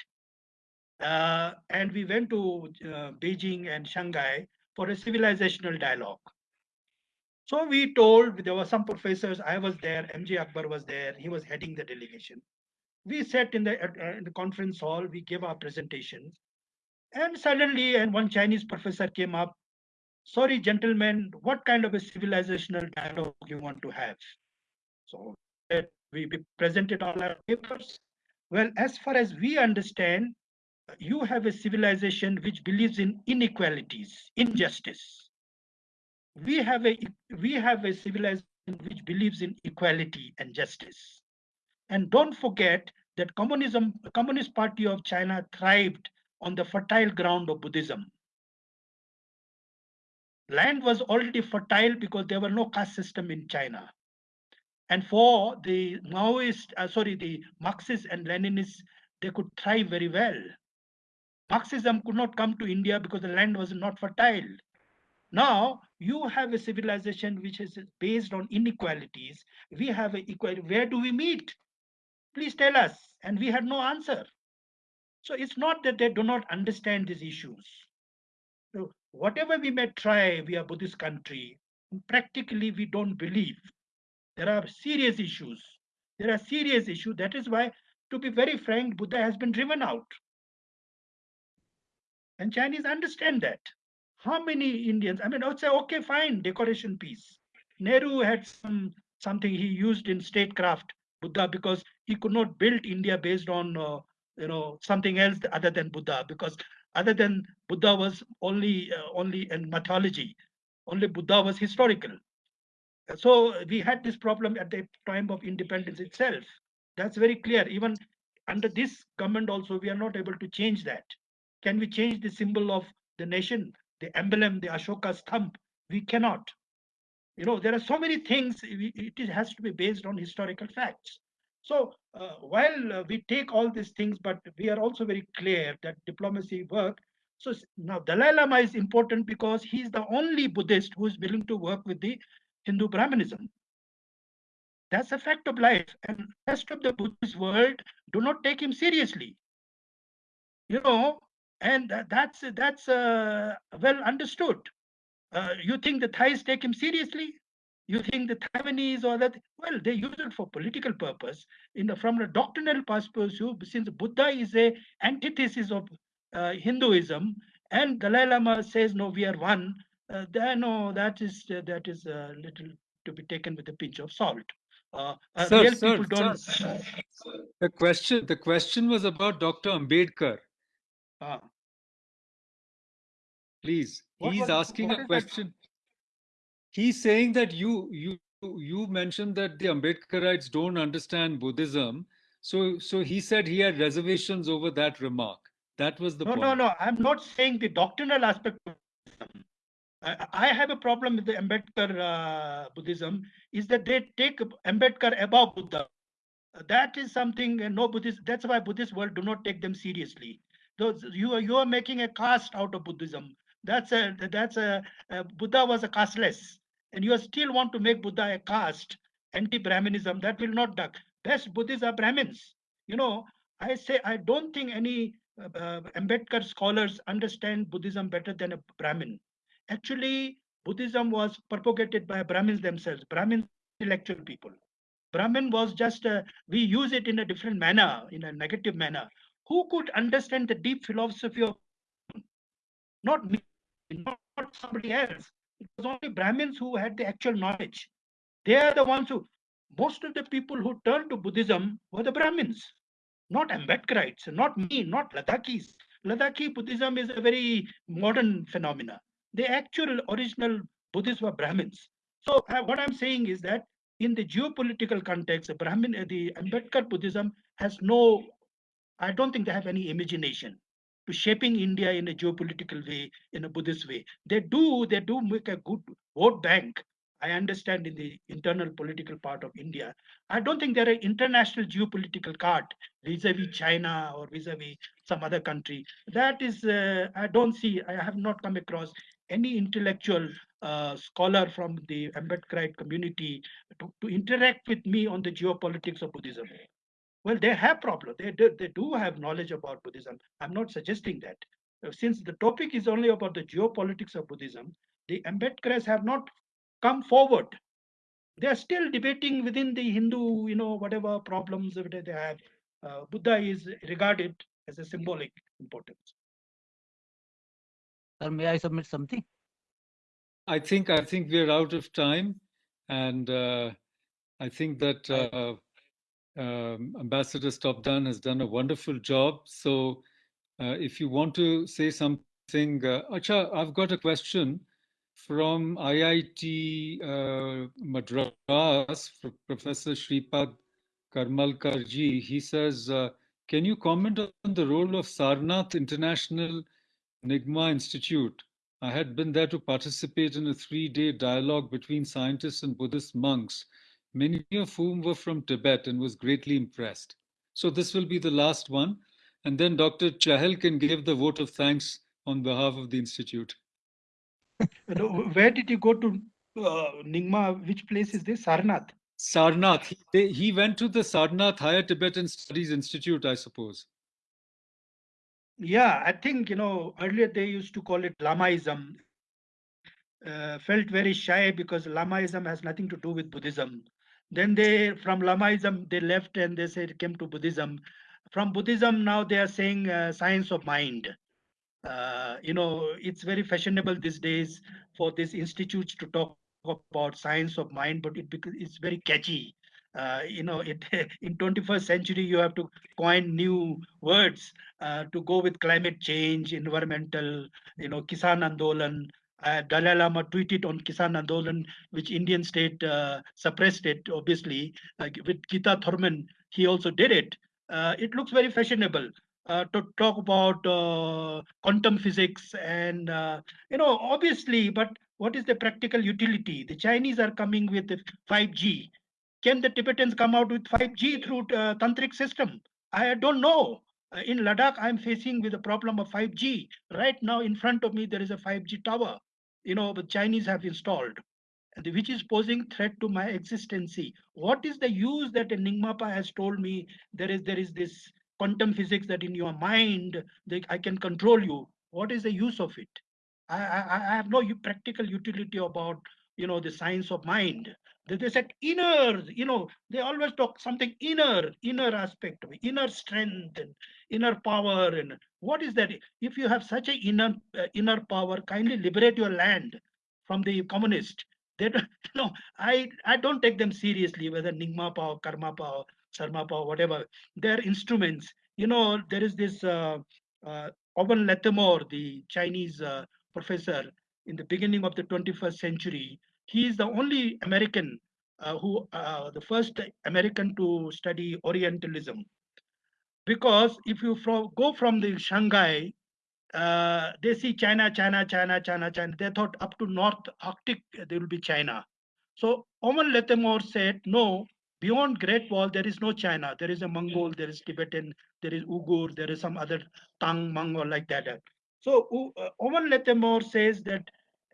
uh, and we went to uh, Beijing and Shanghai for a civilizational dialogue. So we told there were some professors. I was there. MJ Akbar was there. He was heading the delegation. We sat in the, uh, in the conference hall. We gave our presentations, and suddenly, and one Chinese professor came up. Sorry, gentlemen, what kind of a civilizational dialogue you want to have? So uh, we presented all our papers. Well, as far as we understand, you have a civilization which believes in inequalities, injustice. We have a we have a civilization which believes in equality and justice. And don't forget that communism, Communist Party of China thrived on the fertile ground of Buddhism. Land was already fertile because there were no caste system in China. And for the Maoist, uh, sorry, the Marxists and Leninists, they could thrive very well. Marxism could not come to India because the land was not fertile. Now you have a civilization which is based on inequalities. We have a equality. Where do we meet? Please tell us. And we had no answer. So it's not that they do not understand these issues. So whatever we may try, we are Buddhist country. Practically, we don't believe. There are serious issues. There are serious issues. That is why, to be very frank, Buddha has been driven out. And Chinese understand that. How many Indians? I mean, I would say, okay, fine, decoration piece. Nehru had some something he used in statecraft, Buddha, because he could not build India based on uh, you know something else other than Buddha, because other than Buddha was only uh, only in mythology, only Buddha was historical. So we had this problem at the time of independence itself. That's very clear. Even under this government also, we are not able to change that. Can we change the symbol of the nation, the emblem, the Ashoka's thumb? We cannot. You know, there are so many things, it has to be based on historical facts. So uh, while uh, we take all these things, but we are also very clear that diplomacy work. So now Dalai Lama is important because he's the only Buddhist who is willing to work with the Hindu Brahmanism. That's a fact of life. And rest of the Buddhist world do not take him seriously. You know, and that's that's uh, well understood. Uh, you think the Thais take him seriously? You think the Taiwanese or that? Well, they use it for political purpose. In the, from a doctrinal perspective, since Buddha is a antithesis of uh, Hinduism, and Dalai Lama says no, we are one. Uh, then no, that is uh, that is a little to be taken with a pinch of salt. Uh, uh, sir, sir, sir, *laughs* the question the question was about Dr. Ambedkar. Ah. Please, what he's asking a question. He's saying that you you you mentioned that the Ambedkarites don't understand Buddhism. So so he said he had reservations over that remark. That was the no, point. No, no, I'm not saying the doctrinal aspect of Buddhism. I, have a problem with the Ambedkar uh, Buddhism is that they take Ambedkar above Buddha. That is something uh, no Buddhist. That's why Buddhist world do not take them seriously. Those you are you are making a caste out of Buddhism. That's a that's a, a Buddha was a casteless, and you still want to make Buddha a caste, anti-Brahminism. That will not duck. Best Buddhists are Brahmins. You know, I say I don't think any uh, uh, Ambedkar scholars understand Buddhism better than a Brahmin. Actually, Buddhism was propagated by Brahmins themselves, Brahmin intellectual people. Brahmin was just, uh, we use it in a different manner, in a negative manner. Who could understand the deep philosophy of, not me, not somebody else. It was only Brahmins who had the actual knowledge. They are the ones who, most of the people who turned to Buddhism were the Brahmins, not Ambedkarites, not me, not Ladakhis. Ladakhi Buddhism is a very modern phenomenon. The actual original Buddhists were Brahmins. So uh, what I'm saying is that in the geopolitical context, the Brahmin, uh, the Ambedkar Buddhism has no, I don't think they have any imagination to shaping India in a geopolitical way, in a Buddhist way. They do, they do make a good vote bank. I understand in the internal political part of India. I don't think they're an international geopolitical card vis-a-vis China or vis-a-vis some other country. That is, uh, I don't see, I have not come across any intellectual uh, scholar from the Ambedkarite community to, to interact with me on the geopolitics of Buddhism. Well, they have problems. They do, they do have knowledge about Buddhism. I'm not suggesting that. Uh, since the topic is only about the geopolitics of Buddhism, the Ambedkars have not come forward. They are still debating within the Hindu, you know, whatever problems that they have. Uh, Buddha is regarded as a symbolic importance. Sir, may I submit something? I think I think we're out of time, and uh, I think that uh, um, Ambassador Stobdan has done a wonderful job. So, uh, if you want to say something, uh, Acha, I've got a question from IIT uh, Madras, Professor Shripad Karmalkarji. He says, uh, "Can you comment on the role of Sarnath International?" Nyingma Institute. I had been there to participate in a three day dialogue between scientists and Buddhist monks, many of whom were from Tibet, and was greatly impressed. So, this will be the last one. And then Dr. Chahal can give the vote of thanks on behalf of the Institute. *laughs* Where did you go to uh, Nyingma? Which place is this? Sarnath? Sarnath. He, he went to the Sarnath Higher Tibetan Studies Institute, I suppose. Yeah, I think, you know, earlier they used to call it Lamaism. Uh, felt very shy because Lamaism has nothing to do with Buddhism. Then they, from Lamaism, they left and they said came to Buddhism. From Buddhism, now they are saying uh, science of mind. Uh, you know, it's very fashionable these days for these institutes to talk about science of mind, but it it's very catchy. Uh, you know, it *laughs* in 21st century you have to coin new words uh, to go with climate change, environmental, you know, Kisan Andolan. Uh, Dalai Lama tweeted on Kisan Andolan, which Indian state uh, suppressed it, obviously. with Greta Thunberg, he also did it. Uh, it looks very fashionable. Uh, to talk about uh, quantum physics and uh, you know obviously but what is the practical utility the chinese are coming with 5g can the tibetans come out with 5g through uh, tantric system i don't know uh, in ladakh i'm facing with the problem of 5g right now in front of me there is a 5g tower you know the chinese have installed which is posing threat to my existency what is the use that Nyingmapa has told me there is there is this quantum physics that in your mind I can control you. What is the use of it? I, I, I have no practical utility about you know the science of mind. They, they said inner, you know, they always talk something inner, inner aspect inner strength and inner power. And what is that? If you have such a inner uh, inner power, kindly liberate your land from the communist. *laughs* They don't, know, I I don't take them seriously, whether Nyingmapa or Karmapa Sarmapa, or whatever, they're instruments. You know, there is this uh, uh, Owen Lattimore, the Chinese uh, professor in the beginning of the 21st century. He is the only American uh, who, uh, the first American to study Orientalism. Because if you go from the Shanghai, uh, they see China, China, China, China, China. They thought up to North Arctic there will be China. So Owen Lattimore said, no, Beyond Great Wall, there is no China. There is a Mongol, there is Tibetan, there is Uyghur, there is some other Tang, Mongol like that. So uh, Owen Lattimore says that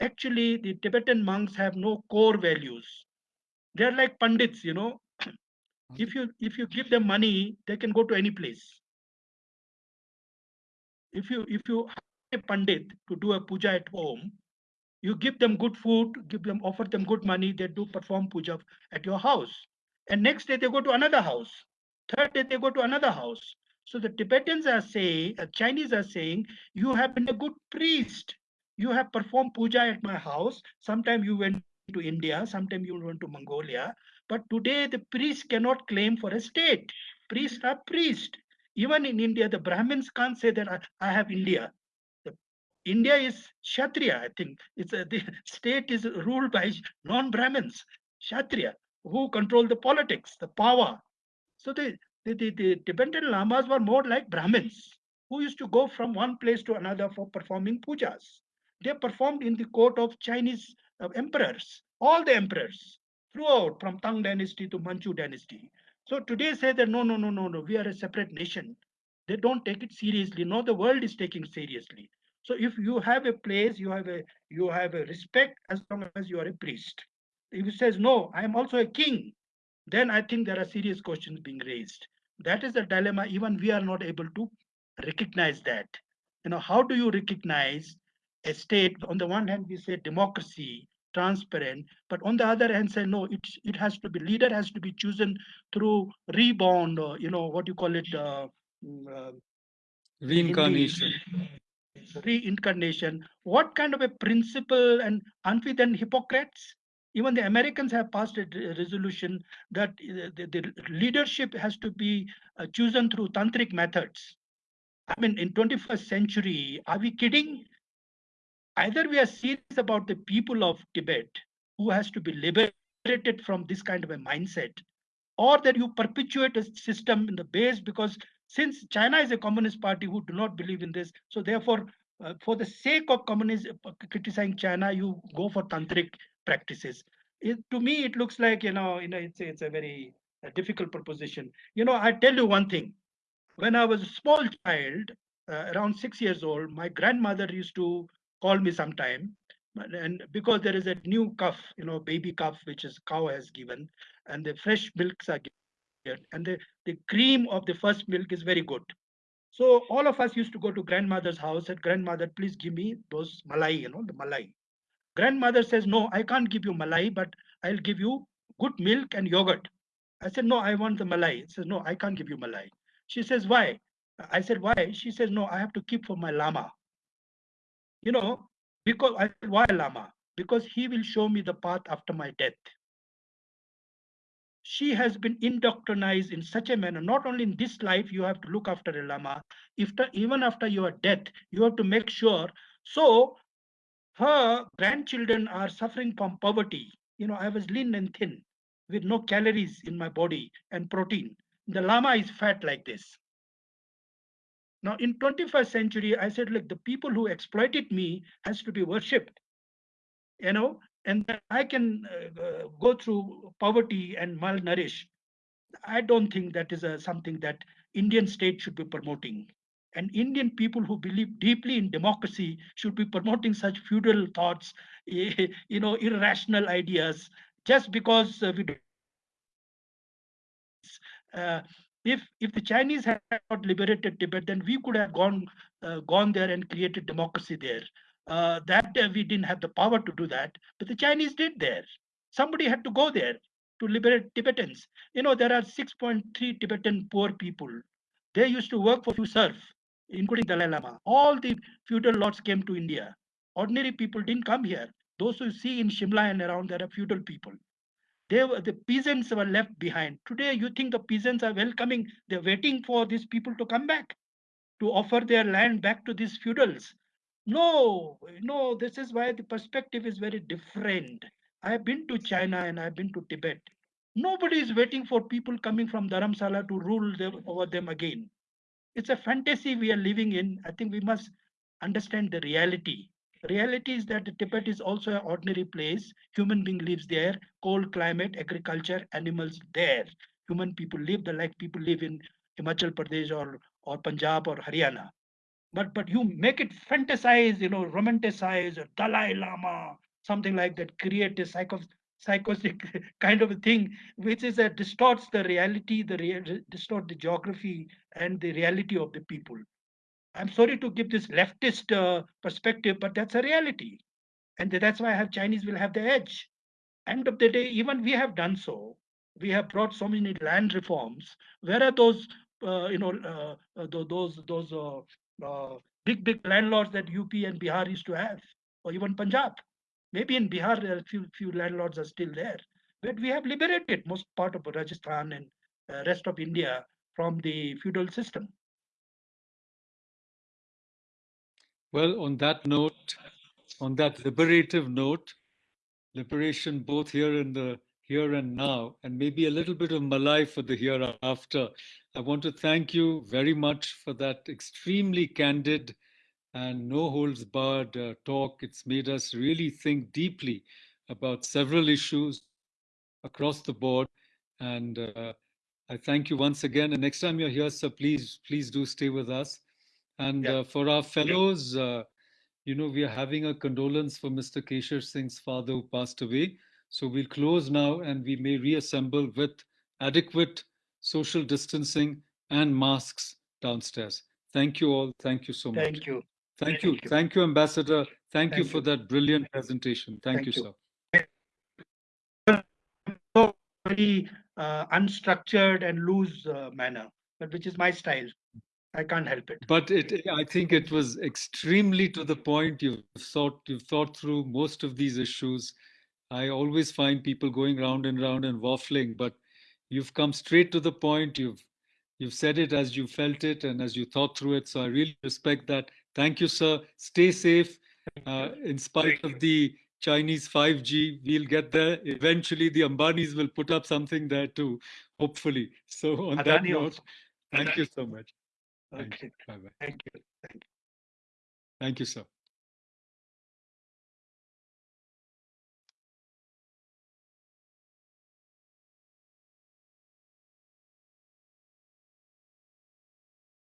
actually the Tibetan monks have no core values. They're like pandits, you know. If you if you give them money, they can go to any place. If you if you a pandit to do a puja at home, you give them good food, give them offer them good money, they do perform puja at your house. And next day they go to another house. Third day they go to another house. So the Tibetans are saying, uh, Chinese are saying, you have been a good priest. You have performed puja at my house. Sometime you went to India, sometimes you went to Mongolia. But today the priest cannot claim for a state. Priests are priests. Even in India, the Brahmins can't say that I, I have India. The, India is Kshatriya, I think. It's a, the state is ruled by non-Brahmins, Kshatriya who control the politics, the power. So the, the, the, the Tibetan Lamas were more like Brahmins who used to go from one place to another for performing pujas. They performed in the court of Chinese uh, emperors, all the emperors throughout from Tang dynasty to Manchu dynasty. So today say that no, no, no, no, no, we are a separate nation. They don't take it seriously. No, the world is taking seriously. So if you have a place, you have a you have a respect as long as you are a priest. If he says, no, I am also a king, then I think there are serious questions being raised. That is the dilemma. Even we are not able to recognize that. You know, how do you recognize a state? On the one hand, we say democracy, transparent, but on the other hand, say no, it it has to be leader has to be chosen through reborn, or you know what you call it, uh, mm, uh, reincarnation. Reincarnation. What kind of a principle and aren't we then hypocrites? Even the Americans have passed a resolution that uh, the, the leadership has to be uh, chosen through tantric methods. I mean, in 21st century, are we kidding? Either we are serious about the people of Tibet who has to be liberated from this kind of a mindset, or that you perpetuate a system in the base because since China is a communist party who do not believe in this, so therefore, uh, for the sake of communist uh, criticizing China, you go for tantric practices. It, to me, it looks like you know, you know, it's it's a very a difficult proposition. You know, I tell you one thing. When I was a small child, uh, around six years old, my grandmother used to call me sometime, and because there is a new calf, you know, baby calf which is cow has given, and the fresh milks are given, and the the cream of the first milk is very good. So all of us used to go to grandmother's house and grandmother, please give me those malai, you know, the malai. Grandmother says, no, I can't give you malai, but I'll give you good milk and yogurt. I said, no, I want the malai. She says, no, I can't give you malai. She says, why? I said, why? She says, no, I have to keep for my lama. You know, because I said, why Lama? Because he will show me the path after my death. She has been indoctrinized in such a manner. Not only in this life, you have to look after a Lama. If the, even after your death, you have to make sure. So her grandchildren are suffering from poverty. You know, I was lean and thin with no calories in my body and protein. The Lama is fat like this. Now, in 21st century, I said, look, the people who exploited me has to be worshipped, you know, and I can uh, uh, go through poverty and malnourished. I don't think that is a, something that Indian state should be promoting. And Indian people who believe deeply in democracy should be promoting such feudal thoughts, *laughs* you know, irrational ideas, just because uh, we uh, if if the Chinese had not liberated Tibet, then we could have gone uh, gone there and created democracy there. Uh, that uh, we didn't have the power to do that, but the Chinese did there. Somebody had to go there to liberate Tibetans. You know, there are 6.3 Tibetan poor people. They used to work for few serf, including Dalai Lama. All the feudal lords came to India. Ordinary people didn't come here. Those who see in Shimla and around there are feudal people they were the peasants were left behind. Today you think the peasants are welcoming they're waiting for these people to come back to offer their land back to these feudals. No no this is why the perspective is very different. I have been to china and i've been to tibet. Nobody is waiting for people coming from dharamsala to rule them, over them again. It's a fantasy we are living in. I think we must understand the reality reality is that Tibet is also an ordinary place. Human being lives there, cold climate, agriculture, animals there. Human people live the like people live in Himachal Pradesh or, or Punjab or Haryana. But but you make it fantasize, you know, romanticize or Dalai Lama, something like that, create a psycho psychotic *laughs* kind of a thing, which is that distorts the reality, the distort the geography and the reality of the people. I'm sorry to give this leftist uh, perspective, but that's a reality. And that's why I have Chinese will have the edge. End of the day, even we have done so. We have brought so many land reforms. Where are those, uh, you know, uh, uh those those uh, uh, big big landlords that UP and Bihar used to have, or even Punjab? Maybe in Bihar, are few few landlords are still there, but we have liberated most part of Rajasthan and rest of India from the feudal system. Well, on that note, on that liberative note, liberation both here in the here and now, and maybe a little bit of Malay for the hereafter. I want to thank you very much for that extremely candid and no holds barred uh, talk. It's made us really think deeply about several issues across the board. And uh, I thank you once again. And next time you're here, sir, please, please do stay with us. And Yeah. uh, for our fellows, uh, you know, we are having a condolence for Mr. Keshar Singh's father who passed away. So we'll close now and we may reassemble with adequate social distancing and masks downstairs. Thank you all. Thank you so much. Thank you. Thank you. Thank you. Thank you, Ambassador. Thank, you for you. that brilliant presentation. Thank, Thank you, you. sir. Very uh, unstructured and loose uh, manner, but which is my style. I can't help it. But it, I think it was extremely to the point. You've thought, you've thought through most of these issues. I always find people going round and round and waffling, but you've come straight to the point. You've you've said it as you felt it and as you thought through it. So I really respect that. Thank you, sir. Stay safe. Uh, in spite of the Chinese 5G, we'll get there. Eventually, the Ambanis will put up something there too, hopefully. So on that note, also. thank you so much. Thank Okay. you. Bye bye. Thank you. Thank you. Thank you, sir.